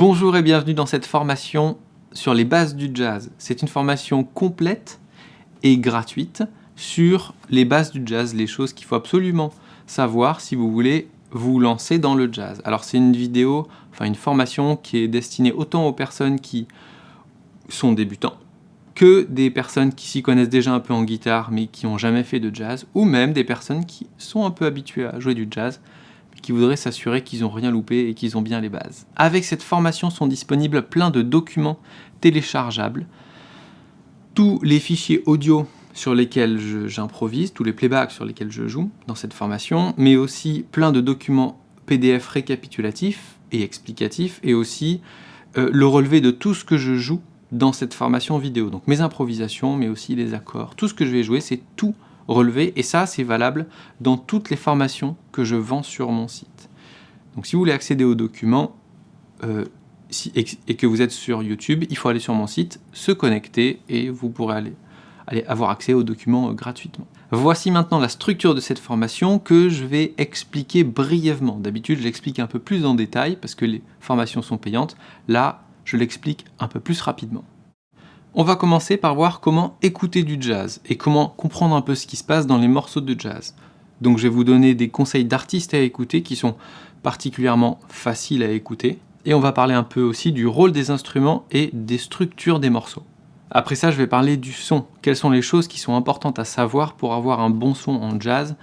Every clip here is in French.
Bonjour et bienvenue dans cette formation sur les bases du jazz. C'est une formation complète et gratuite sur les bases du jazz, les choses qu'il faut absolument savoir si vous voulez vous lancer dans le jazz. Alors c'est une vidéo, enfin une formation qui est destinée autant aux personnes qui sont débutants que des personnes qui s'y connaissent déjà un peu en guitare mais qui n'ont jamais fait de jazz, ou même des personnes qui sont un peu habituées à jouer du jazz qui voudraient s'assurer qu'ils n'ont rien loupé et qu'ils ont bien les bases. Avec cette formation sont disponibles plein de documents téléchargeables, tous les fichiers audio sur lesquels j'improvise, tous les playbacks sur lesquels je joue dans cette formation, mais aussi plein de documents PDF récapitulatifs et explicatifs, et aussi euh, le relevé de tout ce que je joue dans cette formation vidéo. Donc mes improvisations, mais aussi les accords, tout ce que je vais jouer, c'est tout relevé, et ça c'est valable dans toutes les formations que je vends sur mon site. Donc si vous voulez accéder aux documents euh, et, que vous êtes sur YouTube, il faut aller sur mon site, se connecter et vous pourrez aller, aller avoir accès aux documents euh, gratuitement. Voici maintenant la structure de cette formation que je vais expliquer brièvement. D'habitude je l'explique un peu plus en détail parce que les formations sont payantes. Là, je l'explique un peu plus rapidement. On va commencer par voir comment écouter du jazz et comment comprendre un peu ce qui se passe dans les morceaux de jazz. Donc je vais vous donner des conseils d'artistes à écouter qui sont particulièrement faciles à écouter. Et on va parler un peu aussi du rôle des instruments et des structures des morceaux. Après ça, je vais parler du son. Quelles sont les choses qui sont importantes à savoir pour avoir un bon son en jazz?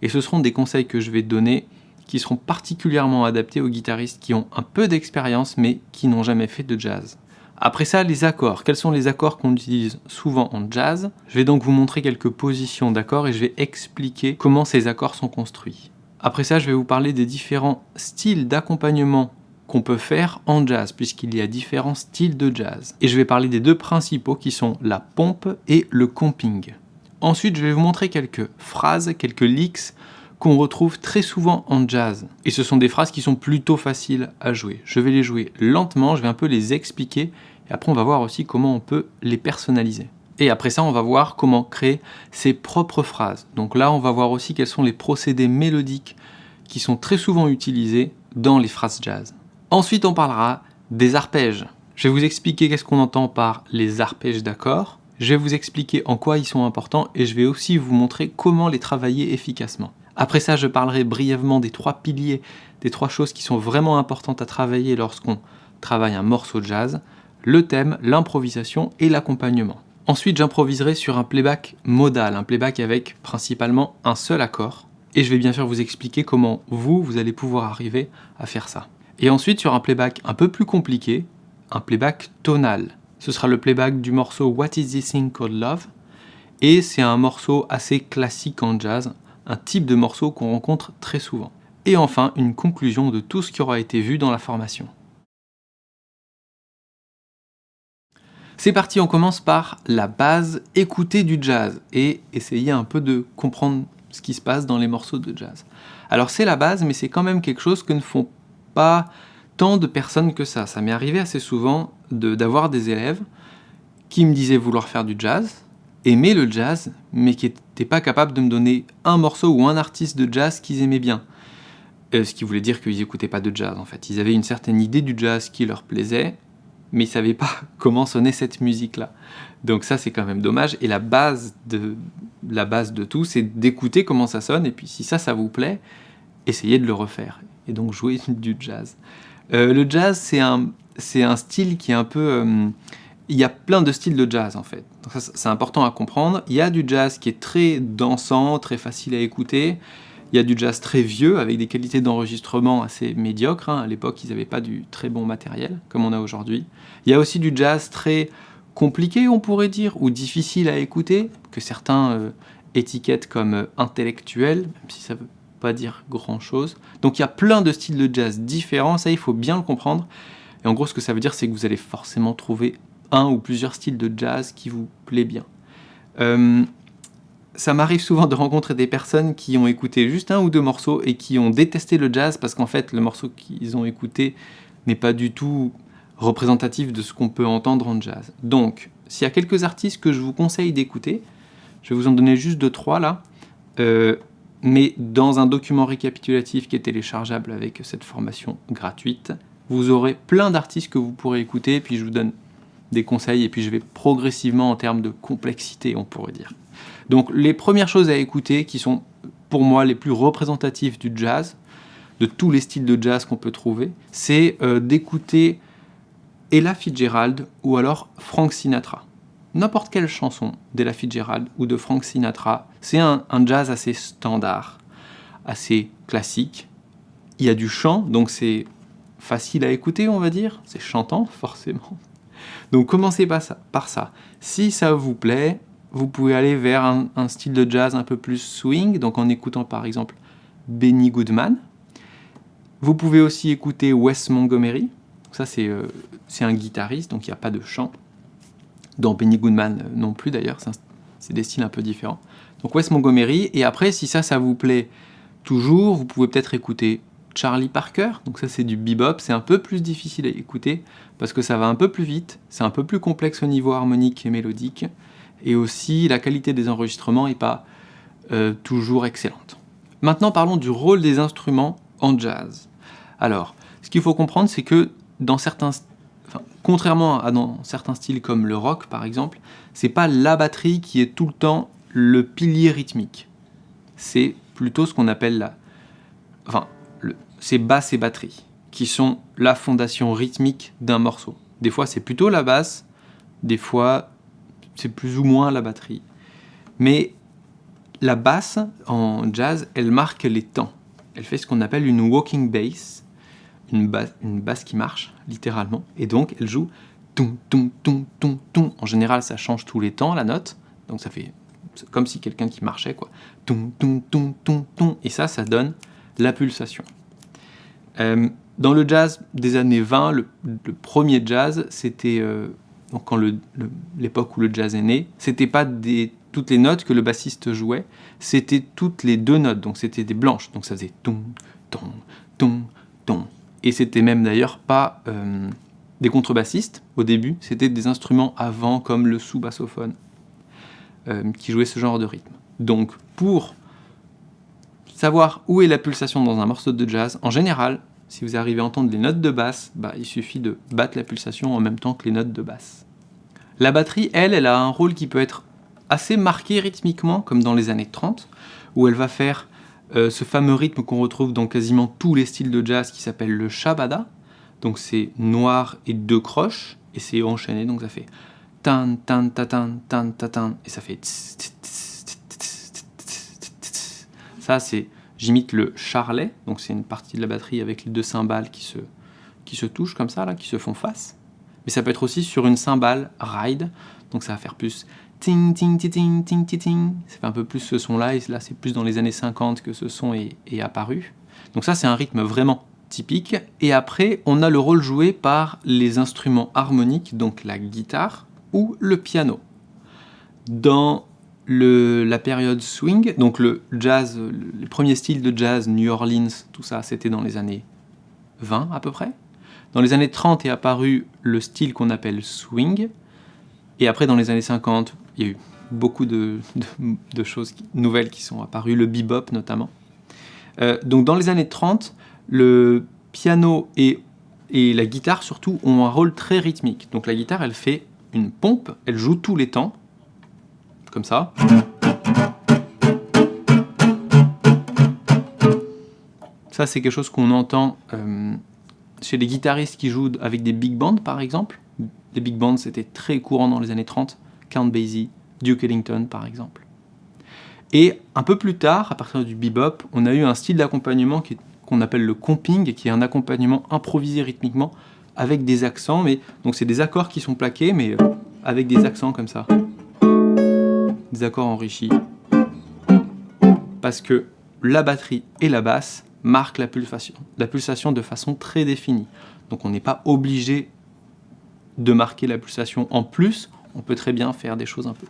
Et ce seront des conseils que je vais donner qui seront particulièrement adaptés aux guitaristes qui ont un peu d'expérience mais qui n'ont jamais fait de jazz. Après ça, les accords. Quels sont les accords qu'on utilise souvent en jazz? Je vais donc vous montrer quelques positions d'accords et je vais expliquer comment ces accords sont construits. Après ça, je vais vous parler des différents styles d'accompagnement qu'on peut faire en jazz, puisqu'il y a différents styles de jazz. Et je vais parler des deux principaux qui sont la pompe et le comping. Ensuite, je vais vous montrer quelques phrases, quelques licks qu'on retrouve très souvent en jazz. Et ce sont des phrases qui sont plutôt faciles à jouer. Je vais les jouer lentement, je vais un peu les expliquer et après, on va voir aussi comment on peut les personnaliser. Et après ça, on va voir comment créer ses propres phrases. Donc là, on va voir aussi quels sont les procédés mélodiques qui sont très souvent utilisés dans les phrases jazz. Ensuite, on parlera des arpèges. Je vais vous expliquer qu'est-ce qu'on entend par les arpèges d'accords. Je vais vous expliquer en quoi ils sont importants et je vais aussi vous montrer comment les travailler efficacement. Après ça, je parlerai brièvement des trois piliers, des trois choses qui sont vraiment importantes à travailler lorsqu'on travaille un morceau de jazz le thème, l'improvisation et l'accompagnement. Ensuite, j'improviserai sur un playback modal, un playback avec principalement un seul accord. Et je vais bien sûr vous expliquer comment vous, vous allez pouvoir arriver à faire ça. Et ensuite, sur un playback un peu plus compliqué, un playback tonal. Ce sera le playback du morceau What is this thing called love? Et c'est un morceau assez classique en jazz, un type de morceau qu'on rencontre très souvent. Et enfin, une conclusion de tout ce qui aura été vu dans la formation. C'est parti, on commence par la base, écouter du jazz et essayer un peu de comprendre ce qui se passe dans les morceaux de jazz. Alors c'est la base, mais c'est quand même quelque chose que ne font pas tant de personnes que ça. Ça m'est arrivé assez souvent d'avoir des élèves qui me disaient vouloir faire du jazz, aimer le jazz, mais qui n'étaient pas capables de me donner un morceau ou un artiste de jazz qu'ils aimaient bien. Euh, ce qui voulait dire qu'ils n'écoutaient pas de jazz en fait. Ils avaient une certaine idée du jazz qui leur plaisait, mais ils ne savaient pas comment sonnait cette musique-là. Donc ça, c'est quand même dommage. Et la base de, la base de tout, c'est d'écouter comment ça sonne, et puis si ça, ça vous plaît, essayez de le refaire. Et donc jouer du jazz. Euh, le jazz, c'est un, un style qui est un peu... Euh, il y a plein de styles de jazz, en fait. C'est important à comprendre. Il y a du jazz qui est très dansant, très facile à écouter. Il y a du jazz très vieux, avec des qualités d'enregistrement assez médiocres. Hein. À l'époque, ils n'avaient pas du très bon matériel, comme on a aujourd'hui. Il y a aussi du jazz très compliqué, on pourrait dire, ou difficile à écouter, que certains euh, étiquettent comme euh, intellectuel, même si ça ne veut pas dire grand-chose. Donc il y a plein de styles de jazz différents, ça il faut bien le comprendre. Et en gros, ce que ça veut dire, c'est que vous allez forcément trouver un ou plusieurs styles de jazz qui vous plaît bien. Ça m'arrive souvent de rencontrer des personnes qui ont écouté juste un ou deux morceaux et qui ont détesté le jazz parce qu'en fait le morceau qu'ils ont écouté n'est pas du tout représentatif de ce qu'on peut entendre en jazz. Donc, s'il y a quelques artistes que je vous conseille d'écouter, je vais vous en donner juste deux, trois là, euh, mais dans un document récapitulatif qui est téléchargeable avec cette formation gratuite, vous aurez plein d'artistes que vous pourrez écouter, puis je vous donne des conseils, et puis je vais progressivement en termes de complexité, on pourrait dire. Donc les premières choses à écouter, qui sont pour moi les plus représentatives du jazz, de tous les styles de jazz qu'on peut trouver, c'est euh, d'écouter Ella Fitzgerald ou alors Frank Sinatra. N'importe quelle chanson d'Ella Fitzgerald ou de Frank Sinatra, c'est un, jazz assez standard, assez classique. Il y a du chant, donc c'est facile à écouter, on va dire. C'est chantant, forcément. Donc commencez par ça, par ça. Si ça vous plaît, vous pouvez aller vers un, style de jazz un peu plus swing, donc en écoutant par exemple Benny Goodman. Vous pouvez aussi écouter Wes Montgomery. Ça, euh, c'est un guitariste, donc il n'y a pas de chant. Dans Benny Goodman euh, non plus d'ailleurs, c'est des styles un peu différents. Donc Wes Montgomery, et après, si ça, ça vous plaît toujours, vous pouvez peut-être écouter Charlie Parker, donc ça c'est du bebop, c'est un peu plus difficile à écouter parce que ça va un peu plus vite, c'est un peu plus complexe au niveau harmonique et mélodique, et aussi la qualité des enregistrements n'est pas euh, toujours excellente. Maintenant parlons du rôle des instruments en jazz. Alors, ce qu'il faut comprendre c'est que contrairement à dans certains styles comme le rock par exemple, c'est pas la batterie qui est tout le temps le pilier rythmique. C'est plutôt ce qu'on appelle la... Enfin, c'est basse et batterie, qui sont la fondation rythmique d'un morceau. Des fois c'est plutôt la basse, des fois c'est plus ou moins la batterie. Mais la basse en jazz, elle marque les temps. Elle fait ce qu'on appelle une walking bass, une, basse, qui marche, littéralement. Et donc elle joue ton, ton, ton, ton, ton. En général, ça change tous les temps, la note. Donc ça fait comme si quelqu'un qui marchait, quoi. Ton, ton, ton, ton, ton. Et ça, ça donne la pulsation. Euh, dans le jazz des années 20, le, premier jazz, c'était euh, quand l'époque où le jazz est né, c'était pas des, toutes les notes que le bassiste jouait, c'était toutes les deux notes, donc c'était des blanches, donc ça faisait ton, ton, ton, ton. Et c'était même d'ailleurs pas euh, des contrebassistes au début, c'était des instruments avant comme le sous-bassophone qui jouaient ce genre de rythme. Donc pour savoir où est la pulsation dans un morceau de jazz, en général, si vous arrivez à entendre les notes de basse, bah, il suffit de battre la pulsation en même temps que les notes de basse. La batterie, elle, elle a un rôle qui peut être assez marqué rythmiquement, comme dans les années 30, où elle va faire euh, ce fameux rythme qu'on retrouve dans quasiment tous les styles de jazz qui s'appelle le shabada. Donc c'est noir et deux croches, et c'est enchaîné, donc ça fait tan tan ta tan tan ta tan, et ça fait ça c'est J'imite le charlet, donc c'est une partie de la batterie avec les deux cymbales qui se, qui se touchent comme ça, là, qui se font face. Mais ça peut être aussi sur une cymbale ride, donc ça va faire plus ting ting ting ting. Ça fait un peu plus ce son-là, et là c'est plus dans les années 50 que ce son est, est apparu. Donc ça c'est un rythme vraiment typique. Et après, on a le rôle joué par les instruments harmoniques, donc la guitare ou le piano. Dans la période swing, donc le jazz, les premiers styles de jazz, New Orleans, tout ça, c'était dans les années 20 à peu près. Dans les années 30 est apparu le style qu'on appelle swing, et après dans les années 50, il y a eu beaucoup de, choses nouvelles qui sont apparues, le bebop notamment. Euh, donc dans les années 30, le piano et, la guitare surtout ont un rôle très rythmique. Donc la guitare, elle fait une pompe, elle joue tous les temps, comme ça. Ça, c'est quelque chose qu'on entend euh, chez les guitaristes qui jouent avec des big bands, par exemple. Les big bands, c'était très courant dans les années 30. Count Basie, Duke Ellington, par exemple. Et un peu plus tard, à partir du bebop, on a eu un style d'accompagnement qu'on appelle le comping, qui est un accompagnement improvisé rythmiquement avec des accents. Mais donc c'est des accords qui sont plaqués, mais euh, avec des accents comme ça des accords enrichis. Parce que la batterie et la basse marquent la pulsation, la pulsation de façon très définie. Donc on n'est pas obligé de marquer la pulsation en plus, on peut très bien faire des choses un peu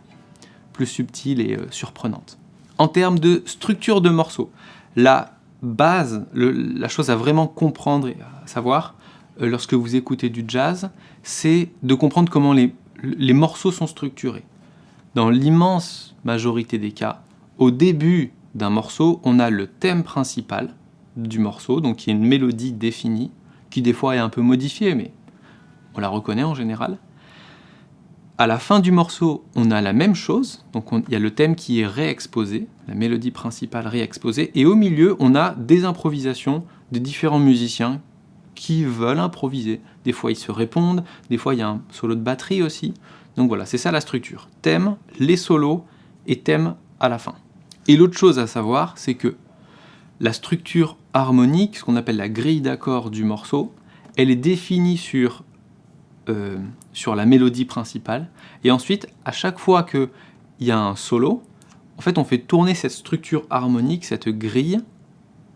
plus subtiles et euh, surprenantes. En termes de structure de morceaux, la base, la chose à vraiment comprendre et à savoir euh, lorsque vous écoutez du jazz, c'est de comprendre comment les morceaux sont structurés. Dans l'immense majorité des cas, au début d'un morceau, on a le thème principal du morceau, donc qui est une mélodie définie, qui des fois est un peu modifiée, mais on la reconnaît en général. À la fin du morceau, on a la même chose, donc il y a le thème qui est réexposé, la mélodie principale réexposée, et au milieu, on a des improvisations de différents musiciens qui veulent improviser. Des fois, ils se répondent, des fois, il y a un solo de batterie aussi. Donc voilà, c'est ça la structure. Thème, les solos et thème à la fin. Et l'autre chose à savoir, c'est que la structure harmonique, ce qu'on appelle la grille d'accords du morceau, elle est définie sur euh, sur la mélodie principale. Et ensuite, à chaque fois qu'il y a un solo, en fait, on fait tourner cette structure harmonique, cette grille,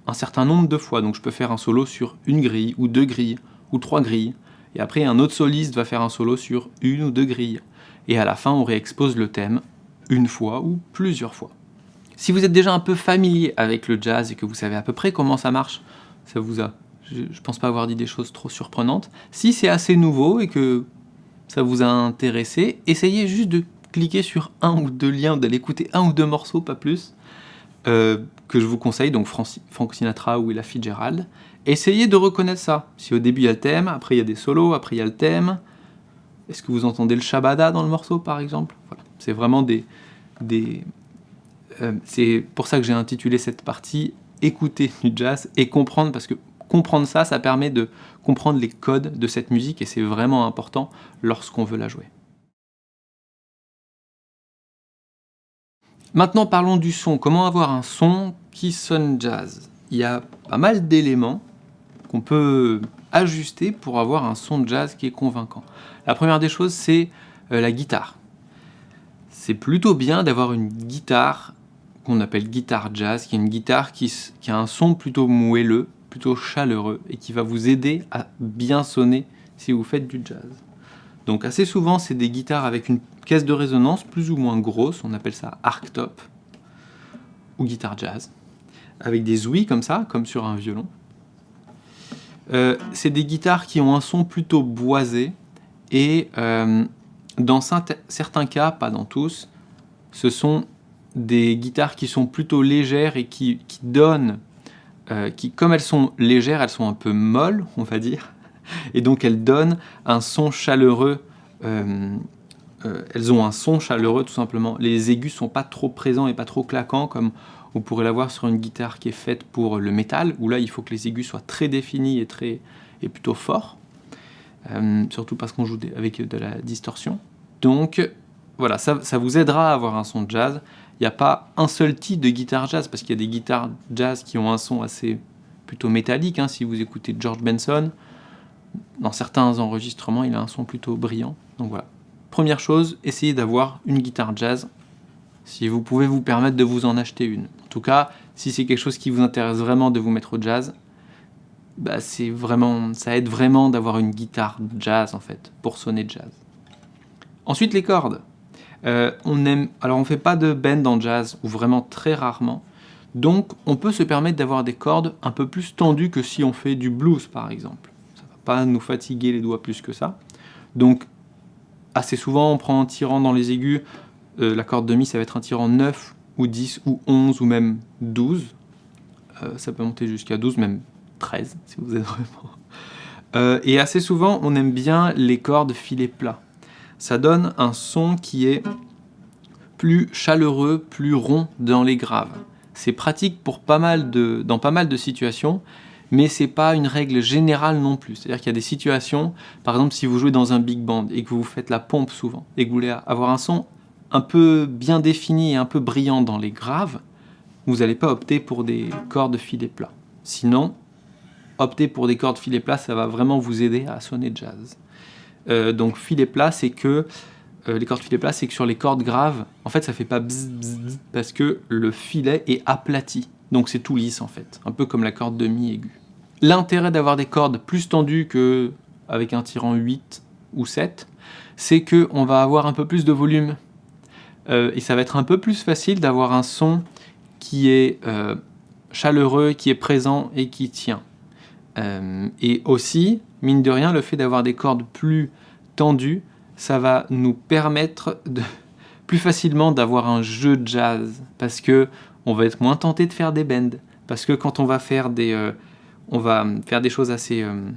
un certain nombre de fois. Donc je peux faire un solo sur une grille, ou deux grilles, ou trois grilles. Et après, un autre soliste va faire un solo sur une ou deux grilles. Et à la fin, on réexpose le thème une fois ou plusieurs fois. Si vous êtes déjà un peu familier avec le jazz et que vous savez à peu près comment ça marche, ça vous a je pense pas avoir dit des choses trop surprenantes. Si c'est assez nouveau et que ça vous a intéressé, essayez juste de cliquer sur un ou deux liens, d'aller écouter un ou deux morceaux, pas plus, euh, que je vous conseille, donc Frank Sinatra ou Ella Fitzgerald. Essayez de reconnaître ça. Si au début il y a le thème, après il y a des solos, après il y a le thème. Est-ce que vous entendez le shabada dans le morceau, par exemple? Voilà. C'est vraiment des... des euh, c'est pour ça que j'ai intitulé cette partie « Écouter du jazz et comprendre » parce que comprendre ça, ça permet de comprendre les codes de cette musique et c'est vraiment important lorsqu'on veut la jouer. Maintenant parlons du son. Comment avoir un son qui sonne jazz? Il y a pas mal d'éléments qu'on peut ajuster pour avoir un son jazz qui est convaincant. La première des choses, c'est euh, la guitare. C'est plutôt bien d'avoir une guitare qu'on appelle guitare jazz, qui est une guitare qui, qui a un son plutôt moelleux, plutôt chaleureux et qui va vous aider à bien sonner si vous faites du jazz. Donc assez souvent, c'est des guitares avec une caisse de résonance plus ou moins grosse, on appelle ça arctop ou guitare jazz, avec des ouïes comme ça, comme sur un violon. Euh, c'est des guitares qui ont un son plutôt boisé et euh, dans certains cas, pas dans tous, ce sont des guitares qui sont plutôt légères et qui donnent euh, qui, comme elles sont légères, elles sont un peu molles, on va dire, et donc elles donnent un son chaleureux. Euh, euh, elles ont un son chaleureux tout simplement. Les aigus sont pas trop présents et pas trop claquants comme on pourrait l'avoir sur une guitare qui est faite pour le métal, où là il faut que les aigus soient très définis et, très, et plutôt forts, surtout parce qu'on joue avec de la distorsion. Donc voilà, ça, ça vous aidera à avoir un son jazz il n'y a pas un seul type de guitare jazz, parce qu'il y a des guitares jazz qui ont un son assez plutôt métallique. Hein. Si vous écoutez George Benson, dans certains enregistrements, il a un son plutôt brillant. Donc voilà. Première chose, essayez d'avoir une guitare jazz, si vous pouvez vous permettre de vous en acheter une. En tout cas, si c'est quelque chose qui vous intéresse vraiment de vous mettre au jazz, bah vraiment, ça aide vraiment d'avoir une guitare jazz en fait, pour sonner jazz. Ensuite, les cordes. Euh, on aime, alors on fait pas de bend en jazz, ou vraiment très rarement, donc on peut se permettre d'avoir des cordes un peu plus tendues que si on fait du blues par exemple. Ça va pas nous fatiguer les doigts plus que ça. Donc assez souvent on prend un tirant dans les aigus, euh, la corde de mi ça va être un tirant 9 ou 10 ou 11 ou même 12. Euh, ça peut monter jusqu'à 12, même 13 si vous êtes vraiment... et assez souvent on aime bien les cordes filets plats ça donne un son qui est plus chaleureux, plus rond dans les graves. C'est pratique pour pas mal de, dans pas mal de situations, mais c'est pas une règle générale non plus. C'est-à-dire qu'il y a des situations, par exemple si vous jouez dans un big band et que vous faites la pompe souvent, et que vous voulez avoir un son un peu bien défini et un peu brillant dans les graves, vous n'allez pas opter pour des cordes filets plats. Sinon, opter pour des cordes filets plats, ça va vraiment vous aider à sonner jazz. Euh, donc filet plat, c'est que euh, les cordes filet c'est que sur les cordes graves, en fait, ça fait pas bzz, bzz, parce que le filet est aplati. Donc c'est tout lisse en fait, un peu comme la corde de mi aiguë. L'intérêt d'avoir des cordes plus tendues que avec un tirant 8 ou 7, c'est que on va avoir un peu plus de volume. Euh, et ça va être un peu plus facile d'avoir un son qui est chaleureux, qui est présent et qui tient. et aussi, mine de rien, le fait d'avoir des cordes plus tendues, ça va nous permettre de, plus facilement d'avoir un jeu de jazz, parce que on va être moins tenté de faire des bends, parce que quand on va faire des, euh, on va faire des choses assez, euh,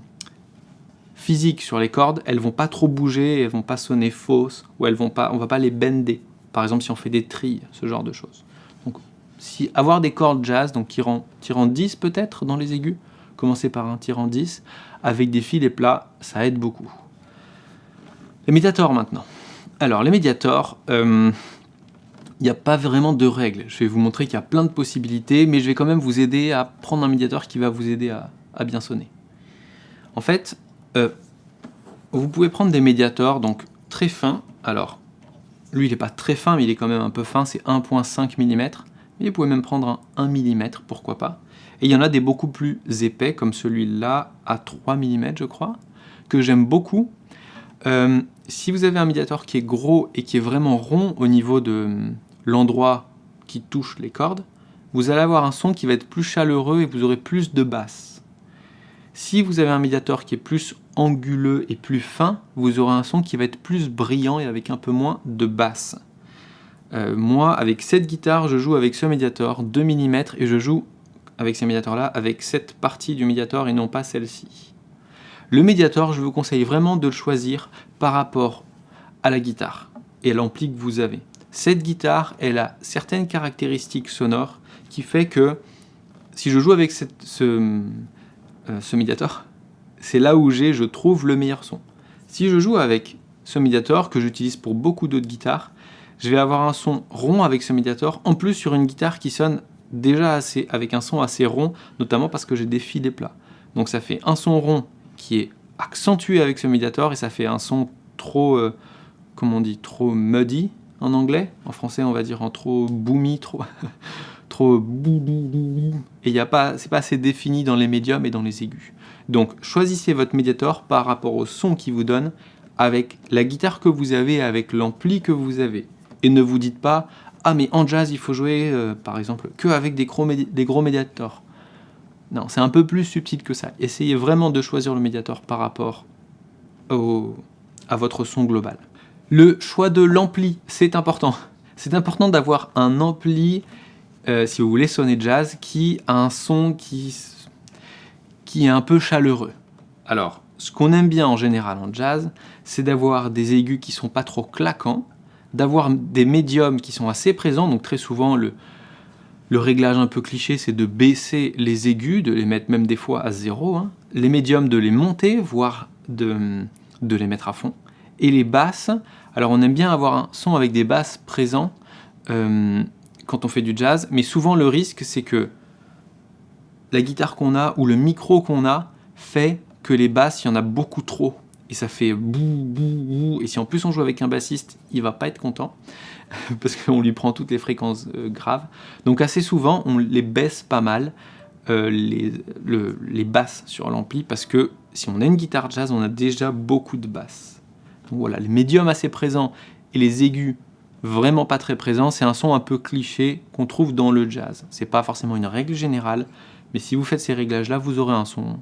physiques sur les cordes, elles vont pas trop bouger, elles vont pas sonner fausses, ou elles vont pas, on va pas les bender. Par exemple, si on fait des trilles, ce genre de choses. Donc, si avoir des cordes jazz, donc tirant, tirant 10 peut-être dans les aigus, commencer par un tirant 10, avec des filets plats, ça aide beaucoup. Les médiators maintenant. Alors, les médiators, euh, il n'y a pas vraiment de règles. Je vais vous montrer qu'il y a plein de possibilités, mais je vais quand même vous aider à prendre un médiateur qui va vous aider à, bien sonner. En fait, euh, vous pouvez prendre des médiators donc très fins. Alors, lui, il n'est pas très fin, mais il est quand même un peu fin, c'est 1.5 mm. Mais vous pouvez même prendre un 1 mm, pourquoi pas. Et il y en a des beaucoup plus épais, comme celui-là, à 3 mm, je crois, que j'aime beaucoup. Euh, si vous avez un médiator qui est gros et qui est vraiment rond au niveau de l'endroit qui touche les cordes, vous allez avoir un son qui va être plus chaleureux et vous aurez plus de basse. Si vous avez un médiator qui est plus anguleux et plus fin, vous aurez un son qui va être plus brillant et avec un peu moins de basse. Euh, moi, avec cette guitare, je joue avec ce médiator 2 mm et je joue avec ces médiators-là avec cette partie du médiator et non pas celle-ci. Le médiator, je vous conseille vraiment de le choisir par rapport à la guitare et à l'ampli que vous avez. Cette guitare, elle a certaines caractéristiques sonores qui fait que si je joue avec ce, euh, ce médiator, c'est là où j'ai, je trouve, le meilleur son. Si je joue avec ce médiator, que j'utilise pour beaucoup d'autres guitares, je vais avoir un son rond avec ce médiator, en plus sur une guitare qui sonne déjà assez, avec un son assez rond, notamment parce que j'ai des filets plats. Donc ça fait un son rond qui est accentué avec ce médiator, et ça fait un son trop, euh, comment on dit, trop muddy en anglais. En français, on va dire en trop boomy, trop... trop et il a pas, c'est pas assez défini dans les médiums et dans les aigus. Donc choisissez votre médiator par rapport au son qu'il vous donne, avec la guitare que vous avez, avec l'ampli que vous avez. Et ne vous dites pas « Ah mais en jazz il faut jouer euh, par exemple que avec des gros, des médiators ». Non, c'est un peu plus subtil que ça. Essayez vraiment de choisir le médiator par rapport au, à votre son global. Le choix de l'ampli, c'est important. C'est important d'avoir un ampli, euh, si vous voulez sonner jazz, qui a un son qui, qui est un peu chaleureux. Alors, ce qu'on aime bien en général en jazz, c'est d'avoir des aigus qui sont pas trop claquants, d'avoir des médiums qui sont assez présents, donc très souvent le, réglage un peu cliché, c'est de baisser les aigus, de les mettre même des fois à zéro, hein. les médiums de les monter, voire de, de les mettre à fond, et les basses, alors on aime bien avoir un son avec des basses présents euh, quand on fait du jazz, mais souvent le risque c'est que la guitare qu'on a ou le micro qu'on a fait que les basses, il y en a beaucoup trop et ça fait bou, bou, bou. Et si en plus on joue avec un bassiste, il va pas être content, parce qu'on lui prend toutes les fréquences euh, graves. Donc assez souvent, on les baisse pas mal, euh, les, les basses sur l'ampli, parce que si on a une guitare jazz, on a déjà beaucoup de basses. Donc voilà, les médiums assez présents et les aigus vraiment pas très présents, c'est un son un peu cliché qu'on trouve dans le jazz. C'est pas forcément une règle générale, mais si vous faites ces réglages-là, vous aurez un son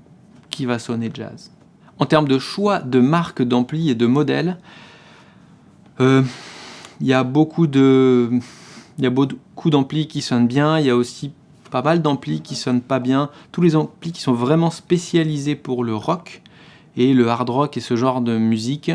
qui va sonner jazz. En termes de choix de marques d'ampli et de modèles, euh, il y a beaucoup de, il y a beaucoup d'amplis qui sonnent bien, il y a aussi pas mal d'amplis qui sonnent pas bien. Tous les amplis qui sont vraiment spécialisés pour le rock et le hard rock et ce genre de musique,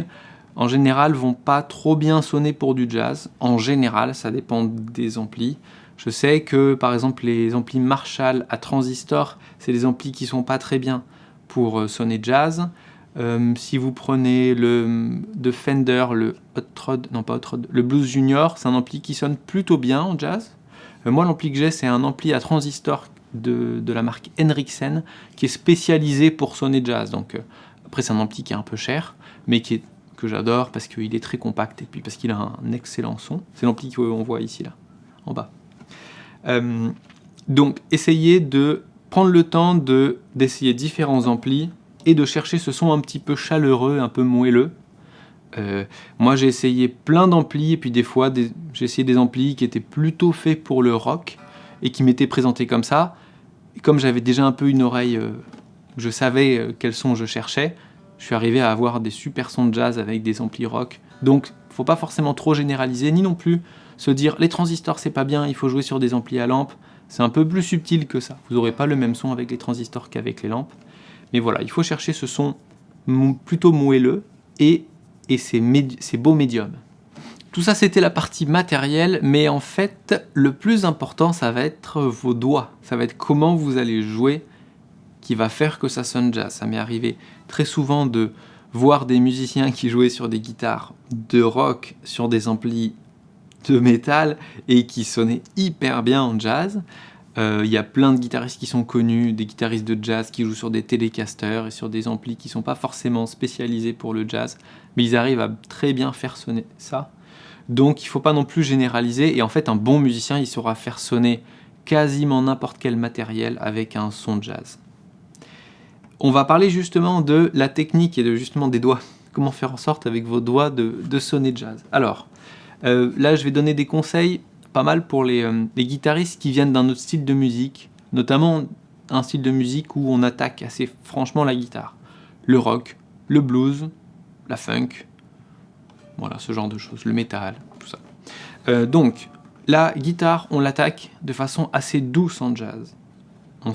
en général, vont pas trop bien sonner pour du jazz. En général, ça dépend des amplis. Je sais que, par exemple, les amplis Marshall à transistor, c'est des amplis qui sont pas très bien pour euh, sonner jazz. Euh, si vous prenez le de Fender, le Hot Rod, non pas Hot Rod, le Blues Junior, c'est un ampli qui sonne plutôt bien en jazz. Euh, moi, l'ampli que j'ai, c'est un ampli à transistor de, la marque Henriksen, qui est spécialisé pour sonner jazz. Donc, euh, après, c'est un ampli qui est un peu cher, mais qui est, que j'adore parce qu'il est très compact et puis parce qu'il a un excellent son. C'est l'ampli qu'on voit ici, là, en bas. donc, essayez de prendre le temps d'essayer différents amplis et de chercher ce son un petit peu chaleureux, un peu moelleux. Euh, moi j'ai essayé plein d'amplis et puis des fois j'ai essayé des amplis qui étaient plutôt faits pour le rock et qui m'étaient présentés comme ça. Et comme j'avais déjà un peu une oreille, euh, je savais euh, quel son je cherchais, je suis arrivé à avoir des super sons de jazz avec des amplis rock. Donc faut pas forcément trop généraliser, ni non plus se dire les transistors c'est pas bien, il faut jouer sur des amplis à lampe. C'est un peu plus subtil que ça. Vous n'aurez pas le même son avec les transistors qu'avec les lampes. Mais voilà, il faut chercher ce son plutôt moelleux et, et c'est beau médium. Tout ça, c'était la partie matérielle, mais en fait, le plus important, ça va être vos doigts. Ça va être comment vous allez jouer qui va faire que ça sonne jazz. Ça m'est arrivé très souvent de voir des musiciens qui jouaient sur des guitares de rock, sur des amplis de métal, et qui sonnaient hyper bien en jazz. Il euh, y a plein de guitaristes qui sont connus, des guitaristes de jazz qui jouent sur des télécasters et sur des amplis qui ne sont pas forcément spécialisés pour le jazz, mais ils arrivent à très bien faire sonner ça. Donc il faut pas non plus généraliser, et en fait un bon musicien il saura faire sonner quasiment n'importe quel matériel avec un son jazz. On va parler justement de la technique et de justement des doigts. Comment faire en sorte avec vos doigts de, sonner jazz? Alors, euh, là je vais donner des conseils pas mal pour euh, les, guitaristes qui viennent d'un autre style de musique, notamment un style de musique où on attaque assez franchement la guitare. Le rock, le blues, la funk, voilà, ce genre de choses, le métal, tout ça. Euh, donc, la guitare, on l'attaque de façon assez douce en jazz. On,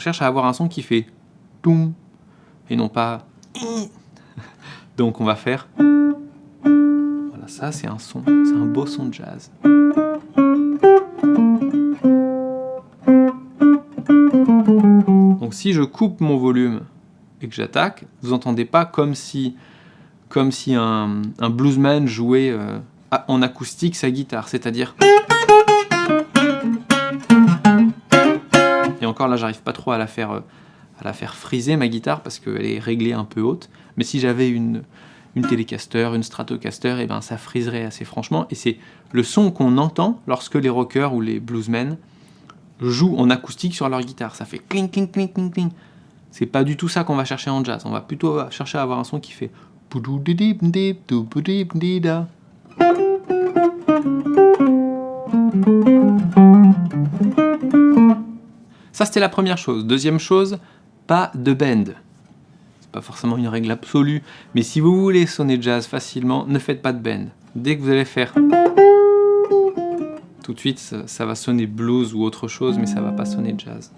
cherche à avoir un son qui fait toum et non pas donc on va faire voilà ça c'est un son c'est un beau son de jazz Donc si je coupe mon volume et que j'attaque, vous entendez pas comme si, comme si un, bluesman jouait euh, en acoustique sa guitare, c'est-à-dire... Et encore là, j'arrive pas trop à la faire, euh, à la faire friser ma guitare parce qu'elle est réglée un peu haute. Mais si j'avais une, une Telecaster, une Stratocaster, et eh ben ça friserait assez franchement. Et c'est le son qu'on entend lorsque les rockers ou les bluesmen jouent en acoustique sur leur guitare. Ça fait cling, cling, cling, cling, cling. C'est pas du tout ça qu'on va chercher en jazz. On va plutôt chercher à avoir un son qui fait... Ça, c'était la première chose. Deuxième chose, pas de bend pas forcément une règle absolue, mais si vous voulez sonner jazz facilement, ne faites pas de bend. Dès que vous allez faire tout de suite, ça, va sonner blues ou autre chose, mais ça va pas sonner jazz.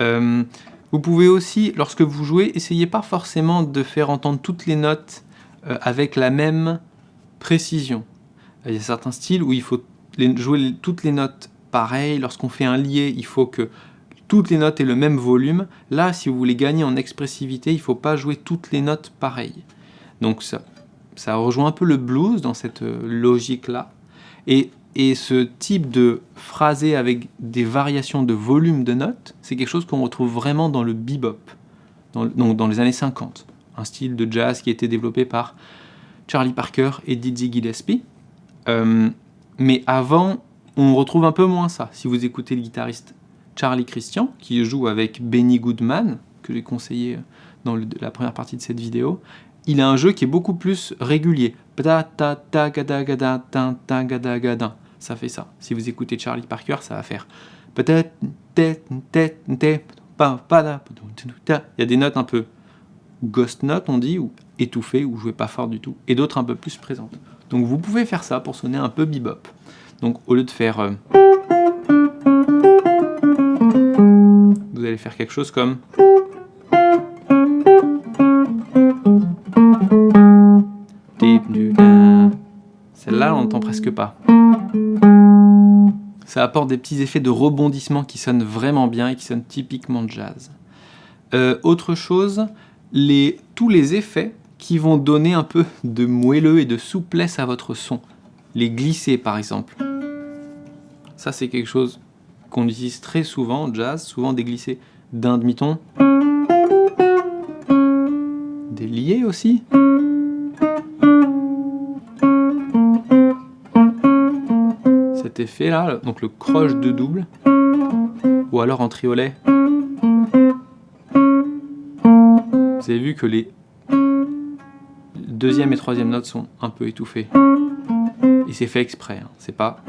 Euh, vous pouvez aussi, lorsque vous jouez, essayez pas forcément de faire entendre toutes les notes euh, avec la même précision. Il y a certains styles où il faut jouer toutes les notes pareilles. Lorsqu'on fait un lié, il faut que toutes les notes aient le même volume. Là, si vous voulez gagner en expressivité, il ne faut pas jouer toutes les notes pareilles. Donc ça, ça rejoint un peu le blues dans cette euh, logique-là. Et, et, ce type de phrasé avec des variations de volume de notes, c'est quelque chose qu'on retrouve vraiment dans le bebop, dans, donc dans les années 50. Un style de jazz qui a été développé par Charlie Parker et Dizzy Gillespie. Euh, mais avant, on retrouve un peu moins ça. Si vous écoutez le guitariste Charlie Christian, qui joue avec Benny Goodman, que j'ai conseillé dans la première partie de cette vidéo, il a un jeu qui est beaucoup plus régulier. Ça fait ça. Si vous écoutez Charlie Parker, ça va faire... Il y a des notes un peu ghost notes, on dit, ou étouffées, ou jouées pas fort du tout, et d'autres un peu plus présentes. Donc vous pouvez faire ça pour sonner un peu bebop. Donc au lieu de faire... Euh, faire quelque chose comme... Celle-là, on n'entend presque pas. Ça apporte des petits effets de rebondissement qui sonnent vraiment bien et qui sonnent typiquement jazz. Euh, autre chose, les, tous les effets qui vont donner un peu de moelleux et de souplesse à votre son. Les glisser par exemple. Ça c'est quelque chose qu'on utilise très souvent en jazz, souvent des glissés d'un demi-ton. Des liés aussi. Cet effet là, donc le croche de double, ou alors en triolet. Vous avez vu que les deuxième et troisième notes sont un peu étouffées. Et c'est fait exprès, hein. c'est pas...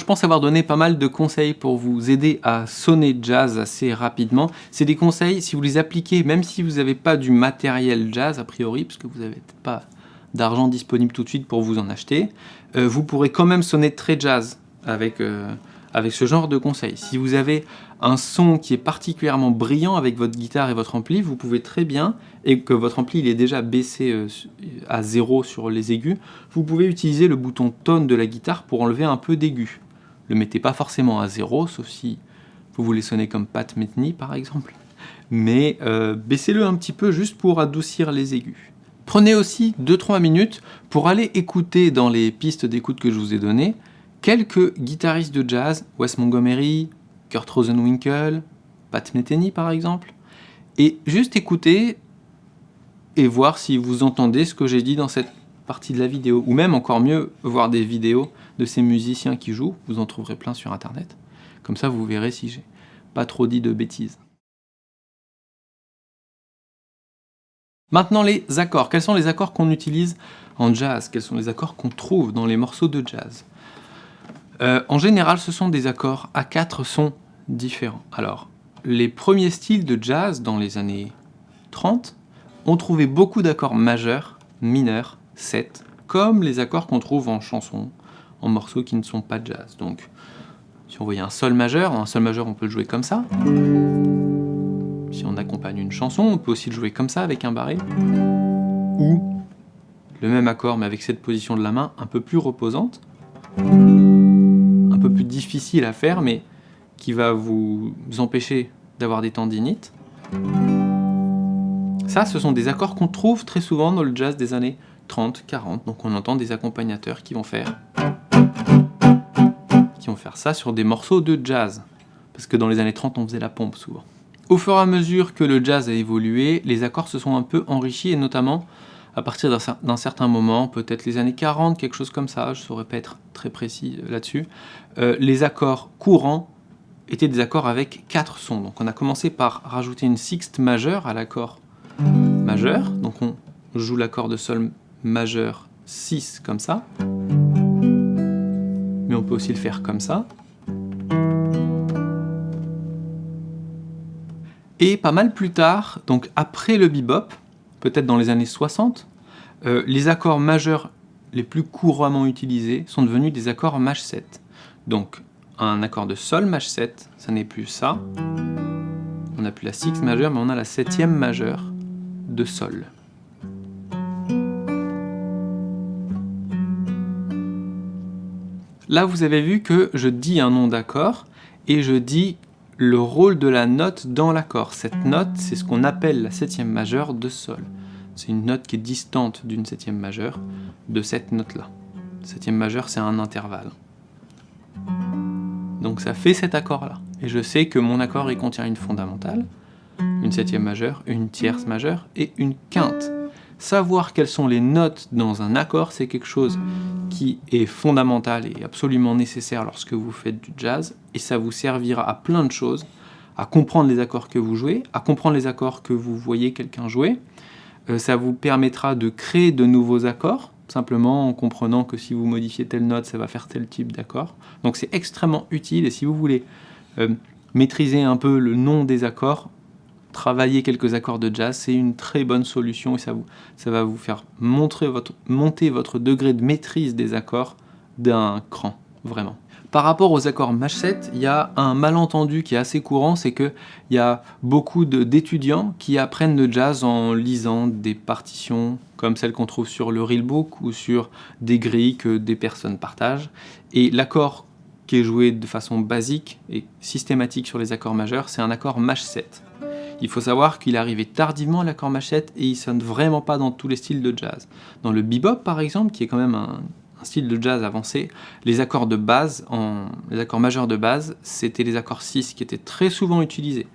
je pense avoir donné pas mal de conseils pour vous aider à sonner jazz assez rapidement. C'est des conseils, si vous les appliquez, même si vous n'avez pas du matériel jazz a priori, parce que vous n'avez pas d'argent disponible tout de suite pour vous en acheter, euh, vous pourrez quand même sonner très jazz avec, euh, avec ce genre de conseils. Si vous avez un son qui est particulièrement brillant avec votre guitare et votre ampli, vous pouvez très bien, et que votre ampli il est déjà baissé euh, à zéro sur les aigus, vous pouvez utiliser le bouton tone de la guitare pour enlever un peu d'aigus. Le mettez pas forcément à zéro, sauf si vous voulez sonner comme Pat Metheny par exemple, mais euh, baissez-le un petit peu juste pour adoucir les aigus. Prenez aussi 2-3 minutes pour aller écouter dans les pistes d'écoute que je vous ai données quelques guitaristes de jazz, Wes Montgomery, Kurt Rosenwinkel, Pat Metheny par exemple, et juste écouter et voir si vous entendez ce que j'ai dit dans cette partie de la vidéo, ou même encore mieux, voir des vidéos de ces musiciens qui jouent, vous en trouverez plein sur internet, comme ça vous verrez si j'ai pas trop dit de bêtises. Maintenant les accords, quels sont les accords qu'on utilise en jazz? Quels sont les accords qu'on trouve dans les morceaux de jazz? Euh, en général, ce sont des accords à quatre sons différents. Alors, les premiers styles de jazz dans les années 30 ont trouvé beaucoup d'accords majeurs, mineurs, 7, comme les accords qu'on trouve en chansons, en morceaux qui ne sont pas jazz. Donc, si on voyait un sol majeur, un sol majeur on peut le jouer comme ça. Si on accompagne une chanson, on peut aussi le jouer comme ça avec un barré. Ou le même accord mais avec cette position de la main un peu plus reposante peu plus difficile à faire, mais qui va vous empêcher d'avoir des tendinites. Ça, ce sont des accords qu'on trouve très souvent dans le jazz des années 30, 40. Donc on entend des accompagnateurs qui vont faire faire ça sur des morceaux de jazz. Parce que dans les années 30, on faisait la pompe souvent. Au fur et à mesure que le jazz a évolué, les accords se sont un peu enrichis, et notamment à partir d'un certain moment, peut-être les années 40, quelque chose comme ça, je ne saurais pas être très précis euh, là-dessus, euh, les accords courants étaient des accords avec quatre sons. Donc on a commencé par rajouter une sixte majeure à l'accord majeur, donc on joue l'accord de sol majeur 6 comme ça, on peut aussi le faire comme ça. Et pas mal plus tard, donc après le bebop, peut-être dans les années 60, euh, les accords majeurs les plus couramment utilisés sont devenus des accords maj 7. Donc un accord de sol maj 7, ça n'est plus ça. On n'a plus la 6 majeure, mais on a la septième majeure de sol. Là, vous avez vu que je dis un nom d'accord et je dis le rôle de la note dans l'accord. Cette note, c'est ce qu'on appelle la septième majeure de sol. C'est une note qui est distante d'une septième majeure de cette note-là. Septième majeure, c'est un intervalle. Donc ça fait cet accord-là. Et je sais que mon accord, il contient une fondamentale, une septième majeure, une tierce majeure et une quinte. Savoir quelles sont les notes dans un accord, c'est quelque chose qui est fondamental et absolument nécessaire lorsque vous faites du jazz, et ça vous servira à plein de choses, à comprendre les accords que vous jouez, à comprendre les accords que vous voyez quelqu'un jouer, euh, ça vous permettra de créer de nouveaux accords, simplement en comprenant que si vous modifiez telle note, ça va faire tel type d'accord. Donc c'est extrêmement utile, et si vous voulez euh, maîtriser un peu le nom des accords, travailler quelques accords de jazz, c'est une très bonne solution et ça, vous, ça va vous faire monter votre degré de maîtrise des accords d'un cran, vraiment. Par rapport aux accords maj 7, il y a un malentendu qui est assez courant, c'est qu'il y a beaucoup d'étudiants qui apprennent le jazz en lisant des partitions comme celles qu'on trouve sur le Reelbook ou sur des grilles que des personnes partagent. Et l'accord qui est joué de façon basique et systématique sur les accords majeurs, c'est un accord maj 7. Il faut savoir qu'il est arrivé tardivement l'accord machette et il sonne vraiment pas dans tous les styles de jazz. Dans le bebop par exemple, qui est quand même un, style de jazz avancé, les accords de base, les accords majeurs de base, c'était les accords 6 qui étaient très souvent utilisés.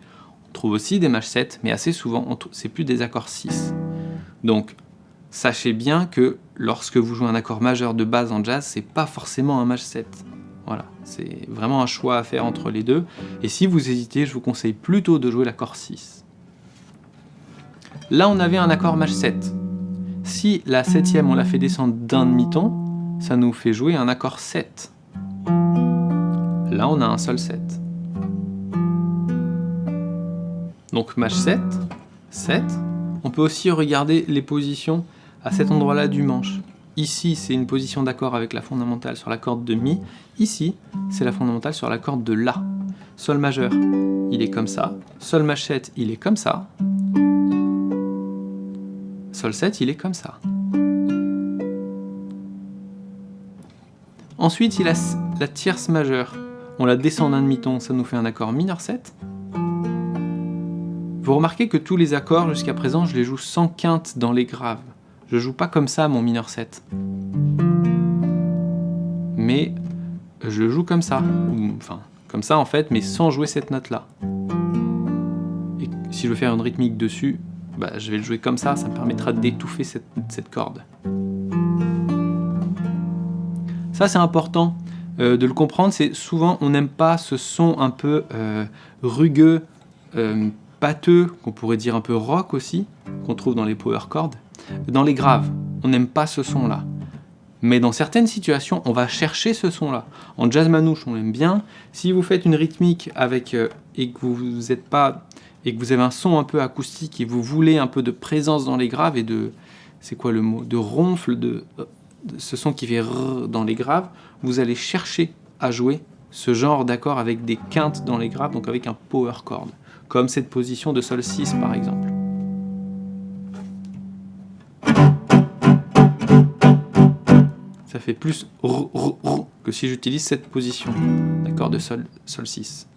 On trouve aussi des 7, mais assez souvent, c'est plus des accords 6. Donc, sachez bien que lorsque vous jouez un accord majeur de base en jazz, c'est pas forcément un 7. Voilà, c'est vraiment un choix à faire entre les deux. Et si vous hésitez, je vous conseille plutôt de jouer l'accord 6. Là, on avait un accord maj 7. Si la septième, on la fait descendre d'un demi-ton, ça nous fait jouer un accord 7. Là, on a un sol 7. Donc maj 7, 7. On peut aussi regarder les positions à cet endroit-là du manche. Ici, c'est une position d'accord avec la fondamentale sur la corde de Mi. Ici, c'est la fondamentale sur la corde de La. Sol majeur, il est comme ça. Sol machette, il est comme ça. Sol 7, il est comme ça. Ensuite, il a la tierce majeure. On la descend d'un demi-ton, ça nous fait un accord mineur 7. Vous remarquez que tous les accords jusqu'à présent, je les joue sans quinte dans les graves. Je joue pas comme ça mon mineur 7. Mais je joue comme ça. Enfin, comme ça en fait, mais sans jouer cette note-là. Et si je veux faire une rythmique dessus, bah, je vais le jouer comme ça, ça me permettra d'étouffer cette, corde. Ça c'est important euh, de le comprendre, c'est souvent on n'aime pas ce son un peu euh, rugueux, euh, pâteux, qu'on pourrait dire un peu rock aussi, qu'on trouve dans les power chords. Dans les graves, on n'aime pas ce son-là. Mais dans certaines situations, on va chercher ce son-là. En jazz manouche, on l'aime bien. Si vous faites une rythmique avec euh, et que vous, êtes pas et que vous avez un son un peu acoustique et vous voulez un peu de présence dans les graves et de c'est quoi le mot de ronfle de, de, ce son qui fait dans les graves, vous allez chercher à jouer ce genre d'accord avec des quintes dans les graves, donc avec un power chord, comme cette position de sol 6 par exemple. Ça fait plus que si j'utilise cette position, d'accord, de sol, sol 6.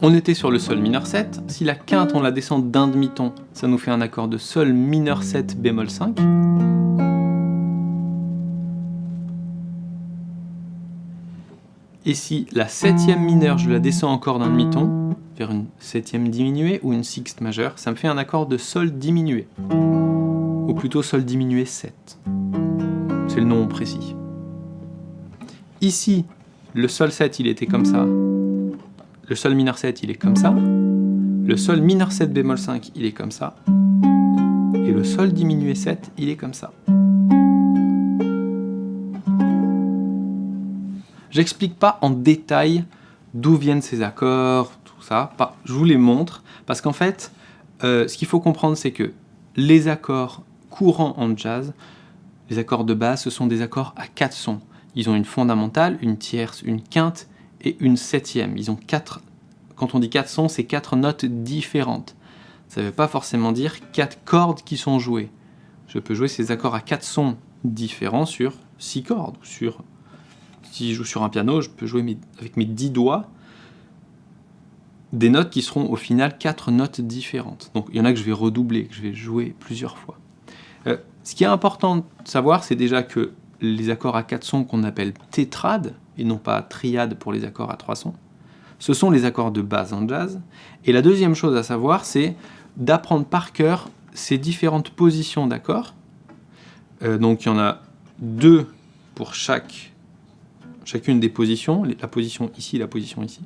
On était sur le sol mineur 7, si la quinte on la descend d'un demi-ton, ça nous fait un accord de sol mineur 7 bémol 5. Et si la septième mineure, je la descends encore d'un demi-ton, vers une septième diminuée ou une sixte majeure, ça me fait un accord de sol diminué ou plutôt sol diminué 7. C'est le nom précis. Ici, le sol 7, il était comme ça. Le sol mineur 7, il est comme ça. Le sol mineur 7 bémol 5, il est comme ça. Et le sol diminué 7, il est comme ça. J'explique pas en détail d'où viennent ces accords, tout ça. Je vous les montre parce qu'en fait, euh, ce qu'il faut comprendre, c'est que les accords courant en jazz, les accords de base, ce sont des accords à quatre sons. Ils ont une fondamentale, une tierce, une quinte et une septième. Ils ont quatre, quand on dit quatre sons, c'est quatre notes différentes. Ça ne veut pas forcément dire quatre cordes qui sont jouées. Je peux jouer ces accords à quatre sons différents sur six cordes. Sur, si je joue sur un piano, je peux jouer avec mes dix doigts des notes qui seront au final quatre notes différentes. Donc il y en a que je vais redoubler, que je vais jouer plusieurs fois. Euh, ce qui est important de savoir, c'est déjà que les accords à quatre sons qu'on appelle tétrades, et non pas triades pour les accords à trois sons, ce sont les accords de base en jazz. Et la deuxième chose à savoir, c'est d'apprendre par cœur ces différentes positions d'accords. Euh, donc il y en a deux pour chacune des positions, la position ici, la position ici.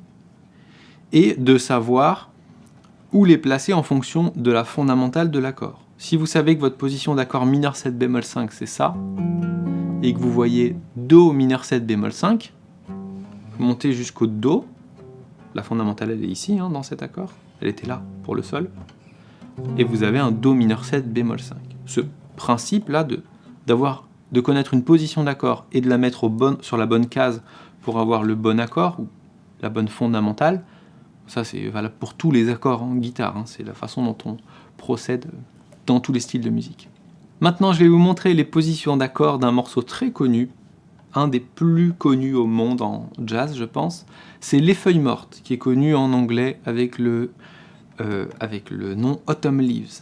Et de savoir où les placer en fonction de la fondamentale de l'accord. Si vous savez que votre position d'accord mineur 7 bémol 5 c'est ça, et que vous voyez Do mineur 7 bémol 5, montez jusqu'au Do, la fondamentale elle est ici hein, dans cet accord, elle était là pour le sol, et vous avez un Do mineur 7 bémol 5. Ce principe là de, de connaître une position d'accord et de la mettre sur la bonne case pour avoir le bon accord, ou la bonne fondamentale, ça c'est valable pour tous les accords en guitare, hein. c'est la façon dont on procède dans tous les styles de musique. Maintenant, je vais vous montrer les positions d'accords d'un morceau très connu, un des plus connus au monde en jazz, je pense. C'est Les Feuilles Mortes, qui est connu en anglais avec le, euh, nom Autumn Leaves.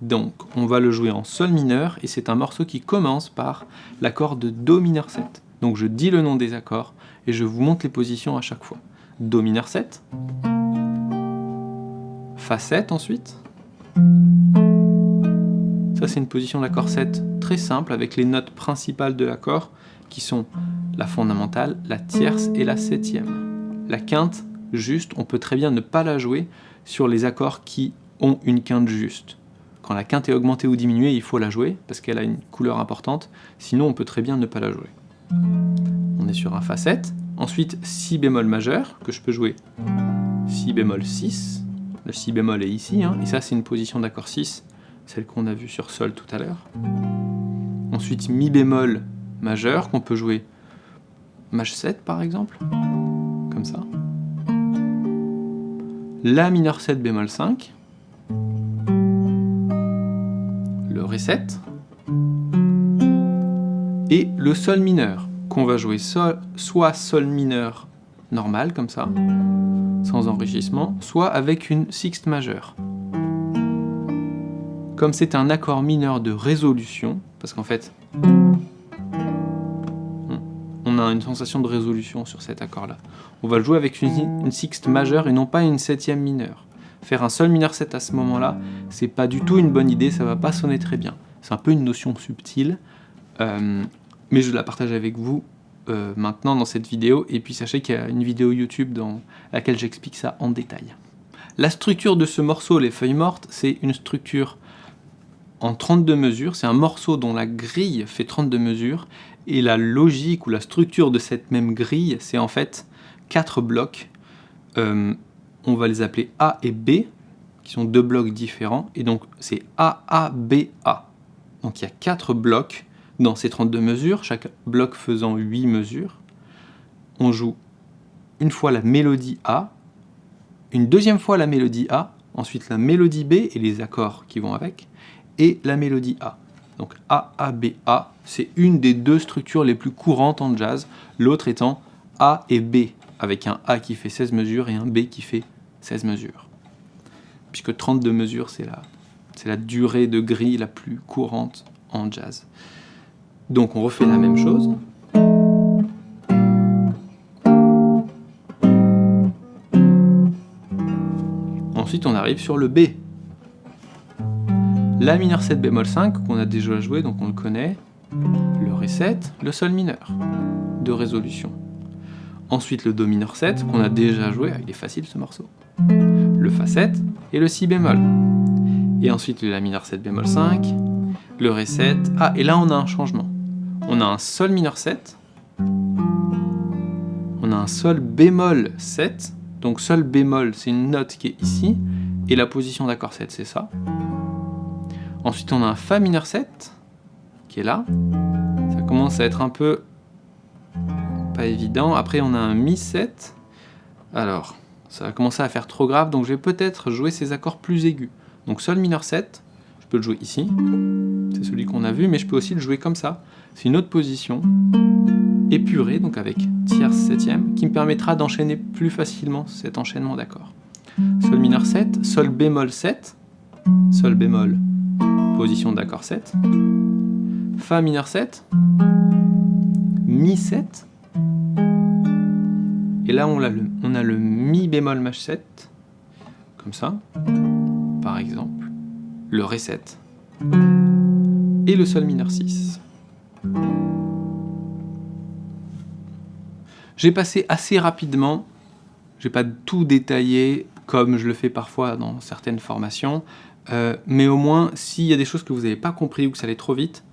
Donc, on va le jouer en sol mineur, et c'est un morceau qui commence par l'accord de Do mineur 7. Donc je dis le nom des accords, et je vous montre les positions à chaque fois. Do mineur 7, Fa 7 ensuite, c'est une position d'accord 7 très simple avec les notes principales de l'accord qui sont la fondamentale, la tierce et la septième. La quinte, juste, on peut très bien ne pas la jouer sur les accords qui ont une quinte juste. Quand la quinte est augmentée ou diminuée, il faut la jouer parce qu'elle a une couleur importante, sinon on peut très bien ne pas la jouer. On est sur un Fa 7, ensuite Si bémol majeur, que je peux jouer Si bémol 6, le Si bémol est ici, hein, et ça c'est une position d'accord 6, celle qu'on a vue sur Sol tout à l'heure. Ensuite, Mi bémol majeur, qu'on peut jouer Maj 7 par exemple, comme ça. La mineur 7 bémol 5, le Ré 7, et le Sol mineur, qu'on va jouer soit Sol mineur normal, comme ça, sans enrichissement, soit avec une sixte majeure. Comme c'est un accord mineur de résolution, parce qu'en fait, on a une sensation de résolution sur cet accord-là. On va le jouer avec une, sixte majeure et non pas une septième mineure. Faire un sol mineur 7 à ce moment-là, c'est pas du tout une bonne idée, ça va pas sonner très bien. C'est un peu une notion subtile, euh, mais je la partage avec vous euh, maintenant dans cette vidéo, et puis sachez qu'il y a une vidéo YouTube dans laquelle j'explique ça en détail. La structure de ce morceau, les feuilles mortes, c'est une structure en 32 mesures, c'est un morceau dont la grille fait 32 mesures, et la logique ou la structure de cette même grille, c'est en fait quatre blocs. Euh, on va les appeler A et B, qui sont deux blocs différents, et donc c'est A, A, B, A. Donc il y a quatre blocs dans ces 32 mesures, chaque bloc faisant 8 mesures. On joue une fois la mélodie A, une deuxième fois la mélodie A, ensuite la mélodie B et les accords qui vont avec, et la mélodie A. Donc A, A, B, A, c'est une des deux structures les plus courantes en jazz, l'autre étant A et B, avec un A qui fait 16 mesures et un B qui fait 16 mesures. Puisque 32 mesures, c'est la, la durée de grille la plus courante en jazz. Donc on refait la même chose. Ensuite on arrive sur le B. La mineur 7 bémol 5 qu'on a déjà joué, donc on le connaît. Le Ré 7, le Sol mineur de résolution. Ensuite le Do mineur 7 qu'on a déjà joué, ah, il est facile ce morceau. Le Fa 7 et le Si bémol. Et ensuite le La mineur 7 bémol 5, le Ré 7. Ah, et là on a un changement. On a un Sol mineur 7. On a un Sol bémol 7. Donc Sol bémol, c'est une note qui est ici. Et la position d'accord 7, c'est ça. Ensuite, on a un Fa mineur 7, qui est là. Ça commence à être un peu pas évident. Après, on a un Mi 7. Alors, ça va commencer à faire trop grave, donc je vais peut-être jouer ces accords plus aigus. Donc Sol mineur 7, je peux le jouer ici. C'est celui qu'on a vu, mais je peux aussi le jouer comme ça. C'est une autre position, épurée, donc avec tierce septième, qui me permettra d'enchaîner plus facilement cet enchaînement d'accords. Sol mineur 7, Sol bémol 7, Sol bémol position d'accord 7, Fa mineur 7, Mi 7, et là on a le, on Mi bémol maj 7, comme ça, par exemple, le Ré 7, et le Sol mineur 6. J'ai passé assez rapidement, j'ai pas tout détaillé comme je le fais parfois dans certaines formations, euh, mais au moins, s'il y a des choses que vous n'avez pas compris ou que ça allait trop vite,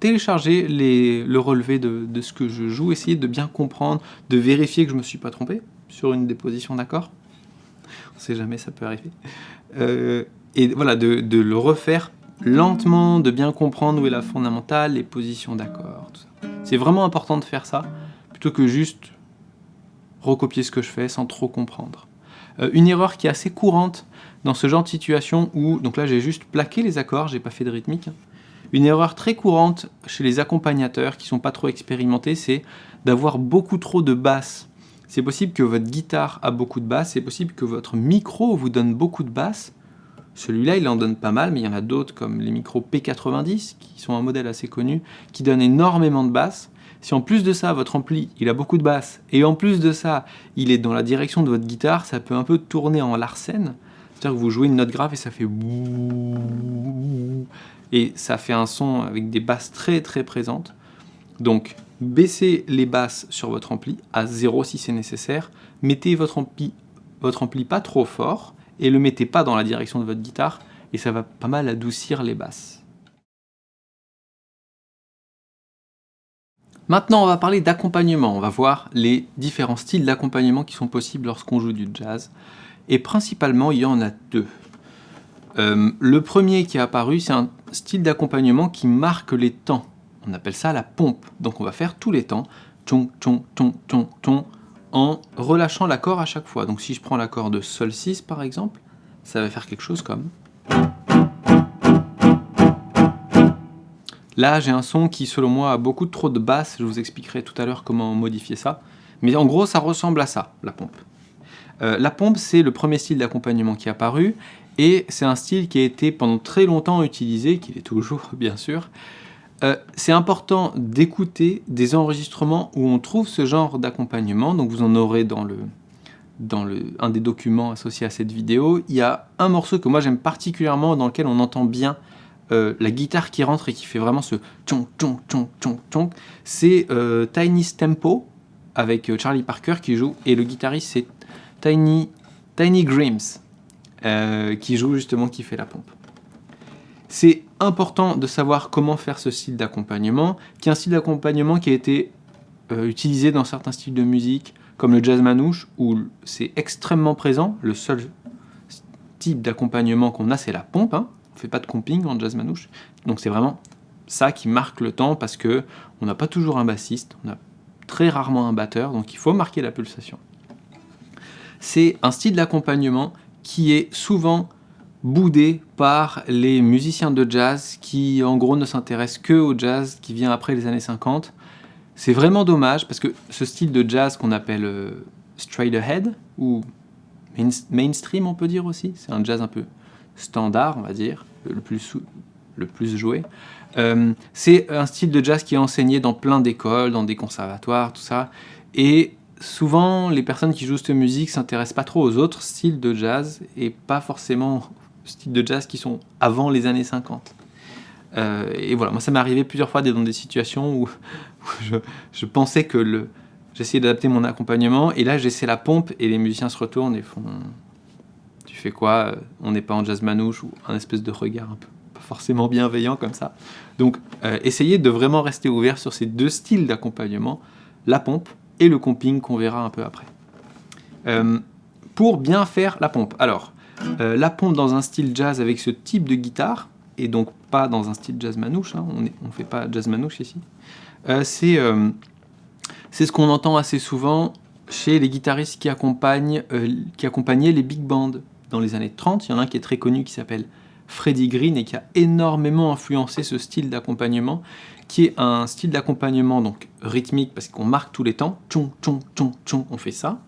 téléchargez le relevé de, ce que je joue, essayez de bien comprendre, de vérifier que je ne me suis pas trompé sur une déposition d'accord. On ne sait jamais, ça peut arriver. Euh, et voilà, de, le refaire lentement, de bien comprendre où est la fondamentale, les positions d'accord. C'est vraiment important de faire ça, plutôt que juste recopier ce que je fais sans trop comprendre. Euh, une erreur qui est assez courante dans ce genre de situation où, donc là j'ai juste plaqué les accords, j'ai pas fait de rythmique. Une erreur très courante chez les accompagnateurs qui sont pas trop expérimentés, c'est d'avoir beaucoup trop de basses. C'est possible que votre guitare a beaucoup de basses, c'est possible que votre micro vous donne beaucoup de basses. Celui-là, il en donne pas mal, mais il y en a d'autres comme les micros P90, qui sont un modèle assez connu, qui donnent énormément de basses. Si en plus de ça, votre ampli, il a beaucoup de basses, et en plus de ça, il est dans la direction de votre guitare, ça peut un peu tourner en larsen. C'est-à-dire que vous jouez une note grave et ça fait et ça fait un son avec des basses très très présentes. Donc baissez les basses sur votre ampli à 0 si c'est nécessaire. Mettez votre ampli, votre ampli pas trop fort et le mettez pas dans la direction de votre guitare et ça va pas mal adoucir les basses. Maintenant, on va parler d'accompagnement. On va voir les différents styles d'accompagnement qui sont possibles lorsqu'on joue du jazz. Et principalement, il y en a deux. Euh, le premier qui est apparu, c'est un style d'accompagnement qui marque les temps. On appelle ça la pompe. Donc on va faire tous les temps, ton, ton, ton, ton, ton, en relâchant l'accord à chaque fois. Donc si je prends l'accord de Sol 6 par exemple, ça va faire quelque chose comme... Là, j'ai un son qui, selon moi, a beaucoup trop de basses. Je vous expliquerai tout à l'heure comment modifier ça. Mais en gros, ça ressemble à ça, la pompe. Euh, la pompe, c'est le premier style d'accompagnement qui est apparu. Et c'est un style qui a été pendant très longtemps utilisé, qu'il est toujours, bien sûr. Euh, c'est important d'écouter des enregistrements où on trouve ce genre d'accompagnement. Donc vous en aurez dans le, dans le, un des documents associés à cette vidéo. Il y a un morceau que moi j'aime particulièrement dans lequel on entend bien euh, la guitare qui rentre et qui fait vraiment ce tchon tchon tchon tchon tchon, c'est euh, Tiny Tempo avec Charlie Parker qui joue et le guitariste c'est Tiny, Tiny Grims qui joue justement, qui fait la pompe. C'est important de savoir comment faire ce style d'accompagnement, qui est un style d'accompagnement qui a été utilisé dans certains styles de musique, comme le jazz manouche, où c'est extrêmement présent. Le seul type d'accompagnement qu'on a, c'est la pompe. Hein on fait pas de comping en jazz manouche. Donc c'est vraiment ça qui marque le temps parce que on n'a pas toujours un bassiste, on a très rarement un batteur, donc il faut marquer la pulsation. C'est un style d'accompagnement qui est souvent boudé par les musiciens de jazz qui en gros ne s'intéressent que au jazz qui vient après les années 50. C'est vraiment dommage parce que ce style de jazz qu'on appelle euh, straight ahead ou mainstream on peut dire aussi, c'est un jazz un peu standard, on va dire, le plus, joué. Euh, c'est un style de jazz qui est enseigné dans plein d'écoles, dans des conservatoires, tout ça. Et souvent, les personnes qui jouent cette musique s'intéressent pas trop aux autres styles de jazz et pas forcément aux styles de jazz qui sont avant les années 50. Euh, et voilà, moi ça m'est arrivé plusieurs fois dans des situations où, je, pensais que le... J'essayais d'adapter mon accompagnement et là j'essaie la pompe et les musiciens se retournent et font fais quoi? Euh, On n'est pas en jazz manouche ou un espèce de regard un peu pas forcément bienveillant comme ça. Donc euh, essayez de vraiment rester ouvert sur ces deux styles d'accompagnement, la pompe et le comping qu'on verra un peu après. Euh, pour bien faire la pompe, alors la pompe dans un style jazz avec ce type de guitare, et donc pas dans un style jazz manouche, hein, on ne fait pas jazz manouche ici, c'est ce qu'on entend assez souvent chez les guitaristes qui, accompagnent, qui accompagnaient les big bands dans les années 30. Il y en a un qui est très connu qui s'appelle Freddie Green et qui a énormément influencé ce style d'accompagnement, qui est un style d'accompagnement donc rythmique parce qu'on marque tous les temps, tchon, tchon, tchon, tchon, on fait ça.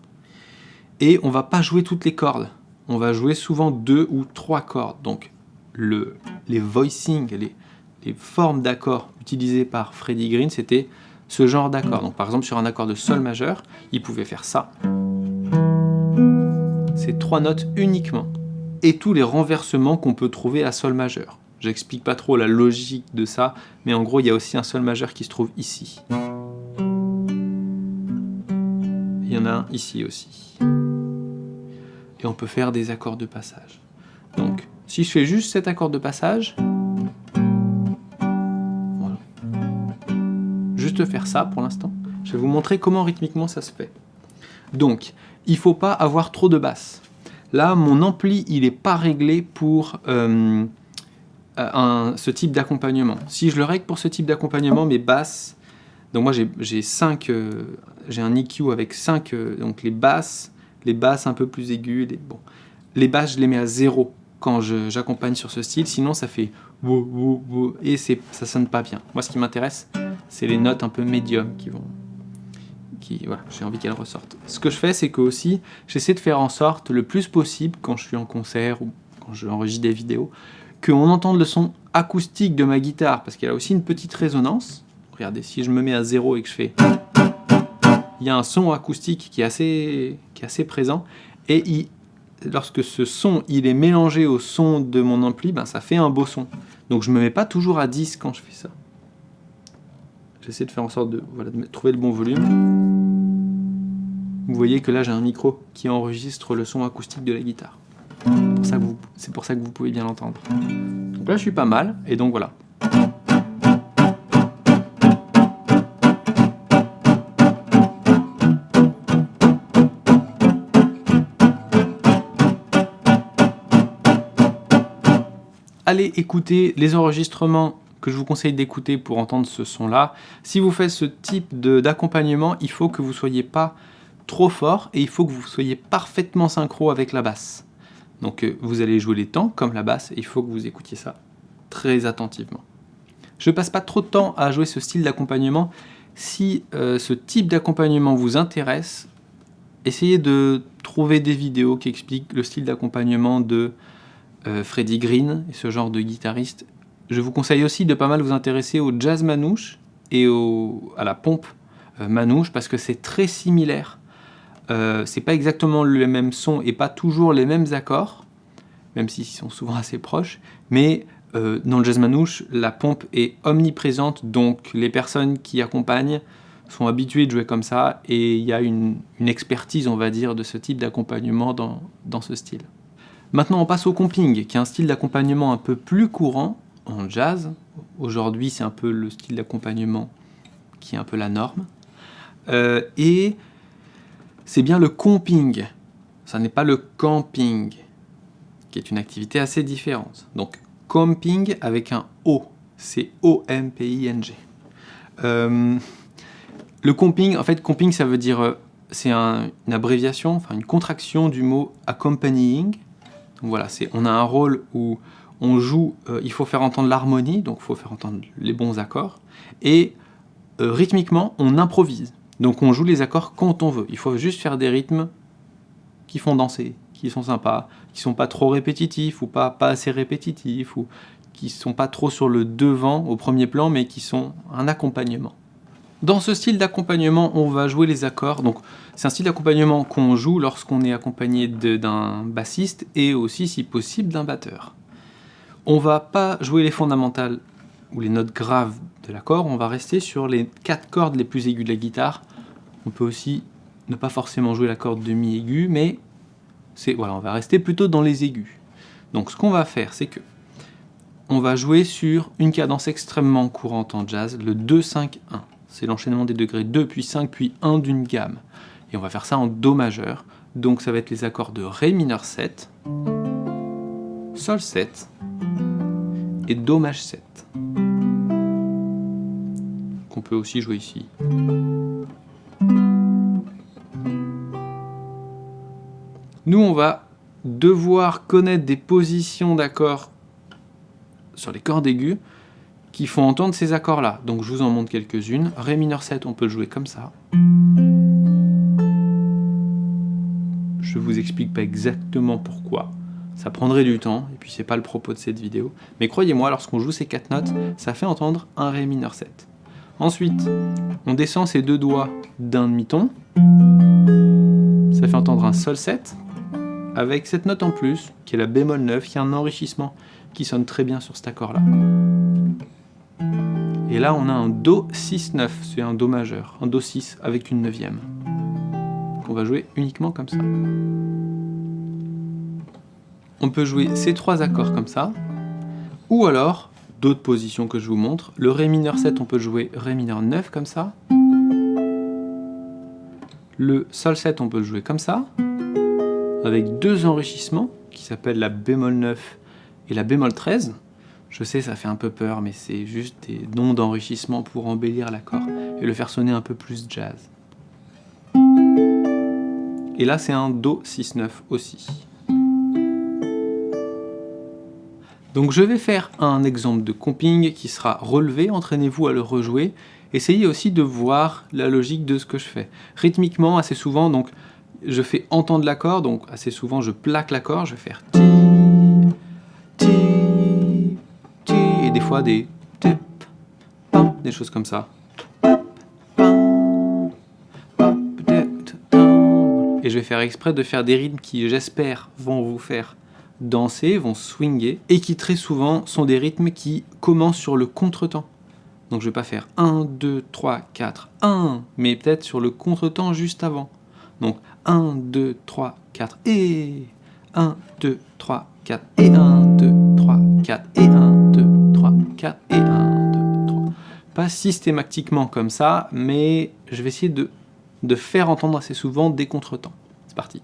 Et on va pas jouer toutes les cordes, on va jouer souvent deux ou trois cordes. Donc le, les voicing, les, les formes d'accords utilisées par Freddie Green, c'était ce genre d'accord. Donc par exemple sur un accord de Sol majeur, il pouvait faire ça c'est trois notes uniquement, et tous les renversements qu'on peut trouver à Sol majeur. J'explique pas trop la logique de ça, mais en gros il y a aussi un Sol majeur qui se trouve ici. Il y en a un ici aussi. Et on peut faire des accords de passage. Donc, si je fais juste cet accord de passage, voilà. Juste faire ça pour l'instant. Je vais vous montrer comment rythmiquement ça se fait. Donc, il faut pas avoir trop de basses. Là, mon ampli, il n'est pas réglé pour euh, ce type d'accompagnement. Si je le règle pour ce type d'accompagnement, mes basses, donc moi j'ai 5, euh, j'ai un EQ avec 5, euh, donc les basses, les basses un peu plus aiguës, les, bon, les basses je les mets à 0 quand j'accompagne sur ce style, sinon ça fait et ça sonne pas bien. Moi ce qui m'intéresse, c'est les notes un peu médium qui vont voilà, j'ai envie qu'elle ressorte. Ce que je fais, c'est que aussi, j'essaie de faire en sorte le plus possible, quand je suis en concert ou quand j'enregistre des vidéos, qu'on entende le son acoustique de ma guitare, parce qu'elle a aussi une petite résonance. Regardez, si je me mets à zéro et que je fais... Il y a un son acoustique qui est assez, qui est assez présent, et lorsque ce son il est mélangé au son de mon ampli, ben, ça fait un beau son. Donc je me mets pas toujours à 10 quand je fais ça. J'essaie de faire en sorte de, voilà, de trouver le bon volume. Vous voyez que là j'ai un micro qui enregistre le son acoustique de la guitare. C'est pour ça que vous pouvez bien l'entendre. Donc là je suis pas mal, et donc voilà. allez écouter les enregistrements que je vous conseille d'écouter pour entendre ce son-là. Si vous faites ce type d'accompagnement, il faut que vous ne soyez pas trop fort et il faut que vous soyez parfaitement synchro avec la basse. Donc euh, vous allez jouer les temps comme la basse et il faut que vous écoutiez ça très attentivement. Je ne passe pas trop de temps à jouer ce style d'accompagnement. Si euh, ce type d'accompagnement vous intéresse, essayez de trouver des vidéos qui expliquent le style d'accompagnement de euh, Freddie Green et ce genre de guitariste. Je vous conseille aussi de pas mal vous intéresser au jazz manouche et à la pompe manouche parce que c'est très similaire euh, c'est pas exactement le même son et pas toujours les mêmes accords, même s'ils sont souvent assez proches, mais euh, dans le jazz manouche, la pompe est omniprésente, donc les personnes qui accompagnent sont habituées de jouer comme ça, et il y a une, expertise, on va dire, de ce type d'accompagnement dans, dans ce style. Maintenant, on passe au comping, qui est un style d'accompagnement un peu plus courant en jazz. Aujourd'hui, c'est un peu le style d'accompagnement qui est un peu la norme. Euh, et c'est bien le comping. Ça n'est pas le camping, qui est une activité assez différente. Donc, comping avec un O. C'est O-M-P-I-N-G. Euh, le comping, en fait, comping, ça veut dire... Euh, c'est une abréviation, enfin une contraction du mot accompanying. Donc voilà, on a un rôle où on joue, euh, il faut faire entendre l'harmonie, donc il faut faire entendre les bons accords, et rythmiquement, on improvise. Donc on joue les accords quand on veut. Il faut juste faire des rythmes qui font danser, qui sont sympas, qui sont pas trop répétitifs ou pas, assez répétitifs, ou qui sont pas trop sur le devant, au premier plan, mais qui sont un accompagnement. Dans ce style d'accompagnement, on va jouer les accords. Donc c'est un style d'accompagnement qu'on joue lorsqu'on est accompagné d'un bassiste et aussi, si possible, d'un batteur. On va pas jouer les fondamentales ou les notes graves de l'accord, on va rester sur les quatre cordes les plus aiguës de la guitare. On peut aussi ne pas forcément jouer la corde demi aiguë, mais voilà, on va rester plutôt dans les aigus. Donc ce qu'on va faire, c'est que on va jouer sur une cadence extrêmement courante en jazz, le 2-5-1. C'est l'enchaînement des degrés 2 puis 5 puis 1 d'une gamme. Et on va faire ça en Do majeur. Donc ça va être les accords de Ré mineur 7, Sol 7 et Do maj 7 qu'on peut aussi jouer ici. Nous, on va devoir connaître des positions d'accords sur les cordes aiguës qui font entendre ces accords-là. Donc je vous en montre quelques-unes. Ré mineur 7, on peut jouer comme ça. Je vous explique pas exactement pourquoi. Ça prendrait du temps, et puis c'est pas le propos de cette vidéo. Mais croyez-moi, lorsqu'on joue ces quatre notes, ça fait entendre un Ré mineur 7. Ensuite, on descend ces deux doigts d'un demi-ton. Ça fait entendre un Sol 7, avec cette note en plus, qui est la bémol 9, qui a un enrichissement qui sonne très bien sur cet accord-là. Et là, on a un Do 6-9, c'est un Do majeur, un Do 6 avec une neuvième. On va jouer uniquement comme ça. On peut jouer ces trois accords comme ça, ou alors d'autres positions que je vous montre. Le Ré mineur 7, on peut jouer Ré mineur 9 comme ça. Le Sol 7, on peut le jouer comme ça, avec deux enrichissements, qui s'appellent la bémol 9 et la bémol 13. Je sais, ça fait un peu peur, mais c'est juste des noms d'enrichissement pour embellir l'accord et le faire sonner un peu plus jazz. Et là, c'est un Do 6-9 aussi. Donc je vais faire un exemple de comping qui sera relevé, entraînez-vous à le rejouer. Essayez aussi de voir la logique de ce que je fais. Rythmiquement, assez souvent, donc je fais entendre l'accord, donc assez souvent je plaque l'accord, je vais faire ti, ti, ti, et des fois des tip, pam, des choses comme ça. Et je vais faire exprès de faire des rythmes qui, j'espère, vont vous faire danser, vont swinger, et qui très souvent sont des rythmes qui commencent sur le contretemps. Donc je vais pas faire 1, 2, 3, 4, 1, mais peut-être sur le contretemps juste avant. Donc 1, 2, 3, 4, et 1, 2, 3, 4, et 1, 2, 3, 4, et 1, 2, 3, 4, et 1, 2, 3. Pas systématiquement comme ça, mais je vais essayer de, de faire entendre assez souvent des contretemps. C'est parti.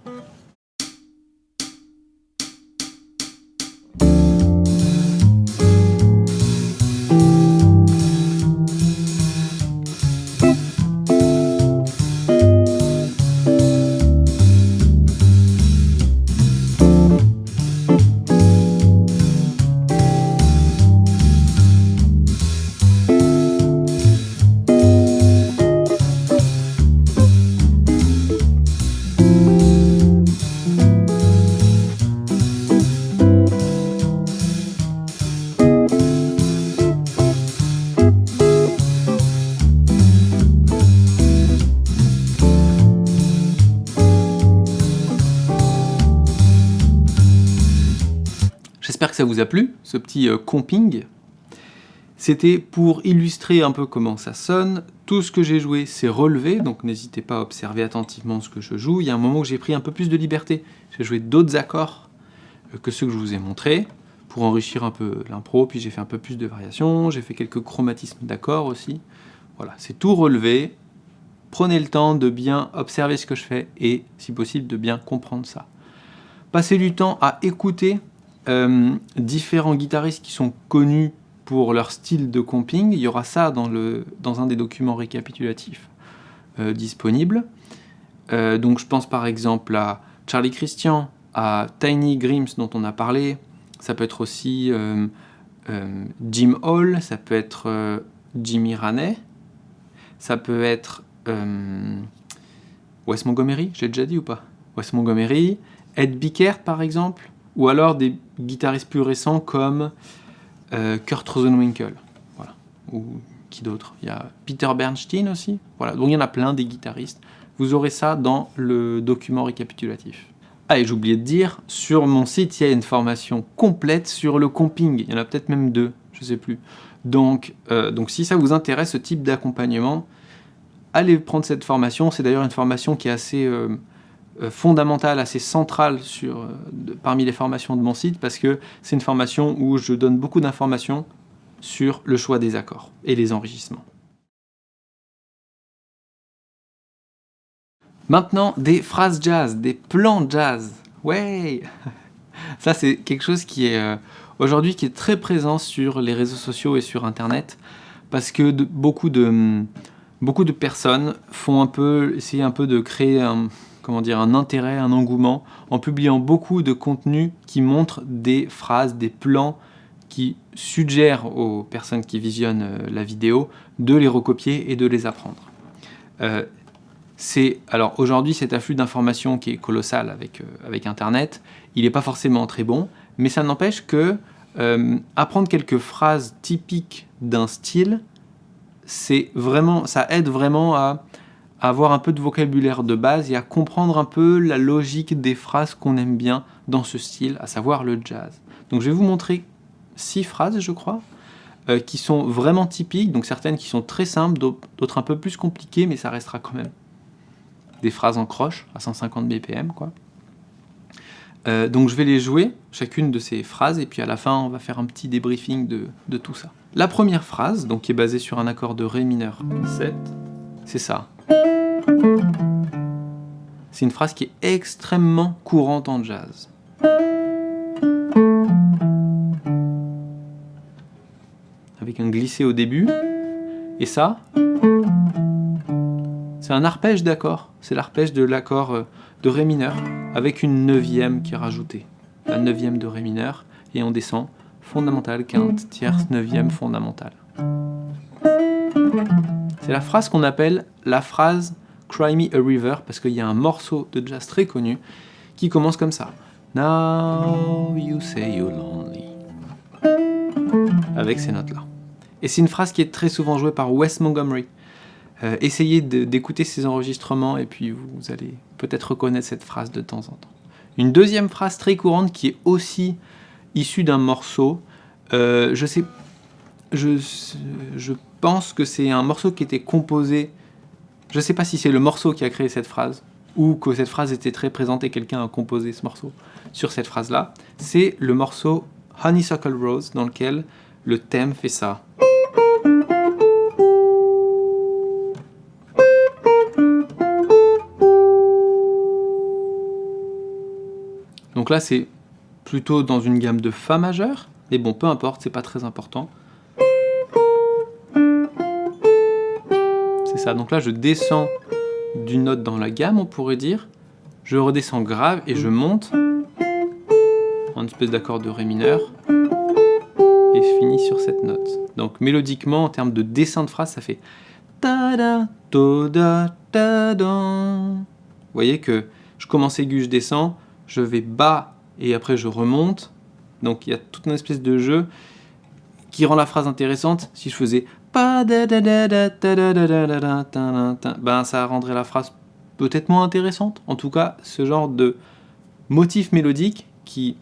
Ce petit euh, comping. C'était pour illustrer un peu comment ça sonne. Tout ce que j'ai joué, c'est relevé, donc n'hésitez pas à observer attentivement ce que je joue. Il y a un moment où j'ai pris un peu plus de liberté. J'ai joué d'autres accords euh, que ceux que je vous ai montrés pour enrichir un peu l'impro, puis j'ai fait un peu plus de variations, j'ai fait quelques chromatismes d'accords aussi. Voilà, c'est tout relevé. Prenez le temps de bien observer ce que je fais et, si possible, de bien comprendre ça. Passez du temps à écouter euh, différents guitaristes qui sont connus pour leur style de comping. Il y aura ça dans, un des documents récapitulatifs euh, disponibles. Euh, donc je pense par exemple à Charlie Christian, à Tiny Grims dont on a parlé, ça peut être aussi Jim Hall, ça peut être Jimmy Raney, ça peut être Wes Montgomery, j'ai déjà dit ou pas? Wes Montgomery, Ed Bickert par exemple, ou alors des guitaristes plus récents comme Kurt Rosenwinkel, voilà, ou qui d'autre? Il y a Peter Bernstein aussi, voilà, donc il y en a plein des guitaristes. Vous aurez ça dans le document récapitulatif. Ah, et oublié de dire, sur mon site, il y a une formation complète sur le comping. Il y en a peut-être même deux, je sais plus. Donc, euh, donc si ça vous intéresse, ce type d'accompagnement, allez prendre cette formation. C'est d'ailleurs une formation qui est assez euh, euh, fondamentale, assez centrale sur, parmi les formations de mon site, parce que c'est une formation où je donne beaucoup d'informations sur le choix des accords et les enrichissements. Maintenant, des phrases jazz, des plans jazz. Ouais Ça, c'est quelque chose qui est euh, aujourd'hui qui est très présent sur les réseaux sociaux et sur Internet, parce que beaucoup, de, beaucoup de personnes font un peu, essayer un peu de créer un, comment dire, un intérêt, un engouement, en publiant beaucoup de contenu qui montre des phrases, des plans qui suggèrent aux personnes qui visionnent euh, la vidéo de les recopier et de les apprendre. Euh, c'est alors aujourd'hui cet afflux d'informations qui est colossal avec, euh, Internet, il n'est pas forcément très bon, mais ça n'empêche que euh, apprendre quelques phrases typiques d'un style, c'est vraiment, ça aide vraiment à, avoir un peu de vocabulaire de base et à comprendre un peu la logique des phrases qu'on aime bien dans ce style, à savoir le jazz. Donc je vais vous montrer six phrases, je crois, euh, qui sont vraiment typiques, donc certaines qui sont très simples, d'autres un peu plus compliquées, mais ça restera quand même des phrases en croche à 150 BPM. Quoi. Euh, donc je vais les jouer, chacune de ces phrases, et puis à la fin on va faire un petit débriefing de, de tout ça. La première phrase, donc qui est basée sur un accord de Ré mineur 7, c'est ça. C'est une phrase qui est extrêmement courante en jazz. Avec un glissé au début, et ça, c'est un arpège d'accord. C'est l'arpège de l'accord euh, de Ré mineur, avec une neuvième qui est rajoutée. La neuvième de Ré mineur, et on descend fondamentale, quinte, tierce, neuvième, fondamentale. C'est la phrase qu'on appelle la phrase Cry Me a River, parce qu'il y a un morceau de jazz très connu qui commence comme ça. Now you say you're lonely. Avec ces notes-là. Et c'est une phrase qui est très souvent jouée par Wes Montgomery. Euh, essayez d'écouter ces enregistrements et puis vous allez peut-être reconnaître cette phrase de temps en temps. Une deuxième phrase très courante qui est aussi issue d'un morceau, euh, je sais, je, je pense que c'est un morceau qui était composé, je ne sais pas si c'est le morceau qui a créé cette phrase, ou que cette phrase était très présente et quelqu'un a composé ce morceau sur cette phrase-là, c'est le morceau Honeysuckle Rose dans lequel le thème fait ça. Donc là, c'est plutôt dans une gamme de Fa majeur, mais bon, peu importe, c'est pas très important. Donc là, je descends d'une note dans la gamme, on pourrait dire. Je redescends grave et je monte en espèce d'accord de Ré mineur et je finis sur cette note. Donc mélodiquement, en termes de dessin de phrase, ça fait Vous voyez que je commence aigu, je descends, je vais bas et après je remonte. Donc il y a toute une espèce de jeu qui rend la phrase intéressante. Si je faisais ben ça rendrait la phrase peut-être moins intéressante. En tout cas, ce genre de motif mélodique qui,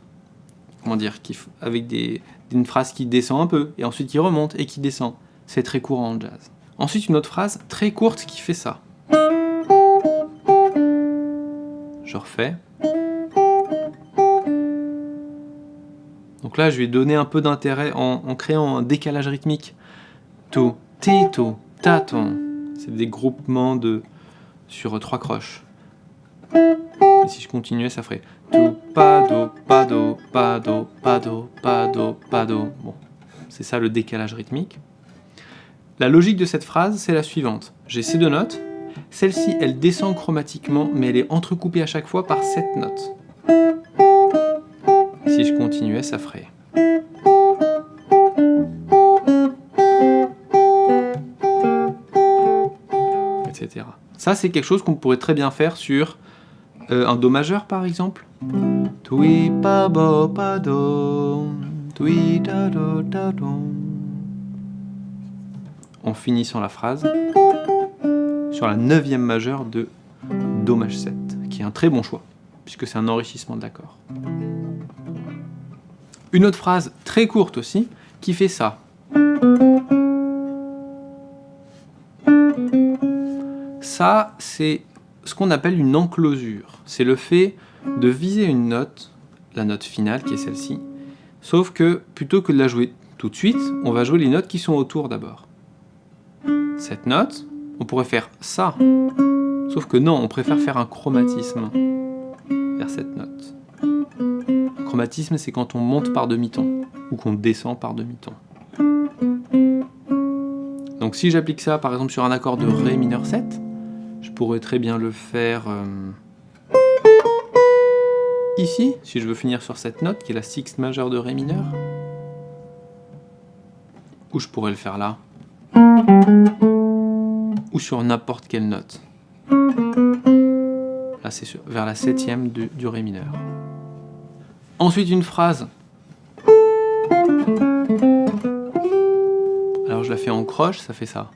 comment dire, avec une phrase qui descend un peu, et ensuite qui remonte et qui descend. C'est très courant en jazz. Ensuite, une autre phrase très courte qui fait ça. Je refais. Donc là, je vais donner un peu d'intérêt en, créant un décalage rythmique. To, tito, taton. C'est des groupements de sur trois croches. Et si je continuais, ça ferait to, pado, pado, pado, pado, pado, pado. Bon, c'est ça le décalage rythmique. La logique de cette phrase, c'est la suivante. J'ai ces deux notes. Celle-ci, elle descend chromatiquement, mais elle est entrecoupée à chaque fois par cette note. Si je continuais, ça ferait. Ça, c'est quelque chose qu'on pourrait très bien faire sur euh, un Do majeur, par exemple. En finissant la phrase sur la neuvième majeure de Do maj 7, qui est un très bon choix, puisque c'est un enrichissement d'accords. Une autre phrase très courte aussi, qui fait ça. Ça, c'est ce qu'on appelle une enclosure. C'est le fait de viser une note, la note finale qui est celle-ci, sauf que plutôt que de la jouer tout de suite, on va jouer les notes qui sont autour d'abord. Cette note, on pourrait faire ça, sauf que non, on préfère faire un chromatisme vers cette note chromatisme, c'est quand on monte par demi-ton, ou qu'on descend par demi-ton. Donc si j'applique ça par exemple sur un accord de Ré mineur 7, je pourrais très bien le faire euh, ici, si je veux finir sur cette note, qui est la sixte majeure de Ré mineur. Ou je pourrais le faire là. Ou sur n'importe quelle note. Là c'est vers la septième du Ré mineur. Ensuite, une phrase. Alors je la fais en croche, ça fait ça.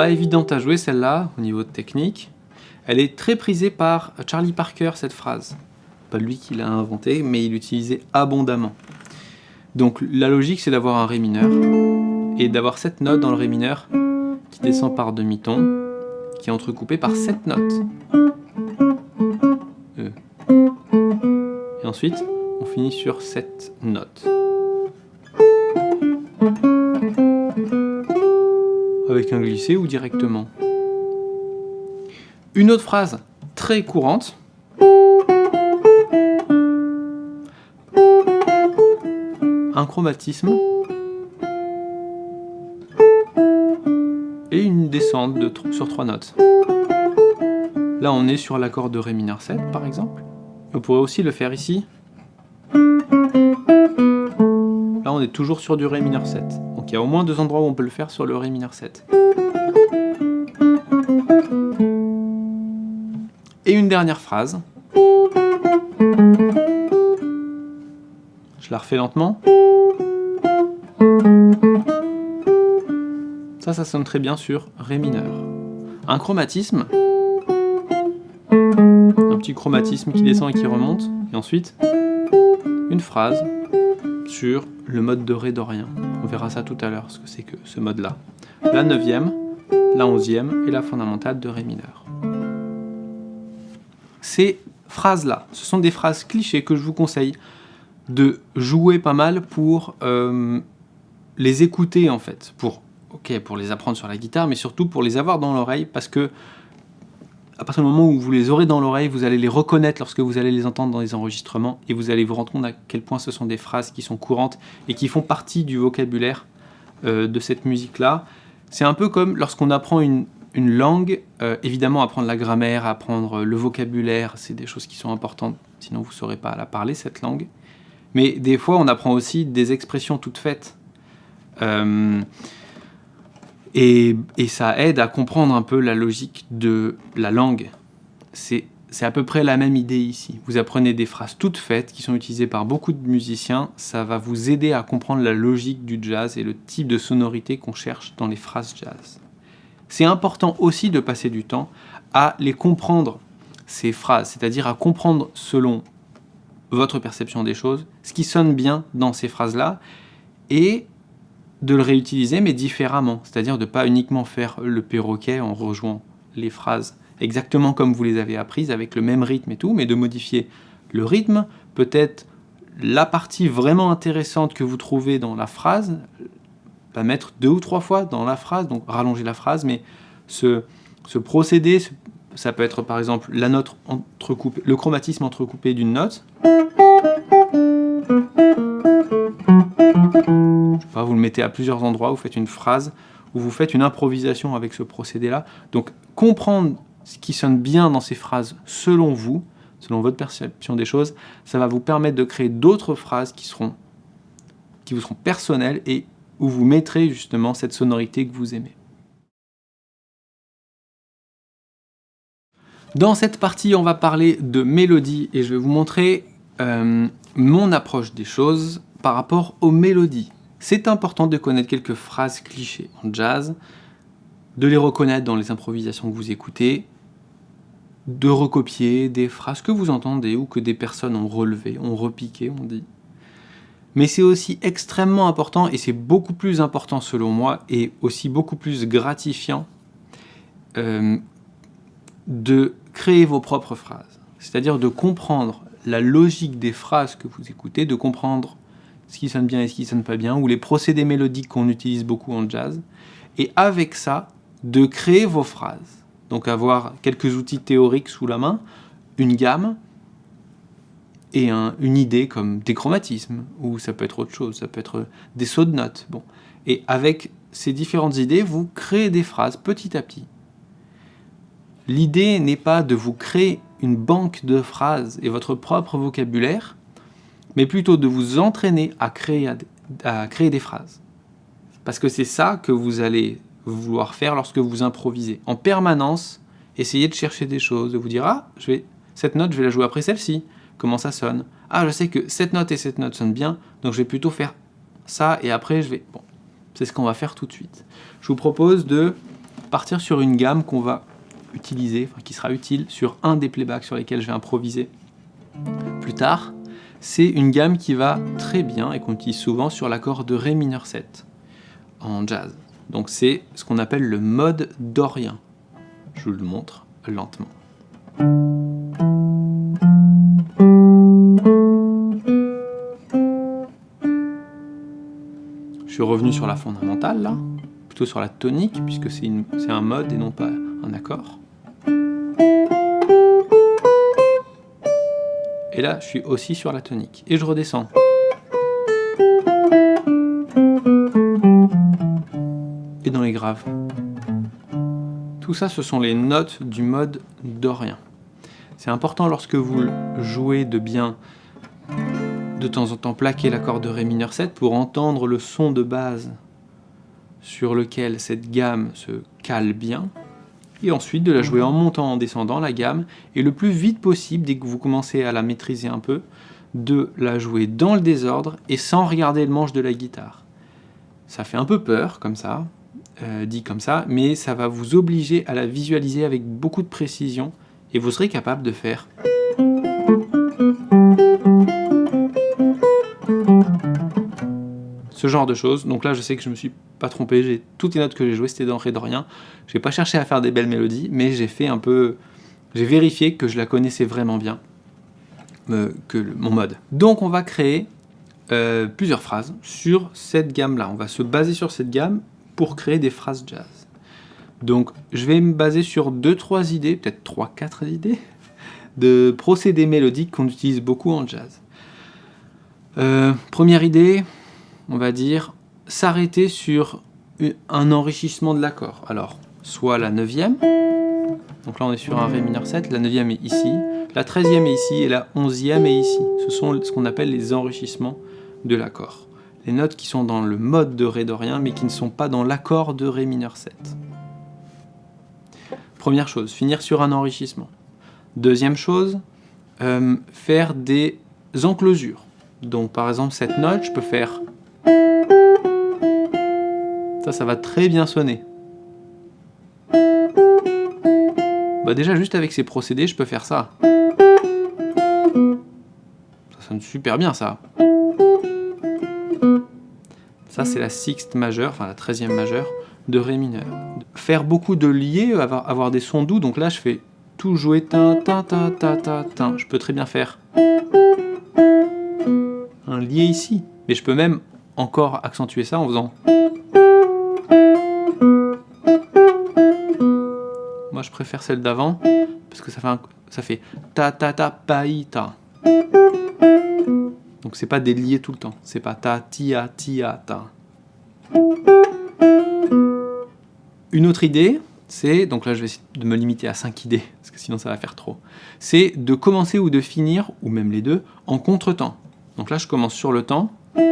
Pas évidente à jouer celle-là, au niveau technique. Elle est très prisée par Charlie Parker, cette phrase. Pas lui qui l'a inventée, mais il l'utilisait abondamment. Donc la logique, c'est d'avoir un Ré mineur, et d'avoir cette note dans le Ré mineur qui descend par demi-ton, qui est entrecoupée par cette note. ensuite, on finit sur cette note. Avec un glissé ou directement? Une autre phrase très courante. Un chromatisme. Et une descente de, sur trois notes. Là, on est sur l'accord de Ré mineur 7, par exemple. On pourrait aussi le faire ici. Toujours sur du Ré mineur 7. Donc il y a au moins deux endroits où on peut le faire sur le Ré mineur 7. Et une dernière phrase. Je la refais lentement. Ça, ça sonne très bien sur Ré mineur. Un chromatisme, petit chromatisme qui descend et qui remonte, et ensuite une phrase sur le mode de Ré dorien. On verra ça tout à l'heure, ce que c'est que ce mode-là. La neuvième, la onzième et la fondamentale de Ré mineur. Ces phrases-là, ce sont des phrases clichés que je vous conseille de jouer pas mal pour euh, les écouter en fait, pour, ok, pour les apprendre sur la guitare, mais surtout pour les avoir dans l'oreille, parce que partir du moment où vous les aurez dans l'oreille, vous allez les reconnaître lorsque vous allez les entendre dans les enregistrements et vous allez vous rendre compte à quel point ce sont des phrases qui sont courantes et qui font partie du vocabulaire euh, de cette musique-là. C'est un peu comme lorsqu'on apprend une, langue, euh, évidemment apprendre la grammaire, apprendre le vocabulaire, c'est des choses qui sont importantes, sinon vous ne saurez pas la parler cette langue. Mais des fois on apprend aussi des expressions toutes faites. Euh, et, ça aide à comprendre un peu la logique de la langue. C'est à peu près la même idée ici. Vous apprenez des phrases toutes faites qui sont utilisées par beaucoup de musiciens. Ça va vous aider à comprendre la logique du jazz et le type de sonorité qu'on cherche dans les phrases jazz. C'est important aussi de passer du temps à les comprendre, ces phrases, c'est-à-dire à comprendre selon votre perception des choses, ce qui sonne bien dans ces phrases-là, et de le réutiliser, mais différemment, c'est-à-dire de ne pas uniquement faire le perroquet en rejoignant les phrases exactement comme vous les avez apprises, avec le même rythme et tout, mais de modifier le rythme, peut-être la partie vraiment intéressante que vous trouvez dans la phrase, pas mettre deux ou trois fois dans la phrase, donc rallonger la phrase, mais ce, ce procédé, ça peut être par exemple la note entrecoupée, le chromatisme entrecoupé d'une note. Vous le mettez à plusieurs endroits, vous faites une phrase, ou vous faites une improvisation avec ce procédé-là. Donc comprendre ce qui sonne bien dans ces phrases selon vous, selon votre perception des choses, ça va vous permettre de créer d'autres phrases qui vous seront personnelles et où vous mettrez justement cette sonorité que vous aimez. Dans cette partie, on va parler de mélodie et je vais vous montrer euh, mon approche des choses par rapport aux mélodies. C'est important de connaître quelques phrases clichés en jazz, de les reconnaître dans les improvisations que vous écoutez, de recopier des phrases que vous entendez ou que des personnes ont relevées, ont repiqué, on dit. Mais c'est aussi extrêmement important, et c'est beaucoup plus important selon moi, et aussi beaucoup plus gratifiant, euh, de créer vos propres phrases. C'est-à-dire de comprendre la logique des phrases que vous écoutez, de comprendre ce qui sonne bien et ce qui sonne pas bien, ou les procédés mélodiques qu'on utilise beaucoup en jazz, et avec ça, de créer vos phrases. Donc avoir quelques outils théoriques sous la main, une gamme, et une idée comme des chromatismes, ou ça peut être autre chose, ça peut être des sauts de notes. Bon. Et avec ces différentes idées, vous créez des phrases petit à petit. L'idée n'est pas de vous créer une banque de phrases et votre propre vocabulaire, mais plutôt de vous entraîner à créer, à créer des phrases. Parce que c'est ça que vous allez vouloir faire lorsque vous improvisez. En permanence, essayez de chercher des choses, de vous dire « Ah, je vais, cette note, je vais la jouer après celle-ci. Comment ça sonne? Ah, je sais que cette note et cette note sonnent bien, donc je vais plutôt faire ça, et après je vais... » Bon, c'est ce qu'on va faire tout de suite. Je vous propose de partir sur une gamme qu'on va utiliser, enfin, qui sera utile sur un des playbacks sur lesquels je vais improviser plus tard. C'est une gamme qui va très bien et qu'on utilise souvent sur l'accord de Ré mineur 7 en jazz. Donc c'est ce qu'on appelle le mode dorien. Je vous le montre lentement. Je suis revenu sur la fondamentale là, plutôt sur la tonique puisque c'est un mode et non pas un accord. Et là, je suis aussi sur la tonique. Et je redescends. dans les graves. Tout ça, ce sont les notes du mode dorien. C'est important lorsque vous jouez de bien de temps en temps plaquer l'accord de Ré mineur 7 pour entendre le son de base sur lequel cette gamme se cale bien, et ensuite de la jouer en montant, en descendant la gamme, et le plus vite possible, dès que vous commencez à la maîtriser un peu, de la jouer dans le désordre et sans regarder le manche de la guitare. Ça fait un peu peur, comme ça, euh, dit comme ça, mais ça va vous obliger à la visualiser avec beaucoup de précision et vous serez capable de faire ce genre de choses. Donc là, je sais que je me suis pas trompé, j'ai toutes les notes que j'ai jouées, c'était dans Ré d'Orient. Je n'ai pas cherché à faire des belles mélodies, mais j'ai fait un peu... J'ai vérifié que je la connaissais vraiment bien, euh, que mon mode. Donc on va créer euh, plusieurs phrases sur cette gamme-là. On va se baser sur cette gamme pour créer des phrases jazz. Donc je vais me baser sur 2-3 idées, peut-être 3-4 idées, de procédés mélodiques qu'on utilise beaucoup en jazz. Euh, première idée, on va dire s'arrêter sur un enrichissement de l'accord. Alors, soit la 9e, donc là on est sur un Ré mineur 7, la 9e est ici, la 13e est ici et la 11e est ici. Ce sont ce qu'on appelle les enrichissements de l'accord les notes qui sont dans le mode de Ré dorien, mais qui ne sont pas dans l'accord de Ré mineur 7. Première chose, finir sur un enrichissement. Deuxième chose, euh, faire des enclosures. Donc par exemple, cette note, je peux faire... Ça, ça va très bien sonner. Bah, déjà, juste avec ces procédés, je peux faire ça. Ça sonne super bien, ça. Ça, c'est la sixte majeure, enfin la treizième majeure de Ré mineur. Faire beaucoup de liés, avoir, des sons doux, donc là, je fais tout jouer ta ta ta ta ta ta. Je peux très bien faire un lié ici, mais je peux même encore accentuer ça en faisant préfère celle d'avant, parce que ça fait, ça fait ta ta ta pa ta. Donc c'est pas des liés tout le temps, c'est pas ta tia tia ta. Une autre idée, c'est, donc là je vais de me limiter à 5 idées, parce que sinon ça va faire trop, c'est de commencer ou de finir, ou même les deux, en contretemps. Donc là je commence sur le temps, et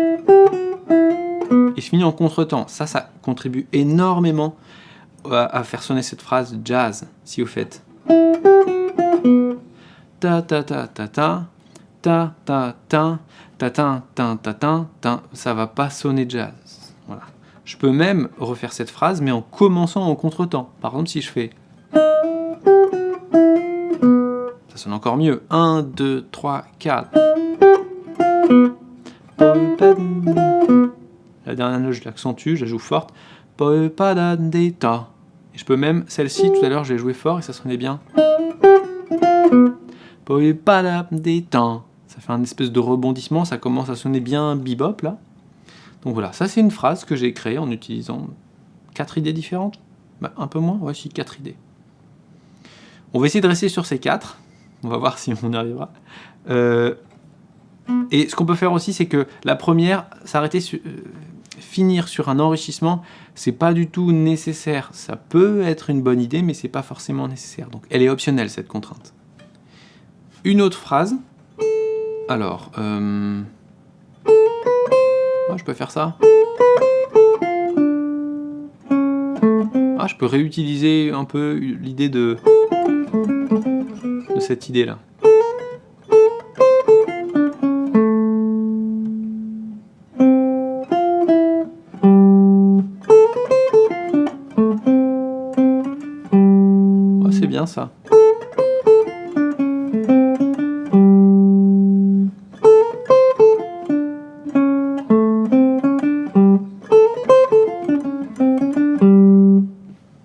je finis en contretemps. Ça, ça contribue énormément à, faire sonner cette phrase jazz, si vous faites ta ta ta ta ta ta ta ta ta ta ta ta ta ta ça va pas sonner jazz. Voilà. Je peux même refaire cette phrase, mais en commençant en contretemps. Par exemple, si je fais ça sonne encore mieux. 1, 2, 3, 4. La dernière note, je l'accentue, je la joue forte. Je peux même, celle-ci, tout à l'heure, j'ai joué fort et ça sonnait bien. Ça fait un espèce de rebondissement, ça commence à sonner bien bebop là. Donc voilà, ça c'est une phrase que j'ai créée en utilisant quatre idées différentes. Bah, un peu moins, voici quatre idées. On va essayer de rester sur ces quatre. On va voir si on y arrivera. Euh, et ce qu'on peut faire aussi, c'est que la première, s'arrêter sur, euh, finir sur un enrichissement, c'est pas du tout nécessaire. Ça peut être une bonne idée, mais c'est pas forcément nécessaire. Donc elle est optionnelle, cette contrainte. Une autre phrase. Alors, euh... ah, je peux faire ça? Ah, je peux réutiliser un peu l'idée de... de cette idée-là. Ça.